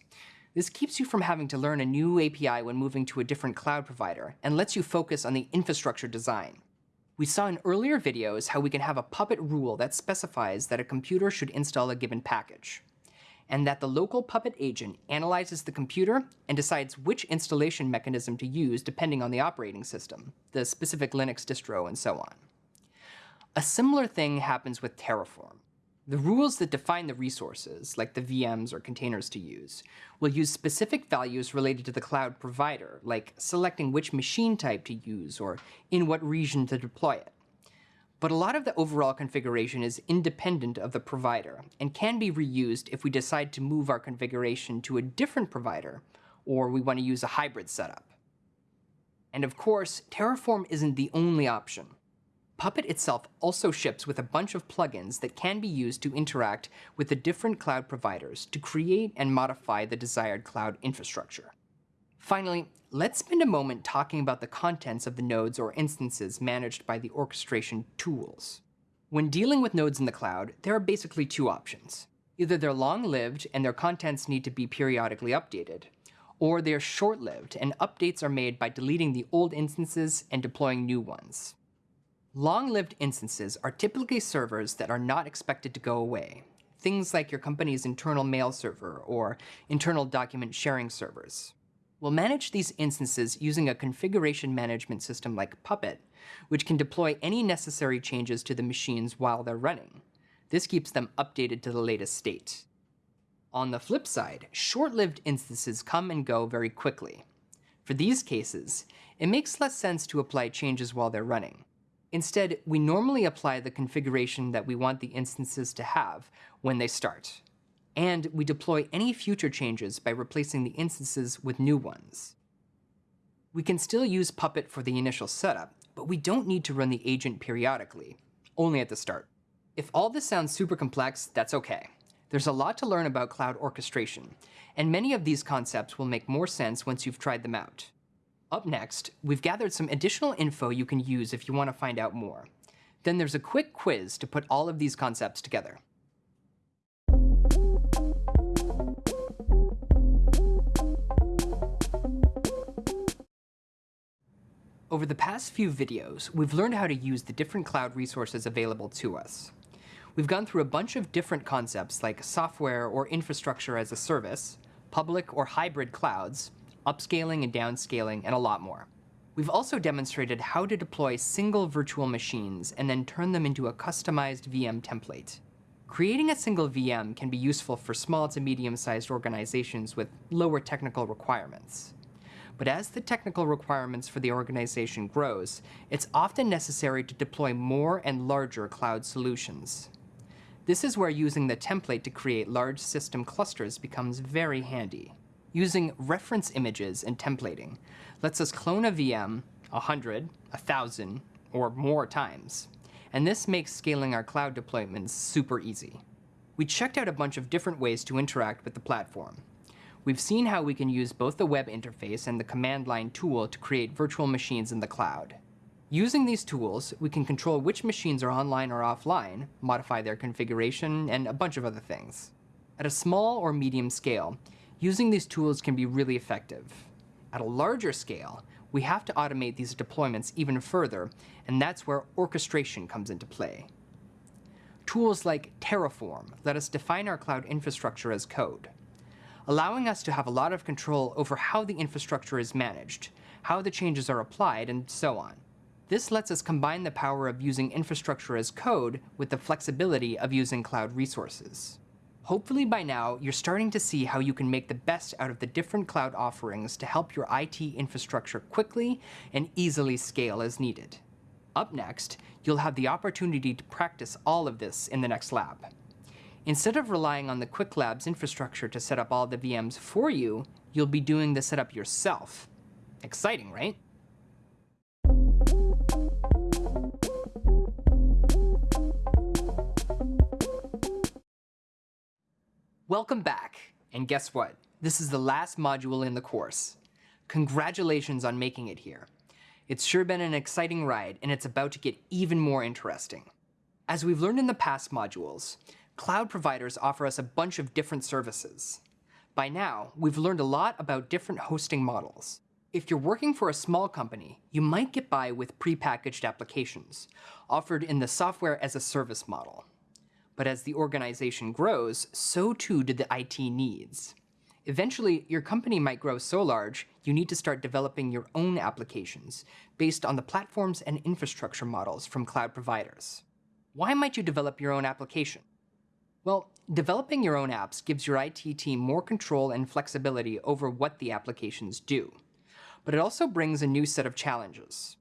This keeps you from having to learn a new API when moving to a different cloud provider, and lets you focus on the infrastructure design. We saw in earlier videos how we can have a Puppet rule that specifies that a computer should install a given package, and that the local Puppet agent analyzes the computer and decides which installation mechanism to use depending on the operating system, the specific Linux distro, and so on. A similar thing happens with Terraform. The rules that define the resources, like the VMs or containers to use, will use specific values related to the cloud provider, like selecting which machine type to use or in what region to deploy it. But a lot of the overall configuration is independent of the provider and can be reused if we decide to move our configuration to a different provider or we want to use a hybrid setup. And of course, Terraform isn't the only option. Puppet itself also ships with a bunch of plugins that can be used to interact with the different cloud providers to create and modify the desired cloud infrastructure. Finally, let's spend a moment talking about the contents of the nodes or instances managed by the orchestration tools. When dealing with nodes in the cloud, there are basically two options. Either they're long-lived and their contents need to be periodically updated, or they're short-lived and updates are made by deleting the old instances and deploying new ones. Long-lived instances are typically servers that are not expected to go away, things like your company's internal mail server or internal document sharing servers. We'll manage these instances using a configuration management system like Puppet, which can deploy any necessary changes to the machines while they're running. This keeps them updated to the latest state. On the flip side, short-lived instances come and go very quickly. For these cases, it makes less sense to apply changes while they're running. Instead, we normally apply the configuration that we want the instances to have when they start. And we deploy any future changes by replacing the instances with new ones. We can still use Puppet for the initial setup, but we don't need to run the agent periodically, only at the start. If all this sounds super complex, that's okay. There's a lot to learn about cloud orchestration, and many of these concepts will make more sense once you've tried them out. Up next, we've gathered some additional info you can use if you want to find out more. Then there's a quick quiz to put all of these concepts together. Over the past few videos, we've learned how to use the different cloud resources available to us. We've gone through a bunch of different concepts like software or infrastructure as a service, public or hybrid clouds, upscaling and downscaling, and a lot more. We've also demonstrated how to deploy single virtual machines and then turn them into a customized VM template. Creating a single VM can be useful for small to medium-sized organizations with lower technical requirements. But as the technical requirements for the organization grows, it's often necessary to deploy more and larger cloud solutions. This is where using the template to create large system clusters becomes very handy. Using reference images and templating lets us clone a VM 100, 1000, or more times. And this makes scaling our cloud deployments super easy. We checked out a bunch of different ways to interact with the platform. We've seen how we can use both the web interface and the command line tool to create virtual machines in the cloud. Using these tools, we can control which machines are online or offline, modify their configuration, and a bunch of other things. At a small or medium scale, using these tools can be really effective. At a larger scale, we have to automate these deployments even further, and that's where orchestration comes into play. Tools like Terraform let us define our cloud infrastructure as code, allowing us to have a lot of control over how the infrastructure is managed, how the changes are applied, and so on. This lets us combine the power of using infrastructure as code with the flexibility of using cloud resources. Hopefully by now, you're starting to see how you can make the best out of the different cloud offerings to help your IT infrastructure quickly and easily scale as needed. Up next, you'll have the opportunity to practice all of this in the next lab. Instead of relying on the Qwiklabs infrastructure to set up all the VMs for you, you'll be doing the setup yourself. Exciting, right? Welcome back, and guess what? This is the last module in the course. Congratulations on making it here. It's sure been an exciting ride, and it's about to get even more interesting. As we've learned in the past modules, cloud providers offer us a bunch of different services. By now, we've learned a lot about different hosting models. If you're working for a small company, you might get by with prepackaged applications, offered in the software as a service model. But as the organization grows, so too do the IT needs. Eventually, your company might grow so large, you need to start developing your own applications based on the platforms and infrastructure models from cloud providers. Why might you develop your own application? Well, developing your own apps gives your IT team more control and flexibility over what the applications do. But it also brings a new set of challenges.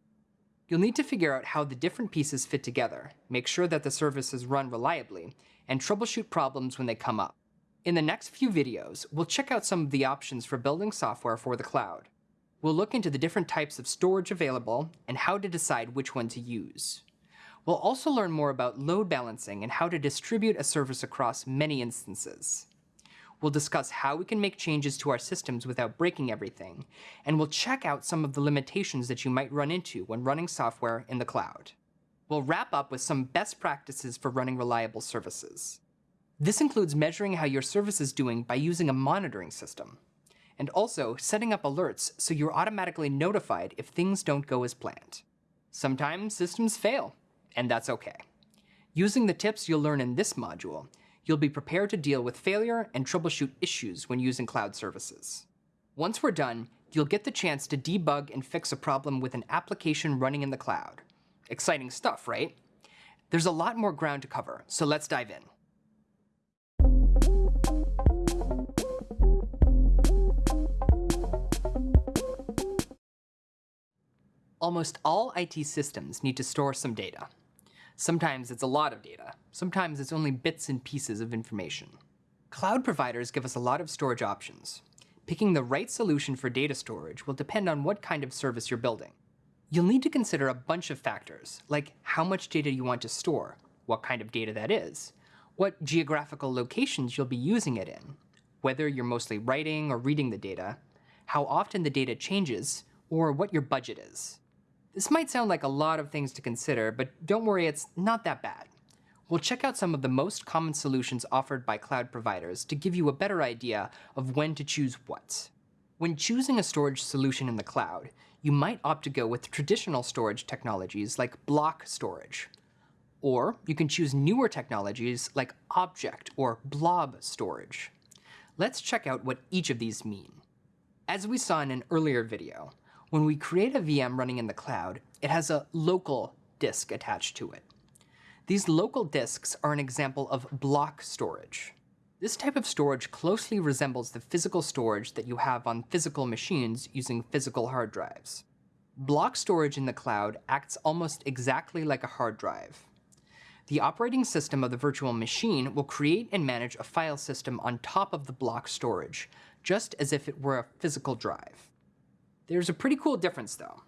You'll need to figure out how the different pieces fit together, make sure that the services run reliably, and troubleshoot problems when they come up. In the next few videos, we'll check out some of the options for building software for the cloud. We'll look into the different types of storage available and how to decide which one to use. We'll also learn more about load balancing and how to distribute a service across many instances. We'll discuss how we can make changes to our systems without breaking everything, and we'll check out some of the limitations that you might run into when running software in the cloud. We'll wrap up with some best practices for running reliable services. This includes measuring how your service is doing by using a monitoring system, and also setting up alerts so you're automatically notified if things don't go as planned. Sometimes systems fail, and that's okay. Using the tips you'll learn in this module, you'll be prepared to deal with failure and troubleshoot issues when using cloud services. Once we're done, you'll get the chance to debug and fix a problem with an application running in the cloud. Exciting stuff, right? There's a lot more ground to cover, so let's dive in. Almost all IT systems need to store some data. Sometimes it's a lot of data. Sometimes it's only bits and pieces of information. Cloud providers give us a lot of storage options. Picking the right solution for data storage will depend on what kind of service you're building. You'll need to consider a bunch of factors, like how much data you want to store, what kind of data that is, what geographical locations you'll be using it in, whether you're mostly writing or reading the data, how often the data changes, or what your budget is. This might sound like a lot of things to consider, but don't worry, it's not that bad. We'll check out some of the most common solutions offered by cloud providers to give you a better idea of when to choose what. When choosing a storage solution in the cloud, you might opt to go with traditional storage technologies like block storage. Or you can choose newer technologies like object or blob storage. Let's check out what each of these mean. As we saw in an earlier video, when we create a VM running in the cloud, it has a local disk attached to it. These local disks are an example of block storage. This type of storage closely resembles the physical storage that you have on physical machines using physical hard drives. Block storage in the cloud acts almost exactly like a hard drive. The operating system of the virtual machine will create and manage a file system on top of the block storage, just as if it were a physical drive. There's a pretty cool difference though.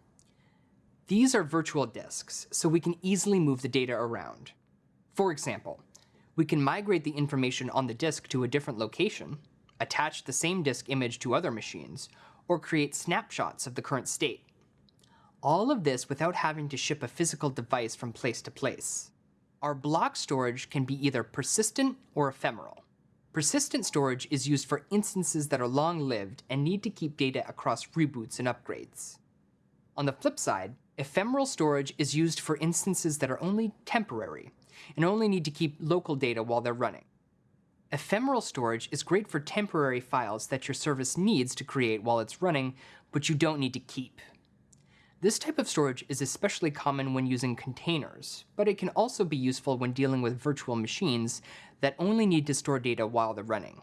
These are virtual disks, so we can easily move the data around. For example, we can migrate the information on the disk to a different location, attach the same disk image to other machines, or create snapshots of the current state. All of this without having to ship a physical device from place to place. Our block storage can be either persistent or ephemeral. Persistent storage is used for instances that are long-lived and need to keep data across reboots and upgrades. On the flip side, ephemeral storage is used for instances that are only temporary and only need to keep local data while they're running. Ephemeral storage is great for temporary files that your service needs to create while it's running, but you don't need to keep. This type of storage is especially common when using containers, but it can also be useful when dealing with virtual machines that only need to store data while they're running.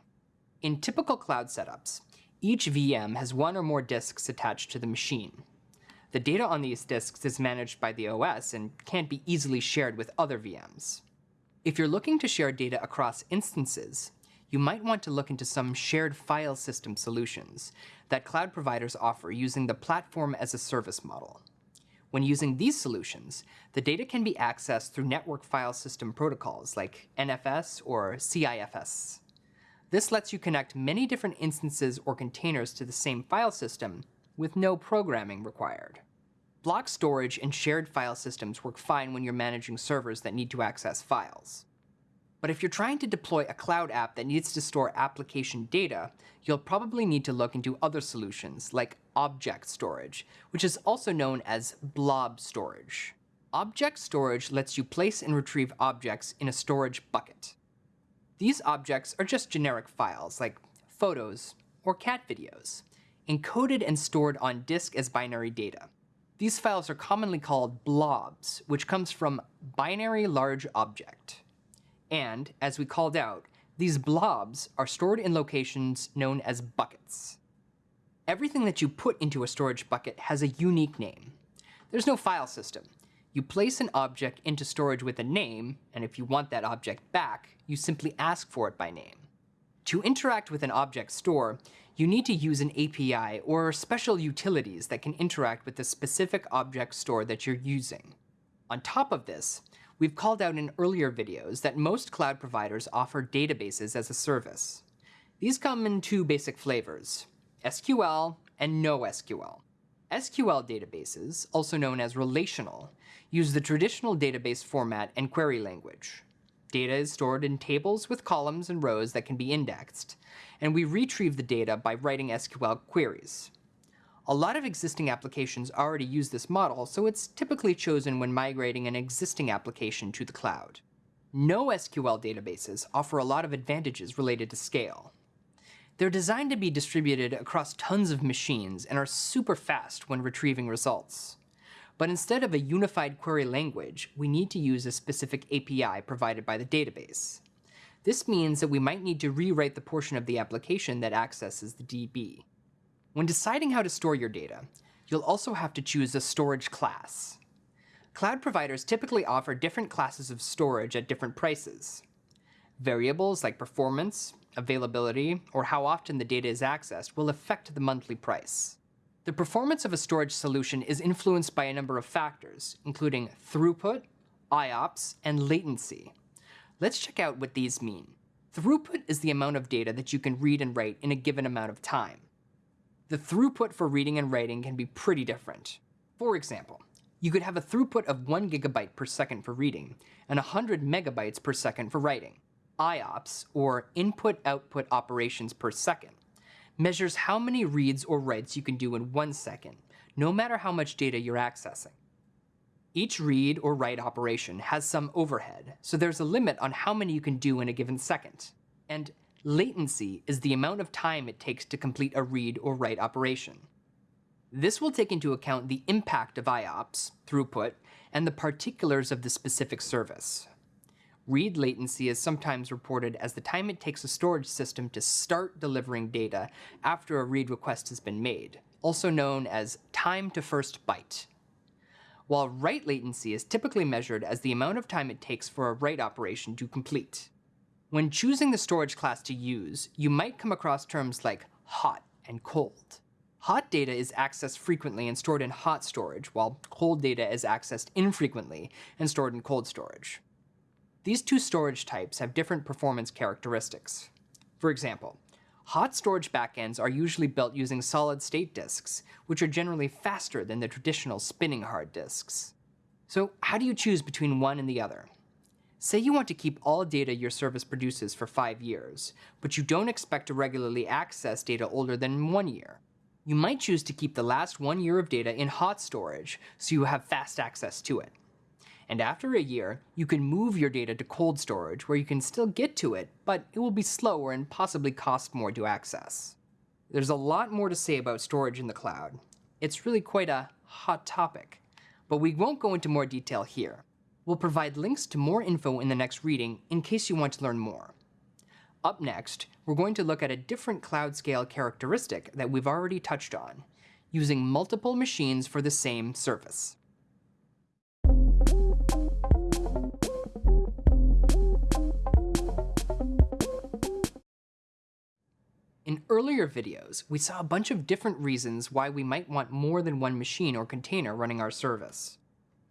In typical cloud setups, each VM has one or more disks attached to the machine. The data on these disks is managed by the OS and can't be easily shared with other VMs. If you're looking to share data across instances, you might want to look into some shared file system solutions that cloud providers offer using the platform as a service model. When using these solutions, the data can be accessed through network file system protocols like NFS or CIFS. This lets you connect many different instances or containers to the same file system with no programming required. Block storage and shared file systems work fine when you're managing servers that need to access files. But if you're trying to deploy a cloud app that needs to store application data, you'll probably need to look into other solutions like object storage, which is also known as blob storage. Object storage lets you place and retrieve objects in a storage bucket. These objects are just generic files like photos or cat videos, encoded and stored on disk as binary data. These files are commonly called blobs, which comes from binary large object. And, as we called out, these blobs are stored in locations known as buckets. Everything that you put into a storage bucket has a unique name. There's no file system. You place an object into storage with a name, and if you want that object back, you simply ask for it by name. To interact with an object store, you need to use an API or special utilities that can interact with the specific object store that you're using. On top of this, We've called out in earlier videos that most cloud providers offer databases as a service. These come in two basic flavors, SQL and NoSQL. SQL databases, also known as relational, use the traditional database format and query language. Data is stored in tables with columns and rows that can be indexed, and we retrieve the data by writing SQL queries. A lot of existing applications already use this model, so it's typically chosen when migrating an existing application to the cloud. NoSQL databases offer a lot of advantages related to scale. They're designed to be distributed across tons of machines and are super fast when retrieving results. But instead of a unified query language, we need to use a specific API provided by the database. This means that we might need to rewrite the portion of the application that accesses the DB. When deciding how to store your data, you'll also have to choose a storage class. Cloud providers typically offer different classes of storage at different prices. Variables like performance, availability, or how often the data is accessed will affect the monthly price. The performance of a storage solution is influenced by a number of factors, including throughput, IOPS, and latency. Let's check out what these mean. Throughput is the amount of data that you can read and write in a given amount of time the throughput for reading and writing can be pretty different. For example, you could have a throughput of 1 gigabyte per second for reading and 100 megabytes per second for writing. IOPS, or input-output operations per second, measures how many reads or writes you can do in one second, no matter how much data you're accessing. Each read or write operation has some overhead, so there's a limit on how many you can do in a given second. And Latency is the amount of time it takes to complete a read or write operation. This will take into account the impact of IOPS, throughput, and the particulars of the specific service. Read latency is sometimes reported as the time it takes a storage system to start delivering data after a read request has been made, also known as time to first byte. While write latency is typically measured as the amount of time it takes for a write operation to complete. When choosing the storage class to use, you might come across terms like hot and cold. Hot data is accessed frequently and stored in hot storage, while cold data is accessed infrequently and stored in cold storage. These two storage types have different performance characteristics. For example, hot storage backends are usually built using solid-state disks, which are generally faster than the traditional spinning hard disks. So how do you choose between one and the other? Say you want to keep all data your service produces for five years, but you don't expect to regularly access data older than one year. You might choose to keep the last one year of data in hot storage so you have fast access to it. And after a year, you can move your data to cold storage where you can still get to it, but it will be slower and possibly cost more to access. There's a lot more to say about storage in the cloud. It's really quite a hot topic, but we won't go into more detail here. We'll provide links to more info in the next reading in case you want to learn more. Up next, we're going to look at a different cloud scale characteristic that we've already touched on, using multiple machines for the same service. In earlier videos, we saw a bunch of different reasons why we might want more than one machine or container running our service.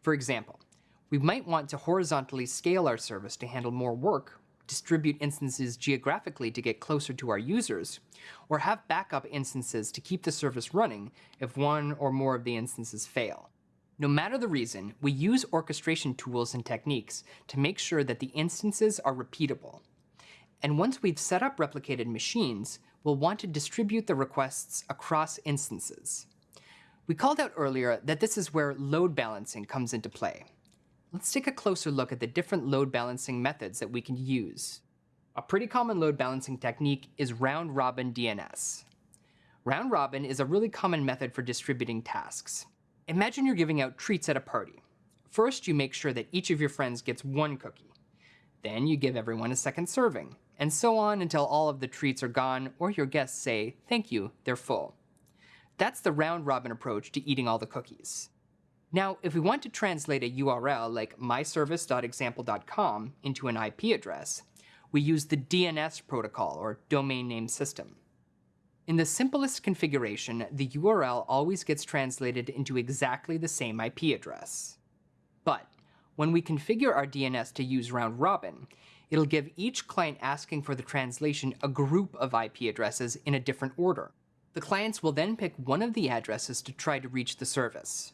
For example, we might want to horizontally scale our service to handle more work, distribute instances geographically to get closer to our users, or have backup instances to keep the service running if one or more of the instances fail. No matter the reason, we use orchestration tools and techniques to make sure that the instances are repeatable. And once we've set up replicated machines, we'll want to distribute the requests across instances. We called out earlier that this is where load balancing comes into play. Let's take a closer look at the different load balancing methods that we can use. A pretty common load balancing technique is round-robin DNS. Round-robin is a really common method for distributing tasks. Imagine you're giving out treats at a party. First, you make sure that each of your friends gets one cookie. Then you give everyone a second serving, and so on until all of the treats are gone or your guests say, thank you, they're full. That's the round-robin approach to eating all the cookies. Now, if we want to translate a URL like myservice.example.com into an IP address, we use the DNS protocol, or domain name system. In the simplest configuration, the URL always gets translated into exactly the same IP address. But when we configure our DNS to use round robin, it'll give each client asking for the translation a group of IP addresses in a different order. The clients will then pick one of the addresses to try to reach the service.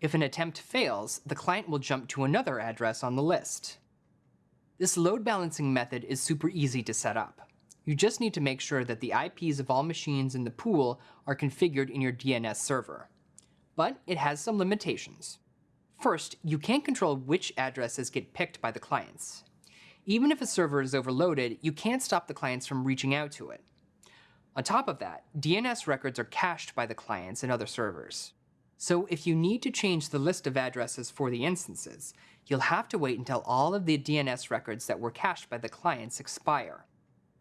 If an attempt fails, the client will jump to another address on the list. This load balancing method is super easy to set up. You just need to make sure that the IPs of all machines in the pool are configured in your DNS server. But it has some limitations. First, you can't control which addresses get picked by the clients. Even if a server is overloaded, you can't stop the clients from reaching out to it. On top of that, DNS records are cached by the clients and other servers. So if you need to change the list of addresses for the instances, you'll have to wait until all of the DNS records that were cached by the clients expire.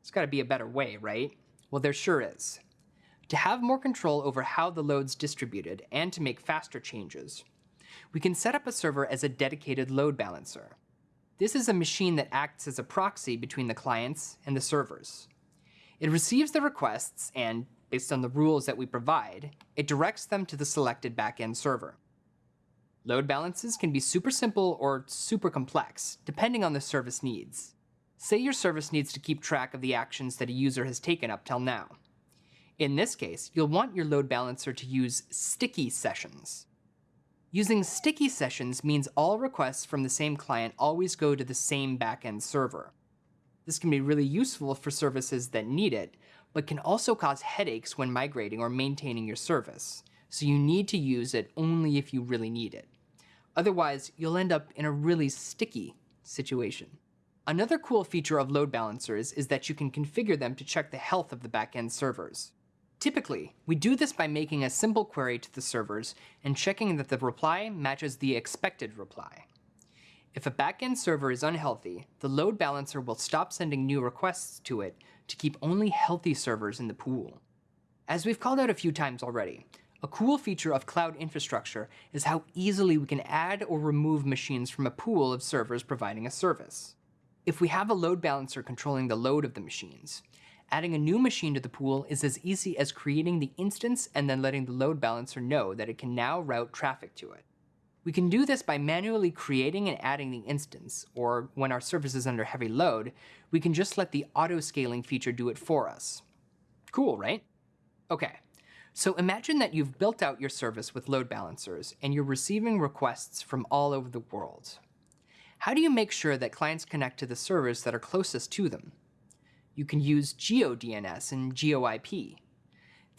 There's got to be a better way, right? Well, there sure is. To have more control over how the load's distributed and to make faster changes, we can set up a server as a dedicated load balancer. This is a machine that acts as a proxy between the clients and the servers. It receives the requests and, based on the rules that we provide, it directs them to the selected backend server. Load balances can be super simple or super complex, depending on the service needs. Say your service needs to keep track of the actions that a user has taken up till now. In this case, you'll want your load balancer to use sticky sessions. Using sticky sessions means all requests from the same client always go to the same backend server. This can be really useful for services that need it, but can also cause headaches when migrating or maintaining your service, so you need to use it only if you really need it. Otherwise, you'll end up in a really sticky situation. Another cool feature of load balancers is that you can configure them to check the health of the backend servers. Typically, we do this by making a simple query to the servers and checking that the reply matches the expected reply. If a backend server is unhealthy, the load balancer will stop sending new requests to it to keep only healthy servers in the pool. As we've called out a few times already, a cool feature of cloud infrastructure is how easily we can add or remove machines from a pool of servers providing a service. If we have a load balancer controlling the load of the machines, adding a new machine to the pool is as easy as creating the instance and then letting the load balancer know that it can now route traffic to it. We can do this by manually creating and adding the instance, or when our service is under heavy load, we can just let the auto-scaling feature do it for us. Cool, right? Okay, so imagine that you've built out your service with load balancers and you're receiving requests from all over the world. How do you make sure that clients connect to the servers that are closest to them? You can use GeoDNS and GeoIP.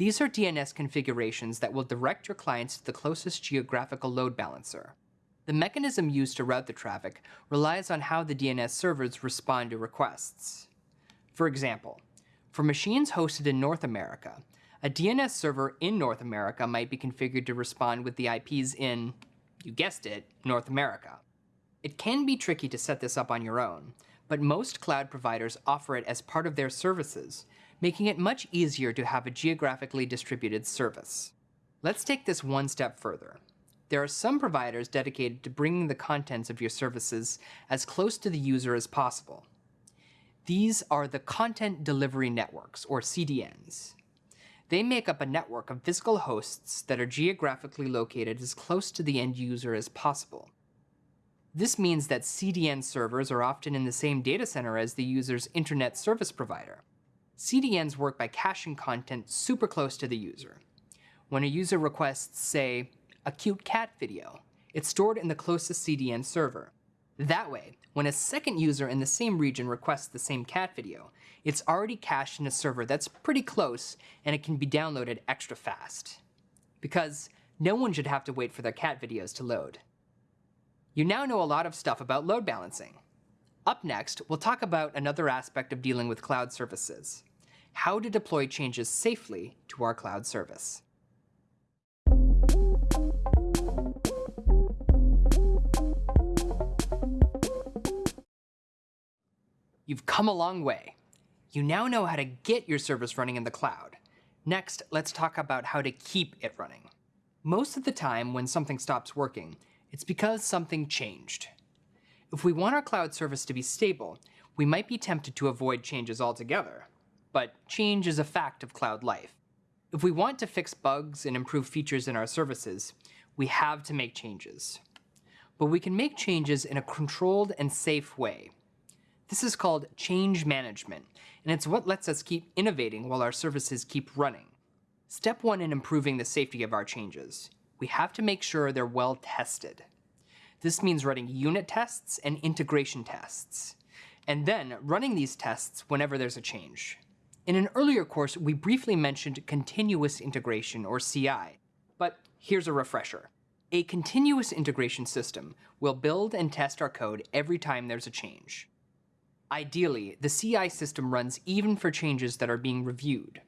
These are DNS configurations that will direct your clients to the closest geographical load balancer. The mechanism used to route the traffic relies on how the DNS servers respond to requests. For example, for machines hosted in North America, a DNS server in North America might be configured to respond with the IPs in, you guessed it, North America. It can be tricky to set this up on your own, but most cloud providers offer it as part of their services, making it much easier to have a geographically distributed service. Let's take this one step further. There are some providers dedicated to bringing the contents of your services as close to the user as possible. These are the Content Delivery Networks, or CDNs. They make up a network of physical hosts that are geographically located as close to the end user as possible. This means that CDN servers are often in the same data center as the user's internet service provider. CDNs work by caching content super close to the user. When a user requests, say, a cute cat video, it's stored in the closest CDN server. That way, when a second user in the same region requests the same cat video, it's already cached in a server that's pretty close and it can be downloaded extra fast. Because no one should have to wait for their cat videos to load. You now know a lot of stuff about load balancing. Up next, we'll talk about another aspect of dealing with cloud services, how to deploy changes safely to our cloud service. You've come a long way. You now know how to get your service running in the cloud. Next, let's talk about how to keep it running. Most of the time when something stops working, it's because something changed. If we want our cloud service to be stable, we might be tempted to avoid changes altogether. But change is a fact of cloud life. If we want to fix bugs and improve features in our services, we have to make changes. But we can make changes in a controlled and safe way. This is called change management, and it's what lets us keep innovating while our services keep running. Step one in improving the safety of our changes. We have to make sure they're well tested. This means running unit tests and integration tests, and then running these tests whenever there's a change. In an earlier course, we briefly mentioned continuous integration, or CI, but here's a refresher. A continuous integration system will build and test our code every time there's a change. Ideally, the CI system runs even for changes that are being reviewed.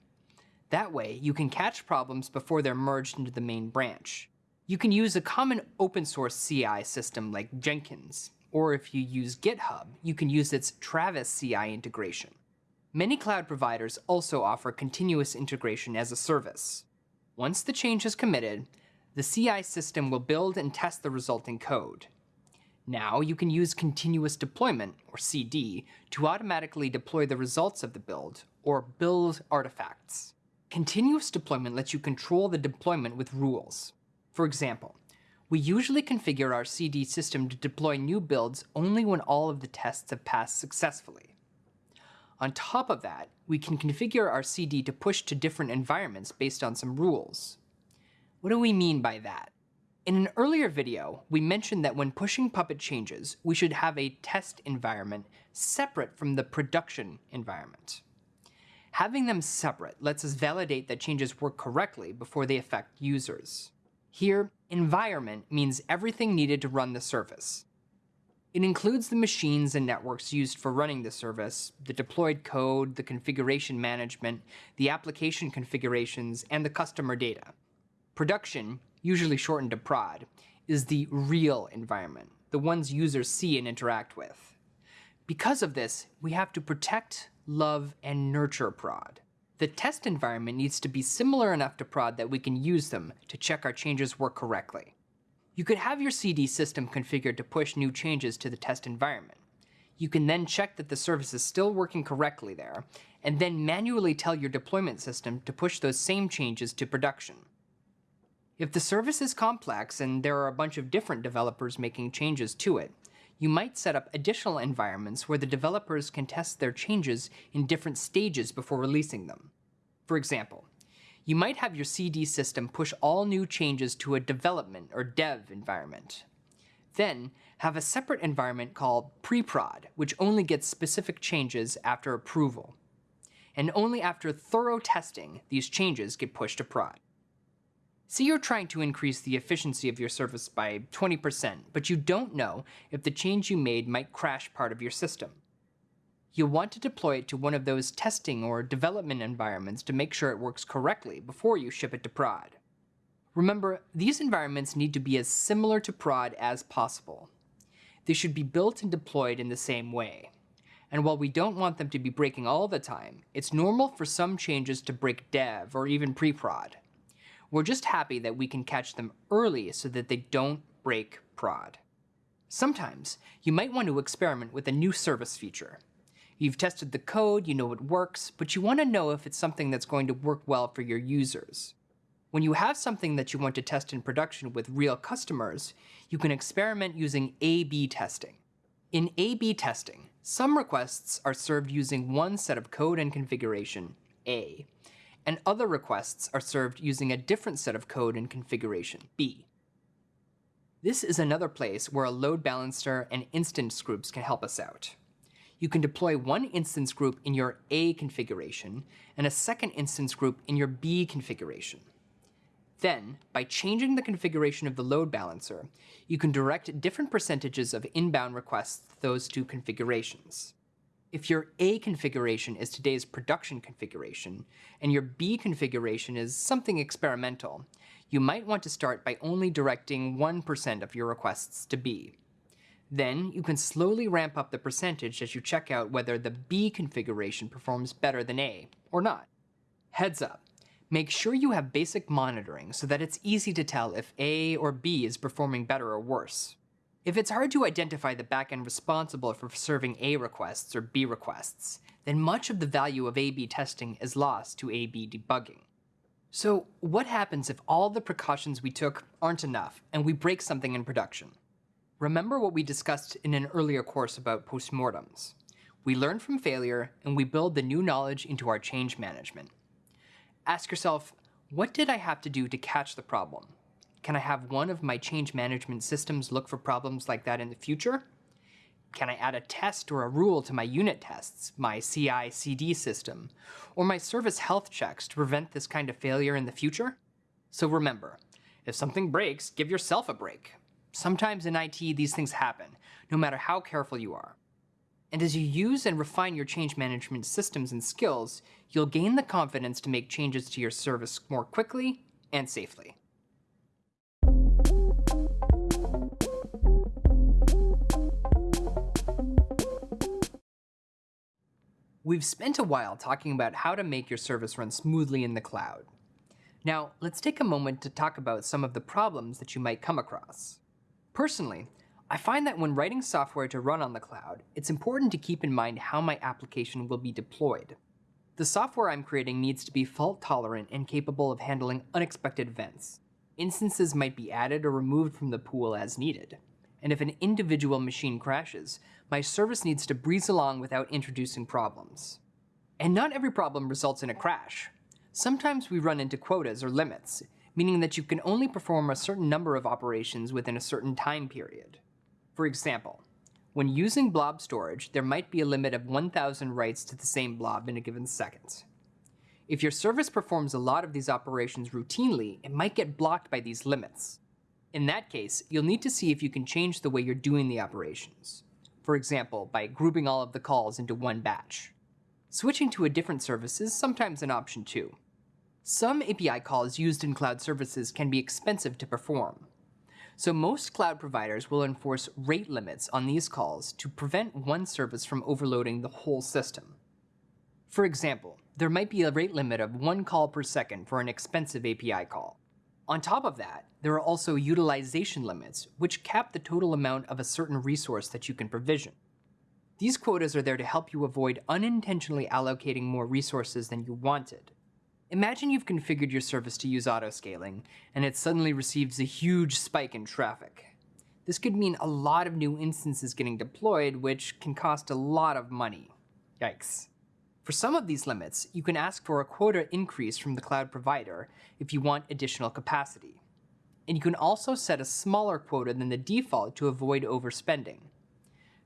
That way, you can catch problems before they're merged into the main branch. You can use a common open source CI system like Jenkins, or if you use GitHub, you can use its Travis CI integration. Many cloud providers also offer continuous integration as a service. Once the change is committed, the CI system will build and test the resulting code. Now you can use continuous deployment, or CD, to automatically deploy the results of the build, or build artifacts. Continuous deployment lets you control the deployment with rules. For example, we usually configure our CD system to deploy new builds only when all of the tests have passed successfully. On top of that, we can configure our CD to push to different environments based on some rules. What do we mean by that? In an earlier video, we mentioned that when pushing Puppet changes, we should have a test environment separate from the production environment. Having them separate lets us validate that changes work correctly before they affect users. Here, environment means everything needed to run the service. It includes the machines and networks used for running the service, the deployed code, the configuration management, the application configurations, and the customer data. Production usually shortened to prod, is the real environment, the ones users see and interact with. Because of this, we have to protect, love, and nurture prod. The test environment needs to be similar enough to prod that we can use them to check our changes work correctly. You could have your CD system configured to push new changes to the test environment. You can then check that the service is still working correctly there, and then manually tell your deployment system to push those same changes to production. If the service is complex and there are a bunch of different developers making changes to it, you might set up additional environments where the developers can test their changes in different stages before releasing them. For example, you might have your CD system push all new changes to a development or dev environment. Then, have a separate environment called pre-prod, which only gets specific changes after approval. And only after thorough testing, these changes get pushed to prod. Say you're trying to increase the efficiency of your service by 20%, but you don't know if the change you made might crash part of your system. You'll want to deploy it to one of those testing or development environments to make sure it works correctly before you ship it to prod. Remember, these environments need to be as similar to prod as possible. They should be built and deployed in the same way. And while we don't want them to be breaking all the time, it's normal for some changes to break dev or even pre-prod. We're just happy that we can catch them early so that they don't break prod. Sometimes, you might want to experiment with a new service feature. You've tested the code, you know it works, but you want to know if it's something that's going to work well for your users. When you have something that you want to test in production with real customers, you can experiment using A-B testing. In A-B testing, some requests are served using one set of code and configuration, A, and other requests are served using a different set of code and configuration, B. This is another place where a load balancer and instance groups can help us out. You can deploy one instance group in your A configuration and a second instance group in your B configuration. Then, by changing the configuration of the load balancer, you can direct different percentages of inbound requests to those two configurations. If your A configuration is today's production configuration, and your B configuration is something experimental, you might want to start by only directing 1% of your requests to B. Then, you can slowly ramp up the percentage as you check out whether the B configuration performs better than A, or not. Heads up, make sure you have basic monitoring so that it's easy to tell if A or B is performing better or worse. If it's hard to identify the backend responsible for serving A requests or B requests, then much of the value of A-B testing is lost to A-B debugging. So what happens if all the precautions we took aren't enough and we break something in production? Remember what we discussed in an earlier course about postmortems. We learn from failure and we build the new knowledge into our change management. Ask yourself, what did I have to do to catch the problem? Can I have one of my change management systems look for problems like that in the future? Can I add a test or a rule to my unit tests, my CI-CD system, or my service health checks to prevent this kind of failure in the future? So remember, if something breaks, give yourself a break. Sometimes in IT, these things happen, no matter how careful you are. And as you use and refine your change management systems and skills, you'll gain the confidence to make changes to your service more quickly and safely. We've spent a while talking about how to make your service run smoothly in the cloud. Now, let's take a moment to talk about some of the problems that you might come across. Personally, I find that when writing software to run on the cloud, it's important to keep in mind how my application will be deployed. The software I'm creating needs to be fault tolerant and capable of handling unexpected events. Instances might be added or removed from the pool as needed and if an individual machine crashes, my service needs to breeze along without introducing problems. And not every problem results in a crash. Sometimes we run into quotas or limits, meaning that you can only perform a certain number of operations within a certain time period. For example, when using blob storage, there might be a limit of 1,000 writes to the same blob in a given second. If your service performs a lot of these operations routinely, it might get blocked by these limits. In that case, you'll need to see if you can change the way you're doing the operations. For example, by grouping all of the calls into one batch. Switching to a different service is sometimes an option too. Some API calls used in cloud services can be expensive to perform. So most cloud providers will enforce rate limits on these calls to prevent one service from overloading the whole system. For example, there might be a rate limit of one call per second for an expensive API call. On top of that, there are also utilization limits, which cap the total amount of a certain resource that you can provision. These quotas are there to help you avoid unintentionally allocating more resources than you wanted. Imagine you've configured your service to use autoscaling, and it suddenly receives a huge spike in traffic. This could mean a lot of new instances getting deployed, which can cost a lot of money. Yikes. For some of these limits, you can ask for a quota increase from the cloud provider if you want additional capacity. And you can also set a smaller quota than the default to avoid overspending.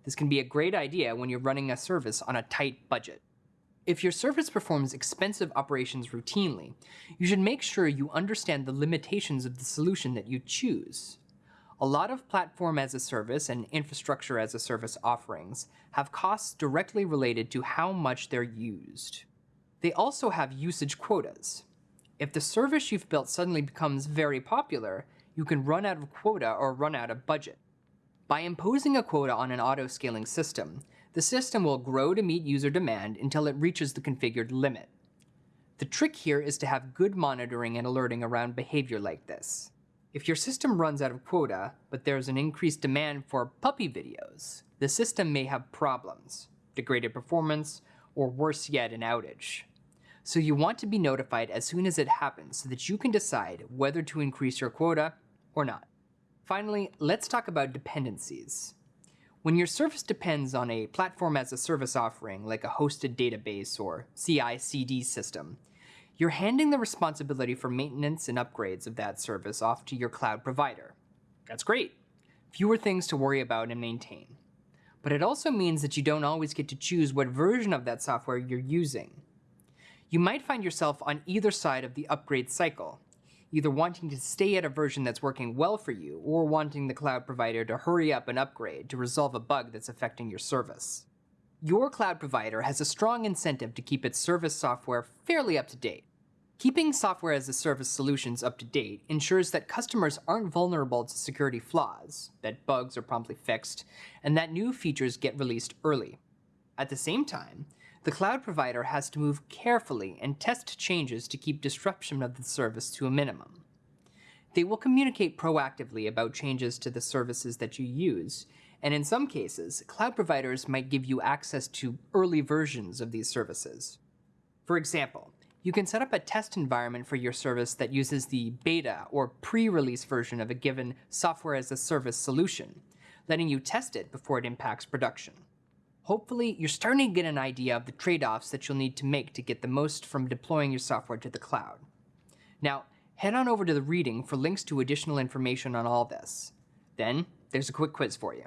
This can be a great idea when you're running a service on a tight budget. If your service performs expensive operations routinely, you should make sure you understand the limitations of the solution that you choose. A lot of platform as a service and infrastructure as a service offerings have costs directly related to how much they're used. They also have usage quotas. If the service you've built suddenly becomes very popular, you can run out of quota or run out of budget. By imposing a quota on an auto-scaling system, the system will grow to meet user demand until it reaches the configured limit. The trick here is to have good monitoring and alerting around behavior like this. If your system runs out of quota, but there's an increased demand for puppy videos, the system may have problems, degraded performance, or worse yet, an outage. So you want to be notified as soon as it happens so that you can decide whether to increase your quota or not. Finally, let's talk about dependencies. When your service depends on a platform as a service offering like a hosted database or CI/CD system, you're handing the responsibility for maintenance and upgrades of that service off to your cloud provider. That's great. Fewer things to worry about and maintain. But it also means that you don't always get to choose what version of that software you're using. You might find yourself on either side of the upgrade cycle, either wanting to stay at a version that's working well for you or wanting the cloud provider to hurry up and upgrade to resolve a bug that's affecting your service. Your cloud provider has a strong incentive to keep its service software fairly up to date. Keeping software as a service solutions up to date ensures that customers aren't vulnerable to security flaws, that bugs are promptly fixed, and that new features get released early. At the same time, the cloud provider has to move carefully and test changes to keep disruption of the service to a minimum. They will communicate proactively about changes to the services that you use, and in some cases, cloud providers might give you access to early versions of these services. For example, you can set up a test environment for your service that uses the beta or pre-release version of a given software as a service solution, letting you test it before it impacts production. Hopefully, you're starting to get an idea of the trade-offs that you'll need to make to get the most from deploying your software to the cloud. Now, head on over to the reading for links to additional information on all this. Then, there's a quick quiz for you.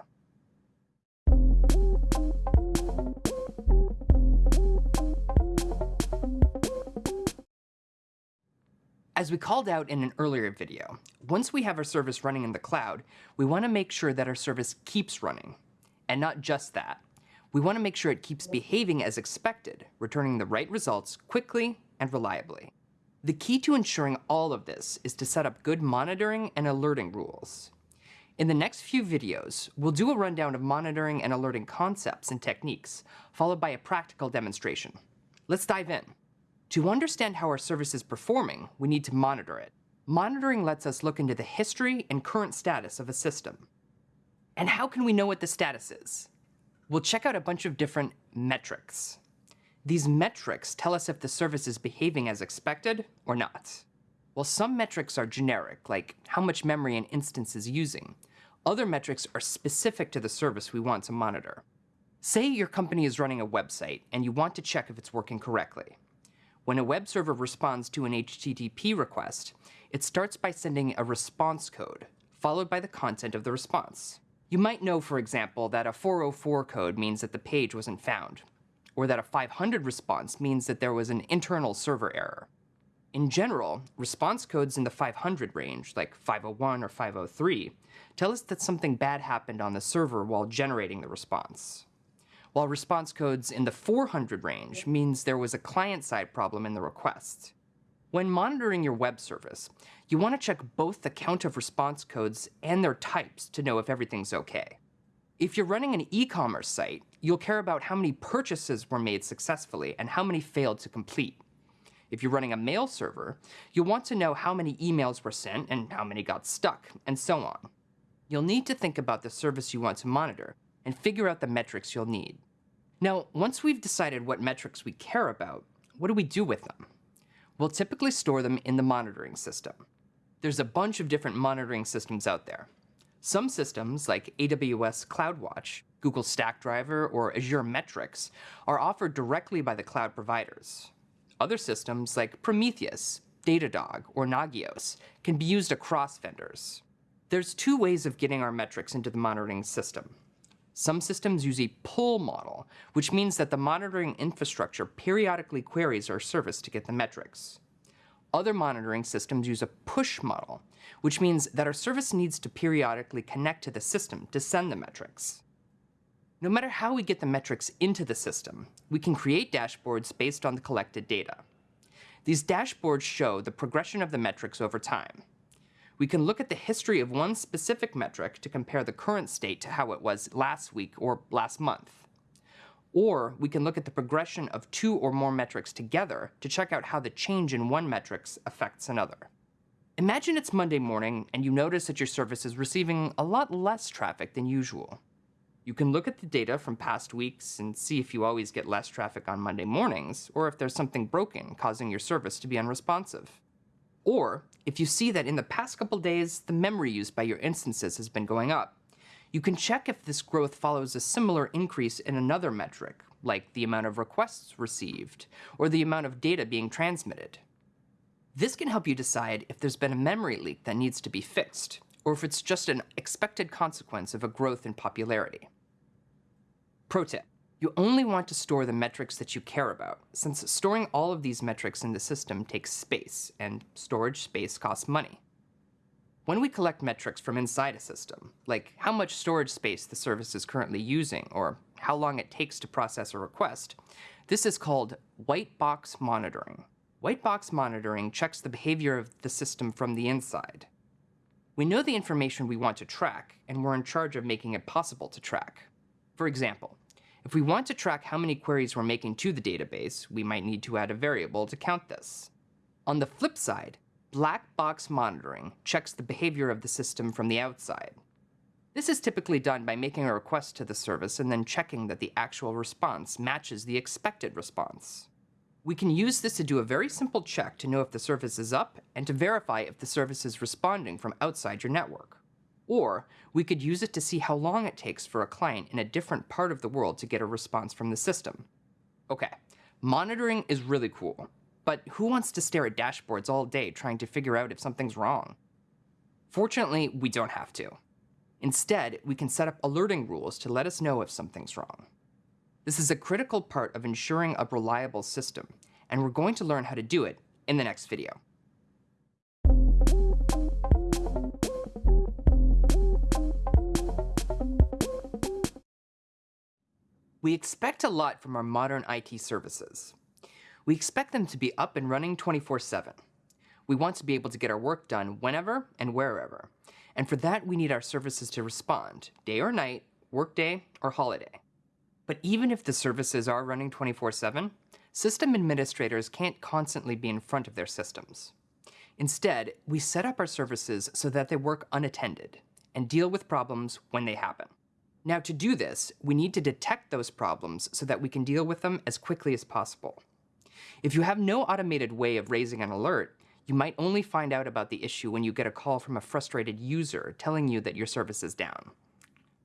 As we called out in an earlier video, once we have our service running in the cloud, we want to make sure that our service keeps running. And not just that, we want to make sure it keeps behaving as expected, returning the right results quickly and reliably. The key to ensuring all of this is to set up good monitoring and alerting rules. In the next few videos, we'll do a rundown of monitoring and alerting concepts and techniques, followed by a practical demonstration. Let's dive in. To understand how our service is performing, we need to monitor it. Monitoring lets us look into the history and current status of a system. And how can we know what the status is? We'll check out a bunch of different metrics. These metrics tell us if the service is behaving as expected or not. While some metrics are generic, like how much memory an instance is using, other metrics are specific to the service we want to monitor. Say your company is running a website and you want to check if it's working correctly. When a web server responds to an HTTP request, it starts by sending a response code, followed by the content of the response. You might know, for example, that a 404 code means that the page wasn't found, or that a 500 response means that there was an internal server error. In general, response codes in the 500 range, like 501 or 503, tell us that something bad happened on the server while generating the response. While response codes in the 400 range means there was a client-side problem in the request. When monitoring your web service, you want to check both the count of response codes and their types to know if everything's okay. If you're running an e-commerce site, you'll care about how many purchases were made successfully and how many failed to complete. If you're running a mail server, you'll want to know how many emails were sent and how many got stuck, and so on. You'll need to think about the service you want to monitor and figure out the metrics you'll need. Now, once we've decided what metrics we care about, what do we do with them? We'll typically store them in the monitoring system. There's a bunch of different monitoring systems out there. Some systems, like AWS CloudWatch, Google Stackdriver, or Azure Metrics, are offered directly by the cloud providers. Other systems, like Prometheus, Datadog, or Nagios, can be used across vendors. There's two ways of getting our metrics into the monitoring system. Some systems use a pull model, which means that the monitoring infrastructure periodically queries our service to get the metrics. Other monitoring systems use a push model, which means that our service needs to periodically connect to the system to send the metrics. No matter how we get the metrics into the system, we can create dashboards based on the collected data. These dashboards show the progression of the metrics over time. We can look at the history of one specific metric to compare the current state to how it was last week or last month. Or we can look at the progression of two or more metrics together to check out how the change in one metric affects another. Imagine it's Monday morning and you notice that your service is receiving a lot less traffic than usual. You can look at the data from past weeks and see if you always get less traffic on Monday mornings, or if there's something broken causing your service to be unresponsive. Or if you see that in the past couple days, the memory used by your instances has been going up, you can check if this growth follows a similar increase in another metric, like the amount of requests received, or the amount of data being transmitted. This can help you decide if there's been a memory leak that needs to be fixed, or if it's just an expected consequence of a growth in popularity. Pro tip, you only want to store the metrics that you care about, since storing all of these metrics in the system takes space, and storage space costs money. When we collect metrics from inside a system, like how much storage space the service is currently using or how long it takes to process a request, this is called white box monitoring. White box monitoring checks the behavior of the system from the inside. We know the information we want to track, and we're in charge of making it possible to track. For example, if we want to track how many queries we're making to the database, we might need to add a variable to count this. On the flip side, Black box monitoring checks the behavior of the system from the outside. This is typically done by making a request to the service and then checking that the actual response matches the expected response. We can use this to do a very simple check to know if the service is up and to verify if the service is responding from outside your network. Or we could use it to see how long it takes for a client in a different part of the world to get a response from the system. Okay, monitoring is really cool, but who wants to stare at dashboards all day trying to figure out if something's wrong? Fortunately, we don't have to. Instead, we can set up alerting rules to let us know if something's wrong. This is a critical part of ensuring a reliable system, and we're going to learn how to do it in the next video. We expect a lot from our modern IT services. We expect them to be up and running 24-7. We want to be able to get our work done whenever and wherever. And for that, we need our services to respond, day or night, workday or holiday. But even if the services are running 24-7, system administrators can't constantly be in front of their systems. Instead, we set up our services so that they work unattended and deal with problems when they happen. Now to do this, we need to detect those problems so that we can deal with them as quickly as possible. If you have no automated way of raising an alert, you might only find out about the issue when you get a call from a frustrated user telling you that your service is down.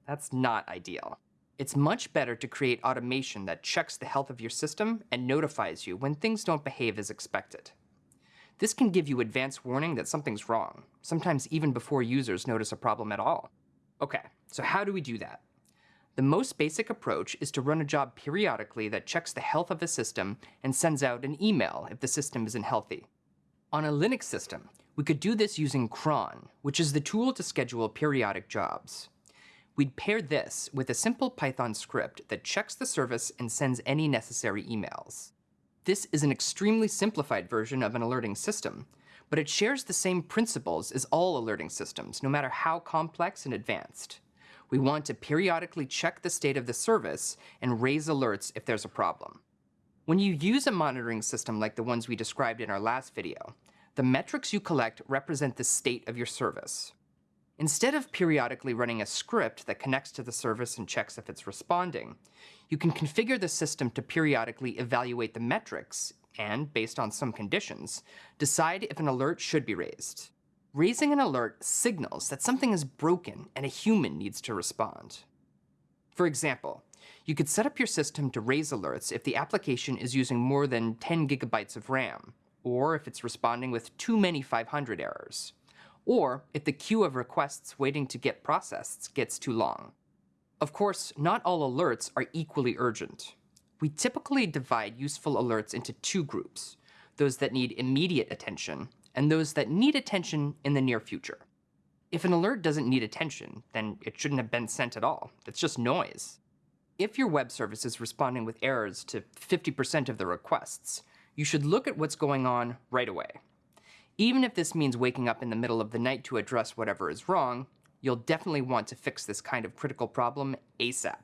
That's not ideal. It's much better to create automation that checks the health of your system and notifies you when things don't behave as expected. This can give you advance warning that something's wrong, sometimes even before users notice a problem at all. Okay, so how do we do that? The most basic approach is to run a job periodically that checks the health of a system and sends out an email if the system isn't healthy. On a Linux system, we could do this using cron, which is the tool to schedule periodic jobs. We'd pair this with a simple Python script that checks the service and sends any necessary emails. This is an extremely simplified version of an alerting system, but it shares the same principles as all alerting systems, no matter how complex and advanced we want to periodically check the state of the service and raise alerts if there's a problem. When you use a monitoring system like the ones we described in our last video, the metrics you collect represent the state of your service. Instead of periodically running a script that connects to the service and checks if it's responding, You can configure the system to periodically evaluate the metrics and, based on some conditions, decide if an alert should be raised. Raising an alert signals that something is broken and a human needs to respond. For example, you could set up your system to raise alerts if the application is using more than 10 gigabytes of RAM, or if it's responding with too many 500 errors, or if the queue of requests waiting to get processed gets too long. Of course, not all alerts are equally urgent. We typically divide useful alerts into two groups, those that need immediate attention and those that need attention in the near future. If an alert doesn't need attention, then it shouldn't have been sent at all. It's just noise. If your web service is responding with errors to 50% of the requests, you should look at what's going on right away. Even if this means waking up in the middle of the night to address whatever is wrong, you'll definitely want to fix this kind of critical problem ASAP.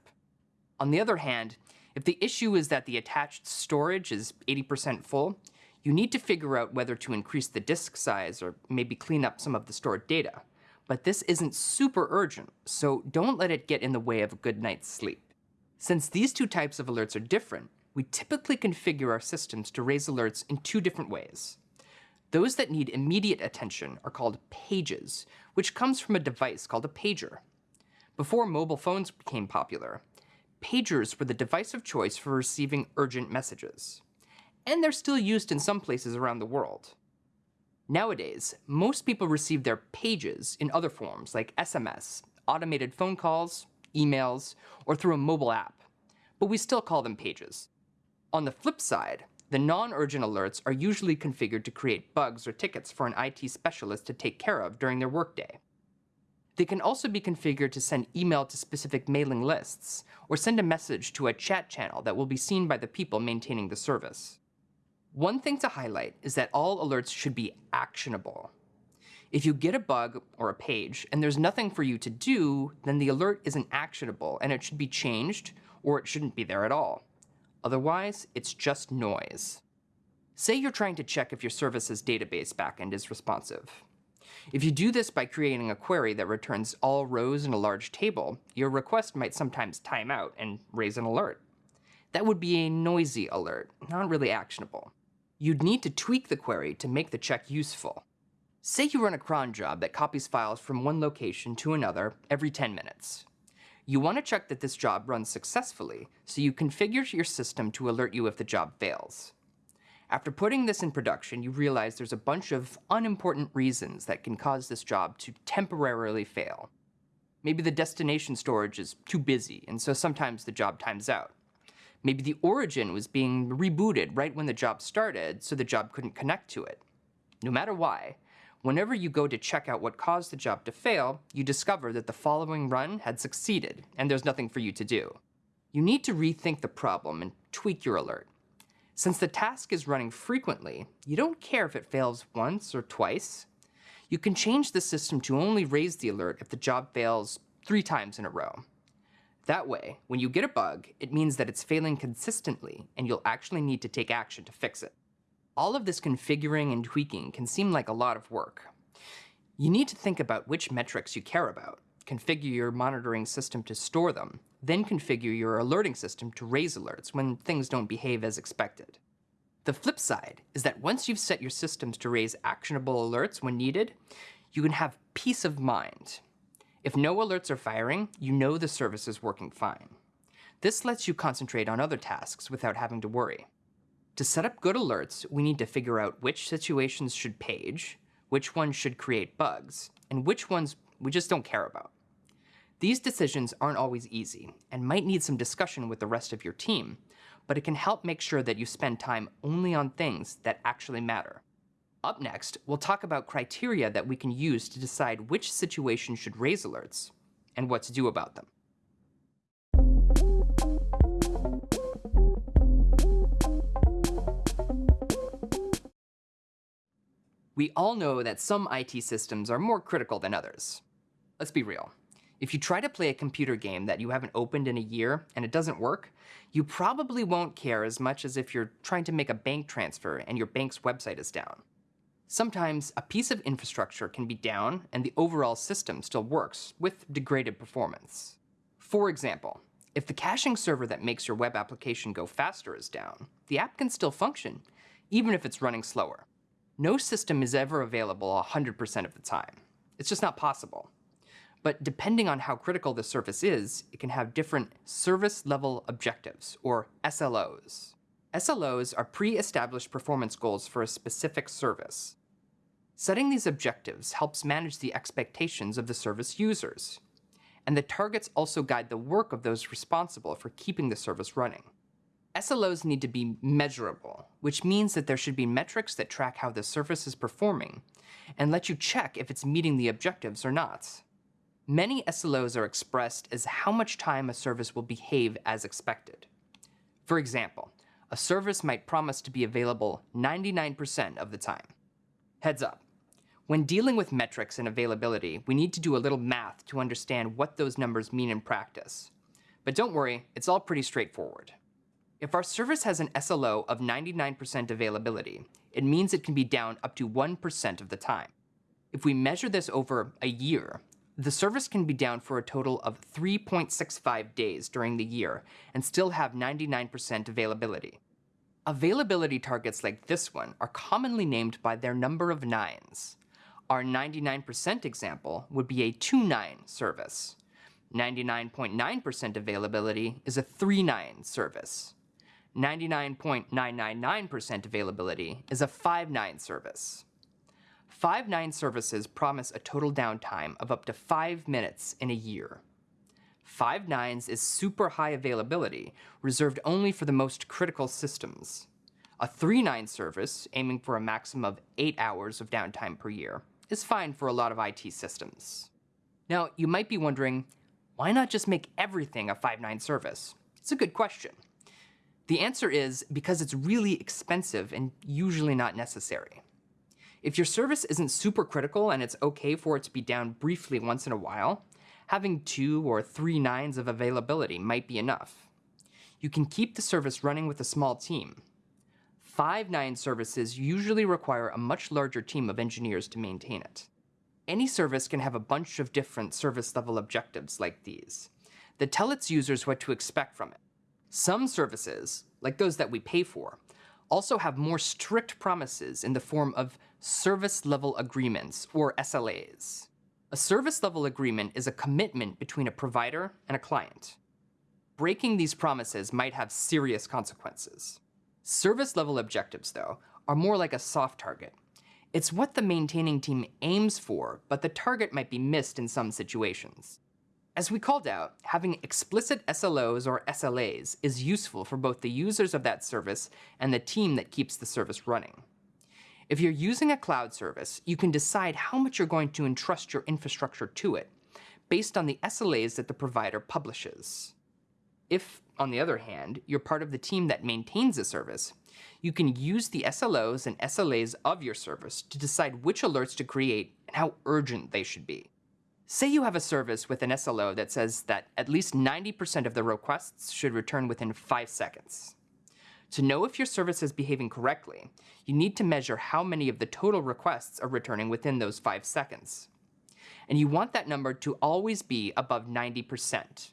On the other hand, if the issue is that the attached storage is 80% full, you need to figure out whether to increase the disk size or maybe clean up some of the stored data. But this isn't super urgent, so don't let it get in the way of a good night's sleep. Since these two types of alerts are different, we typically configure our systems to raise alerts in two different ways. Those that need immediate attention are called pages, which comes from a device called a pager. Before mobile phones became popular, pagers were the device of choice for receiving urgent messages. And they're still used in some places around the world. Nowadays, most people receive their pages in other forms like SMS, automated phone calls, emails, or through a mobile app, but we still call them pages. On the flip side, the non-urgent alerts are usually configured to create bugs or tickets for an IT specialist to take care of during their workday. They can also be configured to send email to specific mailing lists, or send a message to a chat channel that will be seen by the people maintaining the service. One thing to highlight is that all alerts should be actionable. If you get a bug or a page and there's nothing for you to do, then the alert isn't actionable and it should be changed or it shouldn't be there at all. Otherwise, it's just noise. Say you're trying to check if your service's database backend is responsive. If you do this by creating a query that returns all rows in a large table, your request might sometimes time out and raise an alert. That would be a noisy alert, not really actionable. You'd need to tweak the query to make the check useful. Say you run a cron job that copies files from one location to another every 10 minutes. You want to check that this job runs successfully, so you configure your system to alert you if the job fails. After putting this in production, you realize there's a bunch of unimportant reasons that can cause this job to temporarily fail. Maybe the destination storage is too busy, and so sometimes the job times out. Maybe the origin was being rebooted right when the job started, so the job couldn't connect to it. No matter why, Whenever you go to check out what caused the job to fail, you discover that the following run had succeeded, and there's nothing for you to do. You need to rethink the problem and tweak your alert. Since the task is running frequently, you don't care if it fails once or twice. You can change the system to only raise the alert if the job fails three times in a row. That way, when you get a bug, it means that it's failing consistently and you'll actually need to take action to fix it. All of this configuring and tweaking can seem like a lot of work. You need to think about which metrics you care about, configure your monitoring system to store them, then configure your alerting system to raise alerts when things don't behave as expected. The flip side is that once you've set your systems to raise actionable alerts when needed, you can have peace of mind. If no alerts are firing, you know the service is working fine. This lets you concentrate on other tasks without having to worry. To set up good alerts, we need to figure out which situations should page, which ones should create bugs, and which ones we just don't care about. These decisions aren't always easy and might need some discussion with the rest of your team, but it can help make sure that you spend time only on things that actually matter. Up next, we'll talk about criteria that we can use to decide which situations should raise alerts and what to do about them. We all know that some IT systems are more critical than others. Let's be real. If you try to play a computer game that you haven't opened in a year and it doesn't work, you probably won't care as much as if you're trying to make a bank transfer and your bank's website is down. Sometimes a piece of infrastructure can be down and the overall system still works with degraded performance. For example, If the caching server that makes your web application go faster is down, the app can still function, even if it's running slower. No system is ever available 100% of the time. It's just not possible. But depending on how critical the service is, it can have different service level objectives, or SLOs. SLOs are pre-established performance goals for a specific service. Setting these objectives helps manage the expectations of the service users. And the targets also guide the work of those responsible for keeping the service running. SLOs need to be measurable, which means that there should be metrics that track how the service is performing and let you check if it's meeting the objectives or not. Many SLOs are expressed as how much time a service will behave as expected. For example, a service might promise to be available 99% of the time. Heads up, when dealing with metrics and availability, we need to do a little math to understand what those numbers mean in practice. But don't worry, it's all pretty straightforward. If our service has an SLO of 99% availability, it means it can be down up to 1% of the time. If we measure this over a year, the service can be down for a total of 3.65 days during the year and still have 99% availability. Availability targets like this one are commonly named by their number of nines. Our 99% example would be a 2-9 service. 99.9% availability is a 3-9 service. 99.999% availability is a 5-9 service. Five nine services promise a total downtime of up to five minutes in a year. Five nines is super high availability, reserved only for the most critical systems. A three nine service, aiming for a maximum of eight hours of downtime per year, is fine for a lot of IT systems. Now, you might be wondering, why not just make everything a five nine service? It's a good question. The answer is because it's really expensive and usually not necessary. If your service isn't super critical and it's okay for it to be down briefly once in a while, having two or three nines of availability might be enough. You can keep the service running with a small team. Five nine services usually require a much larger team of engineers to maintain it. Any service can have a bunch of different service level objectives like these that tell its users what to expect from it. Some services, like those that we pay for, also have more strict promises in the form of service level agreements, or SLAs. A service level agreement is a commitment between a provider and a client. Breaking these promises might have serious consequences. Service level objectives, though, are more like a soft target. It's what the maintaining team aims for, but the target might be missed in some situations. As we called out, having explicit SLOs or SLAs is useful for both the users of that service and the team that keeps the service running. If you're using a cloud service, you can decide how much you're going to entrust your infrastructure to it, based on the SLAs that the provider publishes. If, on the other hand, you're part of the team that maintains a service, you can use the SLOs and SLAs of your service to decide which alerts to create and how urgent they should be. Say you have a service with an SLO that says that at least 90% of the requests should return within 5 seconds. To know if your service is behaving correctly, you need to measure how many of the total requests are returning within those 5 seconds. And you want that number to always be above 90%.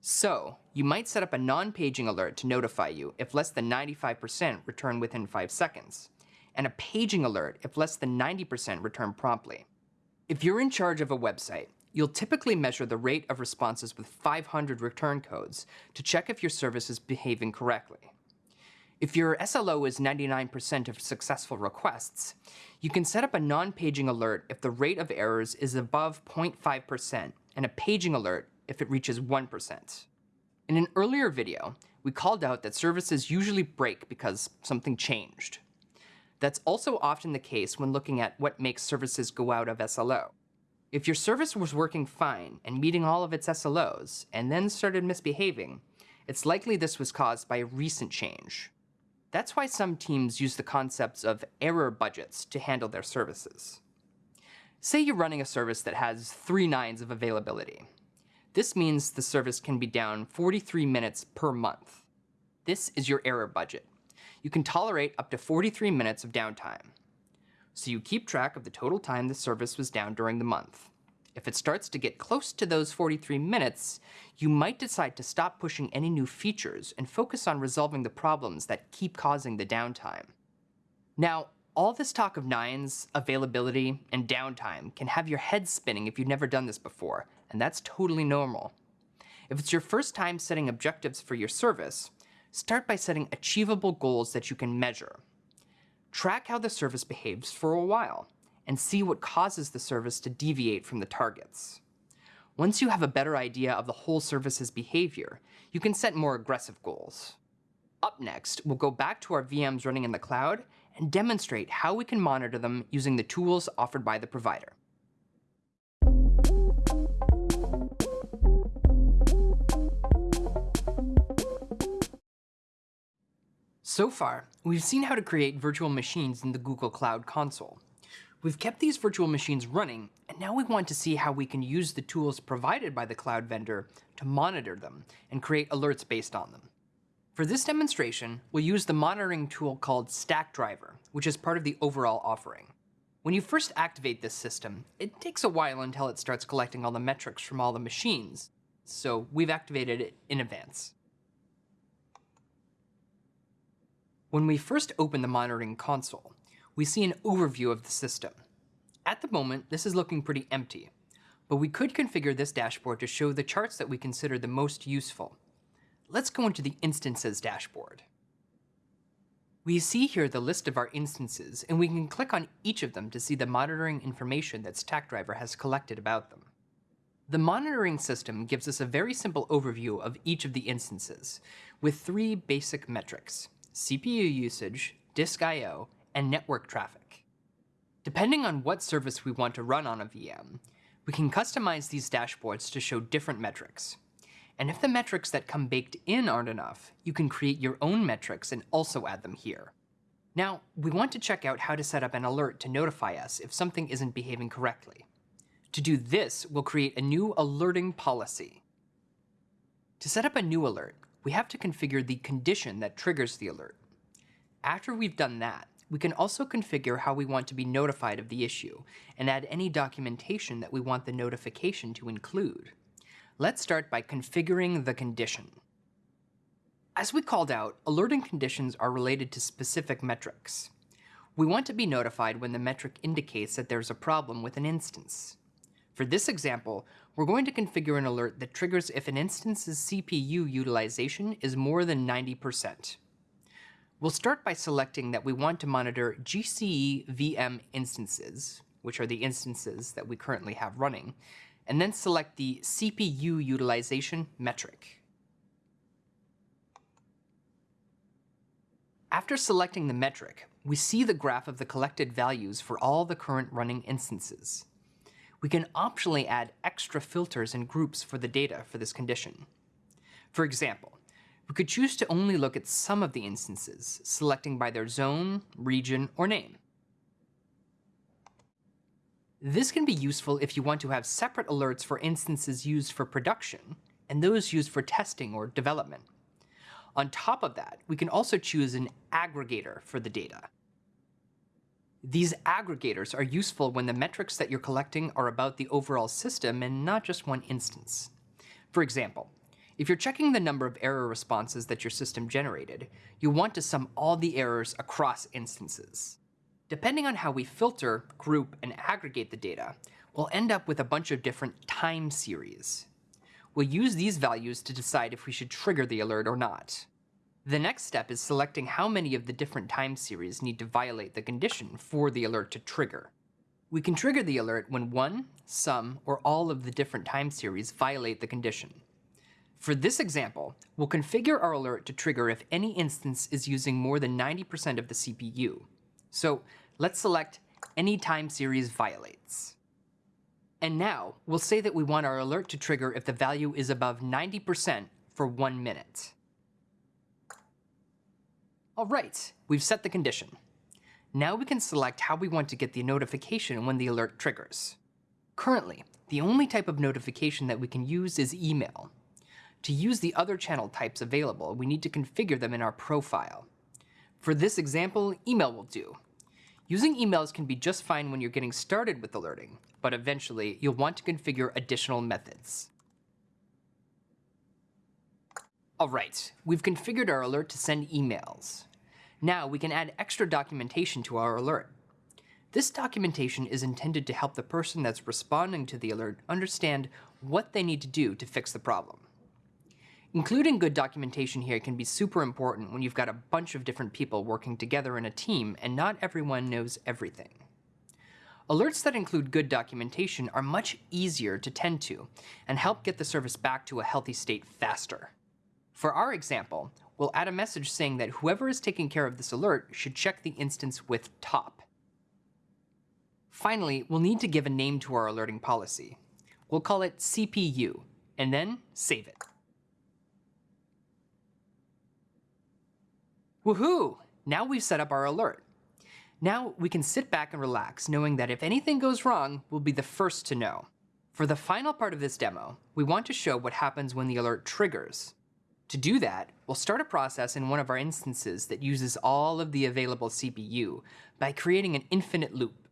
So, you might set up a non-paging alert to notify you if less than 95% return within 5 seconds, and a paging alert if less than 90% return promptly. If you're in charge of a website, you'll typically measure the rate of responses with 500 return codes to check if your service is behaving correctly. If your SLO is 99% of successful requests, you can set up a non-paging alert if the rate of errors is above 0.5% and a paging alert if it reaches 1%. In an earlier video, we called out that services usually break because something changed. That's also often the case when looking at what makes services go out of SLO. If your service was working fine and meeting all of its SLOs, and then started misbehaving, it's likely this was caused by a recent change. That's why some teams use the concepts of error budgets to handle their services. Say you're running a service that has three nines of availability. This means the service can be down 43 minutes per month. This is your error budget. You can tolerate up to 43 minutes of downtime. So you keep track of the total time the service was down during the month. If it starts to get close to those 43 minutes, you might decide to stop pushing any new features and focus on resolving the problems that keep causing the downtime. Now, all this talk of nines, availability, and downtime can have your head spinning if you've never done this before, and that's totally normal. If it's your first time setting objectives for your service, start by setting achievable goals that you can measure. Track how the service behaves for a while, and see what causes the service to deviate from the targets. Once you have a better idea of the whole service's behavior, you can set more aggressive goals. Up next, we'll go back to our VMs running in the cloud and demonstrate how we can monitor them using the tools offered by the provider. So far, we've seen how to create virtual machines in the Google Cloud Console. We've kept these virtual machines running, and now we want to see how we can use the tools provided by the cloud vendor to monitor them and create alerts based on them. For this demonstration, we'll use the monitoring tool called Stackdriver, which is part of the overall offering. When you first activate this system, it takes a while until it starts collecting all the metrics from all the machines, so we've activated it in advance. When we first open the monitoring console, we see an overview of the system. At the moment, this is looking pretty empty, but we could configure this dashboard to show the charts that we consider the most useful. Let's go into the Instances dashboard. We see here the list of our instances, and we can click on each of them to see the monitoring information that Stackdriver has collected about them. The monitoring system gives us a very simple overview of each of the instances, with three basic metrics, CPU usage, disk I.O., and network traffic. Depending on what service we want to run on a VM, we can customize these dashboards to show different metrics. And if the metrics that come baked in aren't enough, you can create your own metrics and also add them here. Now, we want to check out how to set up an alert to notify us if something isn't behaving correctly. To do this, we'll create a new alerting policy. To set up a new alert, we have to configure the condition that triggers the alert. After we've done that, we can also configure how we want to be notified of the issue and add any documentation that we want the notification to include. Let's start by configuring the condition. As we called out, alerting conditions are related to specific metrics. We want to be notified when the metric indicates that there's a problem with an instance. For this example, we're going to configure an alert that triggers if an instance's CPU utilization is more than 90%. We'll start by selecting that we want to monitor GCE VM instances, which are the instances that we currently have running, and then select the CPU utilization metric. After selecting the metric, we see the graph of the collected values for all the current running instances we can optionally add extra filters and groups for the data for this condition. For example, we could choose to only look at some of the instances, selecting by their zone, region, or name. This can be useful if you want to have separate alerts for instances used for production and those used for testing or development. On top of that, we can also choose an aggregator for the data. These aggregators are useful when the metrics that you're collecting are about the overall system and not just one instance. For example, if you're checking the number of error responses that your system generated, you want to sum all the errors across instances. Depending on how we filter, group, and aggregate the data, we'll end up with a bunch of different time series. We'll use these values to decide if we should trigger the alert or not. The next step is selecting how many of the different time series need to violate the condition for the alert to trigger. We can trigger the alert when one, some, or all of the different time series violate the condition. For this example, we'll configure our alert to trigger if any instance is using more than 90% of the CPU. So let's select any time series violates. And now, we'll say that we want our alert to trigger if the value is above 90% for one minute. All right, we've set the condition. Now we can select how we want to get the notification when the alert triggers. Currently, the only type of notification that we can use is email. To use the other channel types available, we need to configure them in our profile. For this example, email will do. Using emails can be just fine when you're getting started with alerting, but eventually you'll want to configure additional methods. Alright, we've configured our alert to send emails. Now we can add extra documentation to our alert. This documentation is intended to help the person that's responding to the alert understand what they need to do to fix the problem. Including good documentation here can be super important when you've got a bunch of different people working together in a team and not everyone knows everything. Alerts that include good documentation are much easier to tend to and help get the service back to a healthy state faster. For our example, we'll add a message saying that whoever is taking care of this alert should check the instance with top. Finally, we'll need to give a name to our alerting policy. We'll call it CPU, and then save it. Woohoo! Now we've set up our alert. Now we can sit back and relax, knowing that if anything goes wrong, we'll be the first to know. For the final part of this demo, we want to show what happens when the alert triggers. To do that, we'll start a process in one of our instances that uses all of the available CPU by creating an infinite loop.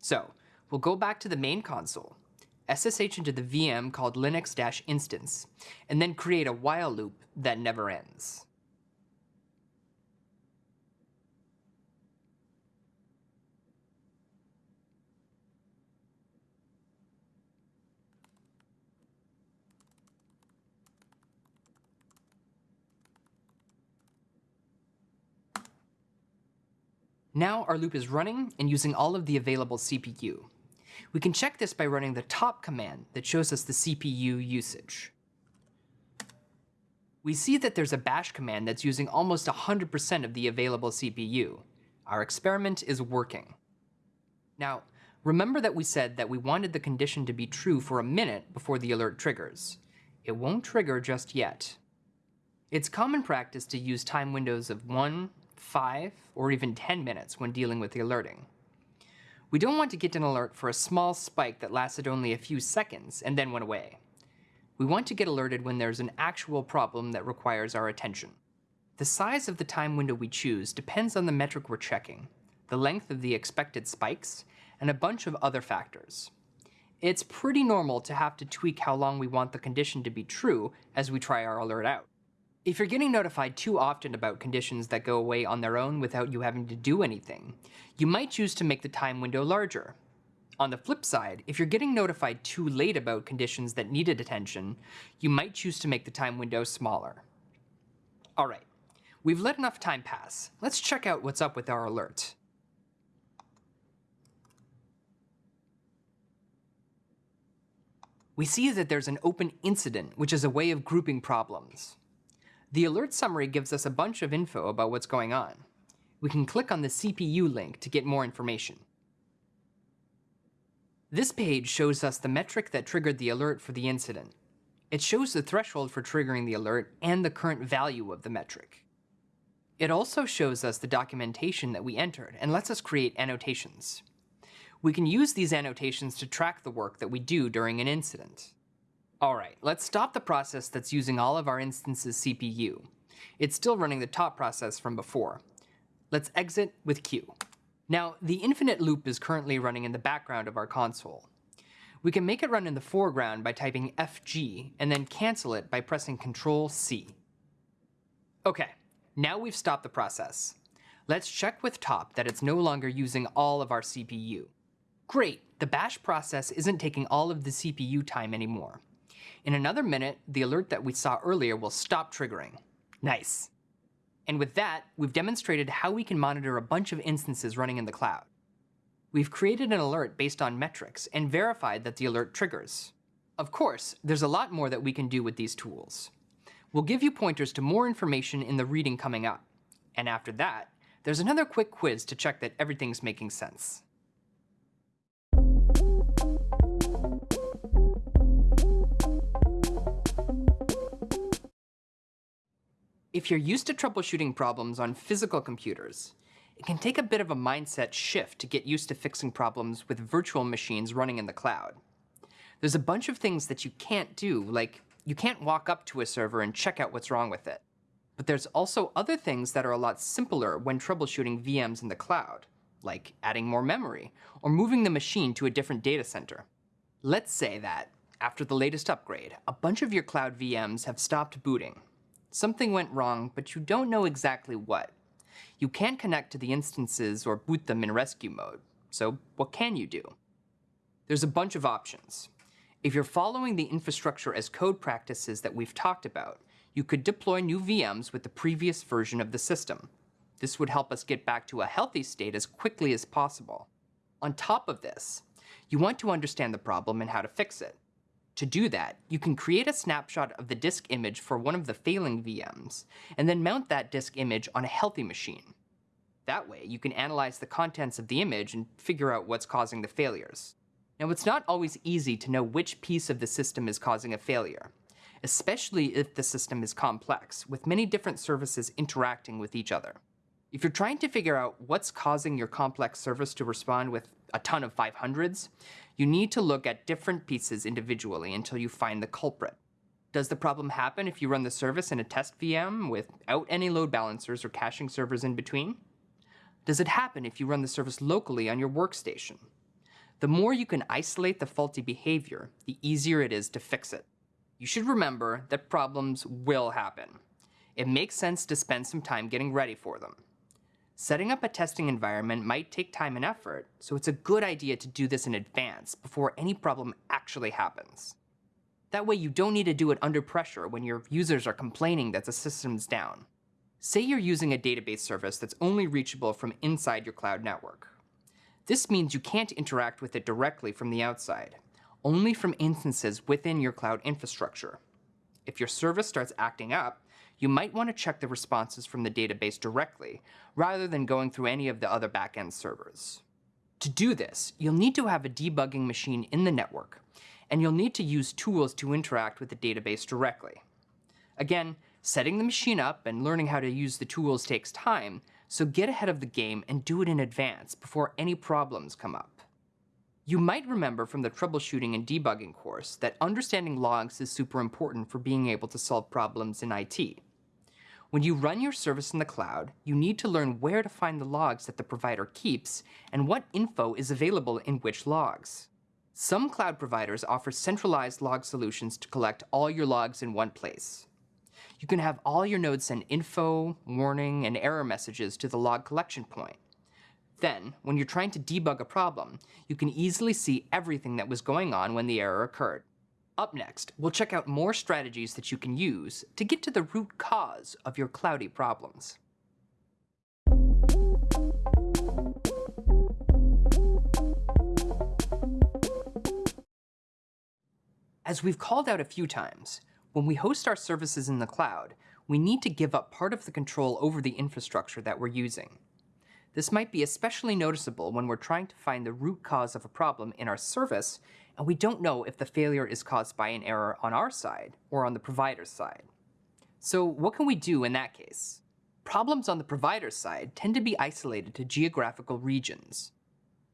So, we'll go back to the main console, SSH into the VM called linux-instance, and then create a while loop that never ends. Now our loop is running and using all of the available CPU. We can check this by running the top command that shows us the CPU usage. We see that there's a bash command that's using almost 100% of the available CPU. Our experiment is working. Now, remember that we said that we wanted the condition to be true for a minute before the alert triggers. It won't trigger just yet. It's common practice to use time windows of 1, 5, or even 10 minutes when dealing with the alerting. We don't want to get an alert for a small spike that lasted only a few seconds and then went away. We want to get alerted when there's an actual problem that requires our attention. The size of the time window we choose depends on the metric we're checking, the length of the expected spikes, and a bunch of other factors. It's pretty normal to have to tweak how long we want the condition to be true as we try our alert out. If you're getting notified too often about conditions that go away on their own without you having to do anything, you might choose to make the time window larger. On the flip side, if you're getting notified too late about conditions that needed attention, you might choose to make the time window smaller. Alright, we've let enough time pass. Let's check out what's up with our alert. We see that there's an open incident, which is a way of grouping problems. The alert summary gives us a bunch of info about what's going on. We can click on the CPU link to get more information. This page shows us the metric that triggered the alert for the incident. It shows the threshold for triggering the alert and the current value of the metric. It also shows us the documentation that we entered and lets us create annotations. We can use these annotations to track the work that we do during an incident. All right, let's stop the process that's using all of our instance's CPU. It's still running the top process from before. Let's exit with Q. Now, the infinite loop is currently running in the background of our console. We can make it run in the foreground by typing FG and then cancel it by pressing Control C. Okay, now we've stopped the process. Let's check with top that it's no longer using all of our CPU. Great, the bash process isn't taking all of the CPU time anymore. In another minute, the alert that we saw earlier will stop triggering. Nice. And with that, we've demonstrated how we can monitor a bunch of instances running in the cloud. We've created an alert based on metrics and verified that the alert triggers. Of course, there's a lot more that we can do with these tools. We'll give you pointers to more information in the reading coming up. And after that, there's another quick quiz to check that everything's making sense. If you're used to troubleshooting problems on physical computers, it can take a bit of a mindset shift to get used to fixing problems with virtual machines running in the cloud. There's a bunch of things that you can't do, like you can't walk up to a server and check out what's wrong with it. But there's also other things that are a lot simpler when troubleshooting VMs in the cloud, like adding more memory or moving the machine to a different data center. Let's say that, after the latest upgrade, a bunch of your cloud VMs have stopped booting. Something went wrong, but you don't know exactly what. You can't connect to the instances or boot them in rescue mode, so what can you do? There's a bunch of options. If you're following the infrastructure as code practices that we've talked about, you could deploy new VMs with the previous version of the system. This would help us get back to a healthy state as quickly as possible. On top of this, you want to understand the problem and how to fix it. To do that, you can create a snapshot of the disk image for one of the failing VMs, and then mount that disk image on a healthy machine. That way, you can analyze the contents of the image and figure out what's causing the failures. Now, it's not always easy to know which piece of the system is causing a failure, especially if the system is complex, with many different services interacting with each other. If you're trying to figure out what's causing your complex service to respond with a ton of 500s, you need to look at different pieces individually until you find the culprit. Does the problem happen if you run the service in a test VM without any load balancers or caching servers in between? Does it happen if you run the service locally on your workstation? The more you can isolate the faulty behavior, the easier it is to fix it. You should remember that problems will happen. It makes sense to spend some time getting ready for them. Setting up a testing environment might take time and effort, so it's a good idea to do this in advance before any problem actually happens. That way you don't need to do it under pressure when your users are complaining that the system's down. Say you're using a database service that's only reachable from inside your cloud network. This means you can't interact with it directly from the outside, only from instances within your cloud infrastructure. If your service starts acting up, you might want to check the responses from the database directly, rather than going through any of the other backend servers. To do this, you'll need to have a debugging machine in the network, and you'll need to use tools to interact with the database directly. Again, setting the machine up and learning how to use the tools takes time, so get ahead of the game and do it in advance before any problems come up. You might remember from the troubleshooting and debugging course that understanding logs is super important for being able to solve problems in IT. When you run your service in the cloud, you need to learn where to find the logs that the provider keeps and what info is available in which logs. Some cloud providers offer centralized log solutions to collect all your logs in one place. You can have all your nodes send info, warning, and error messages to the log collection point. Then, when you're trying to debug a problem, you can easily see everything that was going on when the error occurred. Up next, we'll check out more strategies that you can use to get to the root cause of your cloudy problems. As we've called out a few times, when we host our services in the cloud, we need to give up part of the control over the infrastructure that we're using. This might be especially noticeable when we're trying to find the root cause of a problem in our service and we don't know if the failure is caused by an error on our side or on the provider's side. So what can we do in that case? Problems on the provider's side tend to be isolated to geographical regions.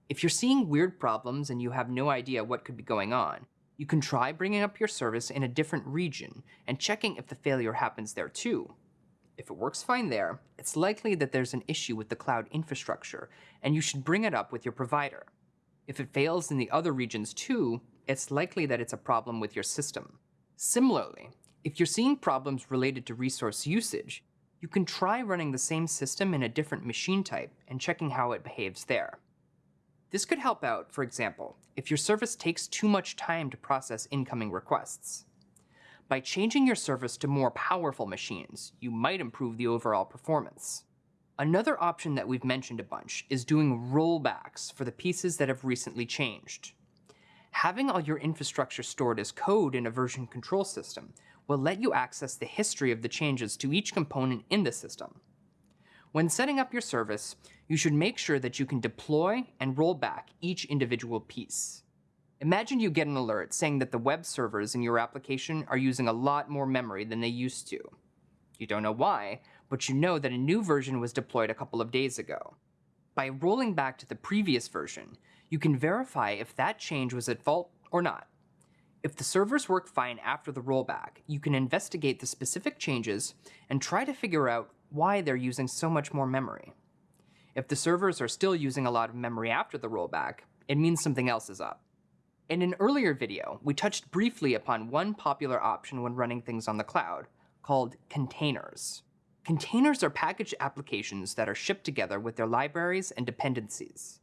If you're seeing weird problems and you have no idea what could be going on, you can try bringing up your service in a different region and checking if the failure happens there too. If it works fine there, it's likely that there's an issue with the cloud infrastructure, and you should bring it up with your provider. If it fails in the other regions too, it's likely that it's a problem with your system. Similarly, if you're seeing problems related to resource usage, you can try running the same system in a different machine type and checking how it behaves there. This could help out, for example, if your service takes too much time to process incoming requests. By changing your service to more powerful machines, you might improve the overall performance. Another option that we've mentioned a bunch is doing rollbacks for the pieces that have recently changed. Having all your infrastructure stored as code in a version control system will let you access the history of the changes to each component in the system. When setting up your service, you should make sure that you can deploy and roll back each individual piece. Imagine you get an alert saying that the web servers in your application are using a lot more memory than they used to. You don't know why, but you know that a new version was deployed a couple of days ago. By rolling back to the previous version, you can verify if that change was at fault or not. If the servers work fine after the rollback, you can investigate the specific changes and try to figure out why they're using so much more memory. If the servers are still using a lot of memory after the rollback, it means something else is up. In an earlier video, we touched briefly upon one popular option when running things on the cloud, called containers. Containers are packaged applications that are shipped together with their libraries and dependencies.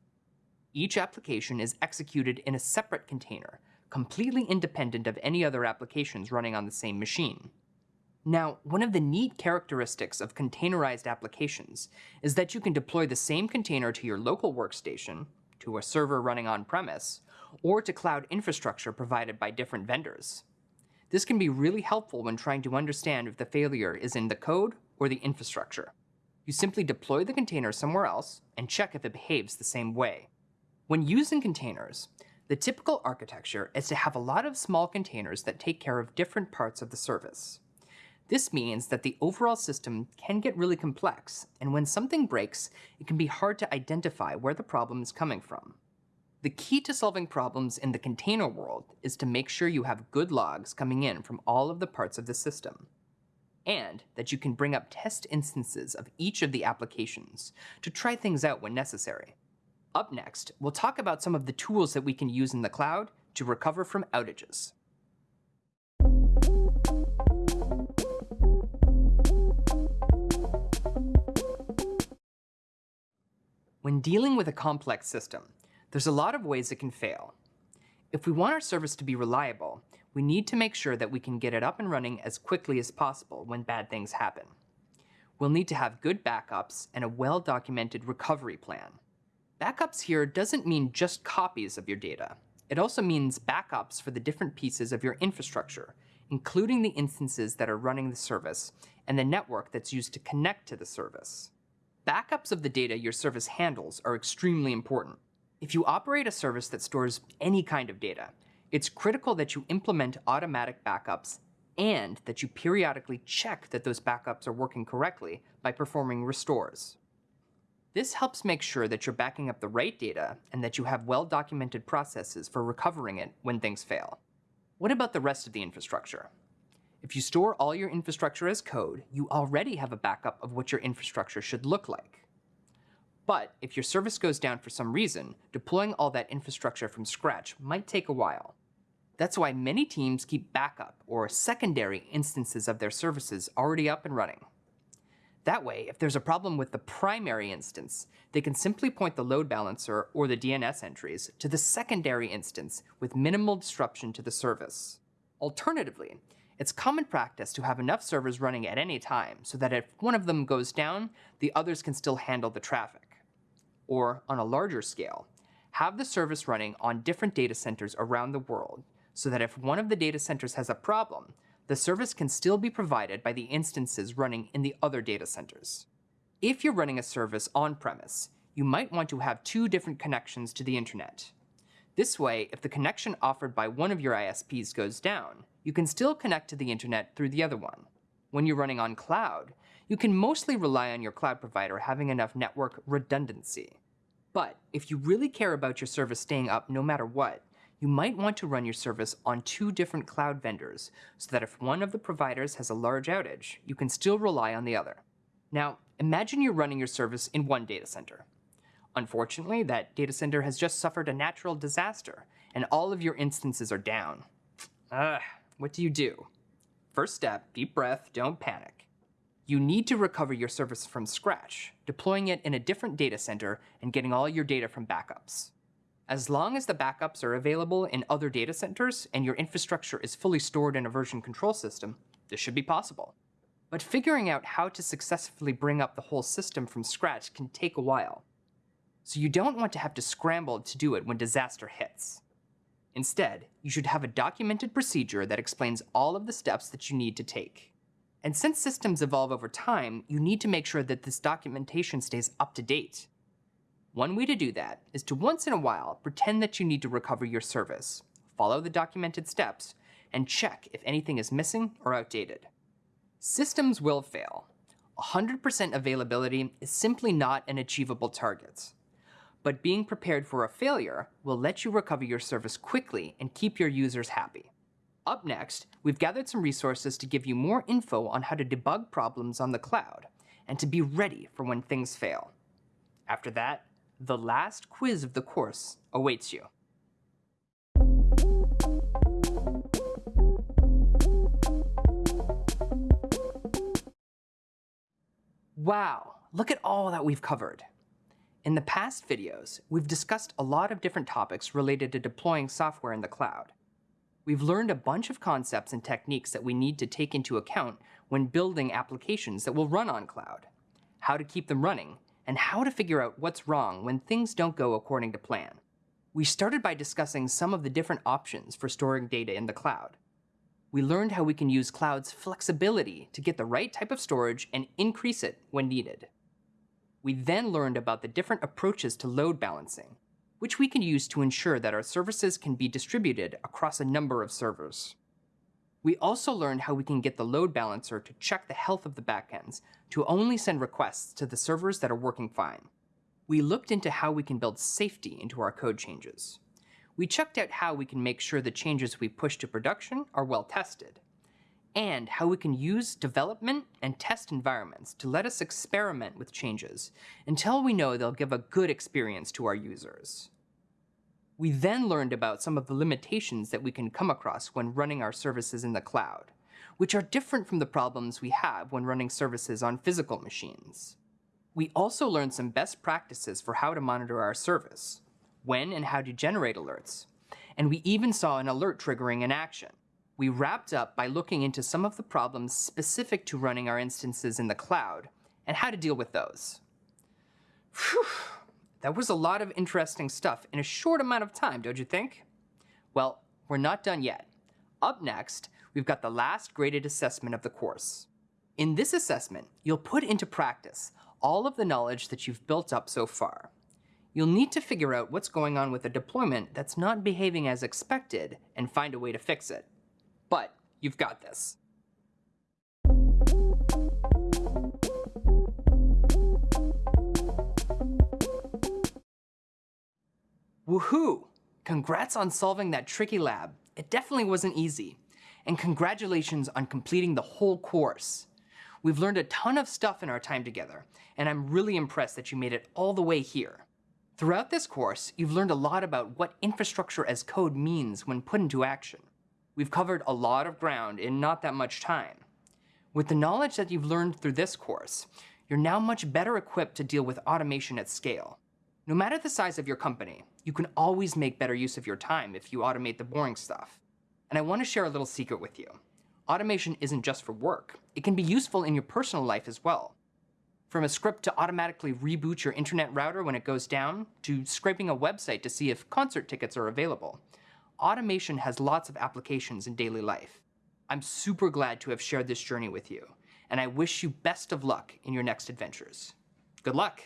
Each application is executed in a separate container, completely independent of any other applications running on the same machine. Now, one of the neat characteristics of containerized applications is that you can deploy the same container to your local workstation, to a server running on-premise, or to cloud infrastructure provided by different vendors. This can be really helpful when trying to understand if the failure is in the code or the infrastructure. You simply deploy the container somewhere else and check if it behaves the same way. When using containers, the typical architecture is to have a lot of small containers that take care of different parts of the service. This means that the overall system can get really complex, and when something breaks, it can be hard to identify where the problem is coming from. The key to solving problems in the container world is to make sure you have good logs coming in from all of the parts of the system, and that you can bring up test instances of each of the applications to try things out when necessary. Up next, we'll talk about some of the tools that we can use in the cloud to recover from outages. When dealing with a complex system, there's a lot of ways it can fail. If we want our service to be reliable, we need to make sure that we can get it up and running as quickly as possible when bad things happen. We'll need to have good backups and a well-documented recovery plan. Backups here doesn't mean just copies of your data. It also means backups for the different pieces of your infrastructure, including the instances that are running the service and the network that's used to connect to the service. Backups of the data your service handles are extremely important. If you operate a service that stores any kind of data, it's critical that you implement automatic backups and that you periodically check that those backups are working correctly by performing restores. This helps make sure that you're backing up the right data and that you have well-documented processes for recovering it when things fail. What about the rest of the infrastructure? If you store all your infrastructure as code, you already have a backup of what your infrastructure should look like. But if your service goes down for some reason, deploying all that infrastructure from scratch might take a while. That's why many teams keep backup or secondary instances of their services already up and running. That way, if there's a problem with the primary instance, they can simply point the load balancer or the DNS entries to the secondary instance with minimal disruption to the service. Alternatively, it's common practice to have enough servers running at any time so that if one of them goes down, the others can still handle the traffic. Or, on a larger scale, have the service running on different data centers around the world so that if one of the data centers has a problem, the service can still be provided by the instances running in the other data centers. If you're running a service on-premise, you might want to have two different connections to the internet. This way, if the connection offered by one of your ISPs goes down, you can still connect to the internet through the other one. When you're running on cloud, you can mostly rely on your cloud provider having enough network redundancy. But if you really care about your service staying up no matter what, you might want to run your service on two different cloud vendors so that if one of the providers has a large outage, you can still rely on the other. Now, imagine you're running your service in one data center. Unfortunately, that data center has just suffered a natural disaster, and all of your instances are down. Ugh, what do you do? First step, deep breath, don't panic. You need to recover your service from scratch, deploying it in a different data center and getting all your data from backups. As long as the backups are available in other data centers and your infrastructure is fully stored in a version control system, this should be possible. But figuring out how to successfully bring up the whole system from scratch can take a while so you don't want to have to scramble to do it when disaster hits. Instead, you should have a documented procedure that explains all of the steps that you need to take. And since systems evolve over time, you need to make sure that this documentation stays up to date. One way to do that is to once in a while pretend that you need to recover your service, follow the documented steps, and check if anything is missing or outdated. Systems will fail. 100% availability is simply not an achievable target but being prepared for a failure will let you recover your service quickly and keep your users happy. Up next, we've gathered some resources to give you more info on how to debug problems on the cloud and to be ready for when things fail. After that, the last quiz of the course awaits you. Wow, look at all that we've covered. In the past videos, we've discussed a lot of different topics related to deploying software in the cloud. We've learned a bunch of concepts and techniques that we need to take into account when building applications that will run on cloud, how to keep them running, and how to figure out what's wrong when things don't go according to plan. We started by discussing some of the different options for storing data in the cloud. We learned how we can use cloud's flexibility to get the right type of storage and increase it when needed. We then learned about the different approaches to load balancing, which we can use to ensure that our services can be distributed across a number of servers. We also learned how we can get the load balancer to check the health of the backends to only send requests to the servers that are working fine. We looked into how we can build safety into our code changes. We checked out how we can make sure the changes we push to production are well tested, and how we can use development and test environments to let us experiment with changes until we know they'll give a good experience to our users. We then learned about some of the limitations that we can come across when running our services in the cloud, which are different from the problems we have when running services on physical machines. We also learned some best practices for how to monitor our service, when and how to generate alerts, and we even saw an alert triggering an action. We wrapped up by looking into some of the problems specific to running our instances in the cloud and how to deal with those. Whew. That was a lot of interesting stuff in a short amount of time, don't you think? Well, we're not done yet. Up next, we've got the last graded assessment of the course. In this assessment, you'll put into practice all of the knowledge that you've built up so far. You'll need to figure out what's going on with a deployment that's not behaving as expected and find a way to fix it. But you've got this. Woohoo! Congrats on solving that tricky lab. It definitely wasn't easy. And congratulations on completing the whole course. We've learned a ton of stuff in our time together, and I'm really impressed that you made it all the way here. Throughout this course, you've learned a lot about what infrastructure as code means when put into action. We've covered a lot of ground in not that much time. With the knowledge that you've learned through this course, you're now much better equipped to deal with automation at scale. No matter the size of your company, you can always make better use of your time if you automate the boring stuff. And I want to share a little secret with you. Automation isn't just for work. It can be useful in your personal life as well. From a script to automatically reboot your internet router when it goes down, to scraping a website to see if concert tickets are available. Automation has lots of applications in daily life. I'm super glad to have shared this journey with you, and I wish you best of luck in your next adventures. Good luck!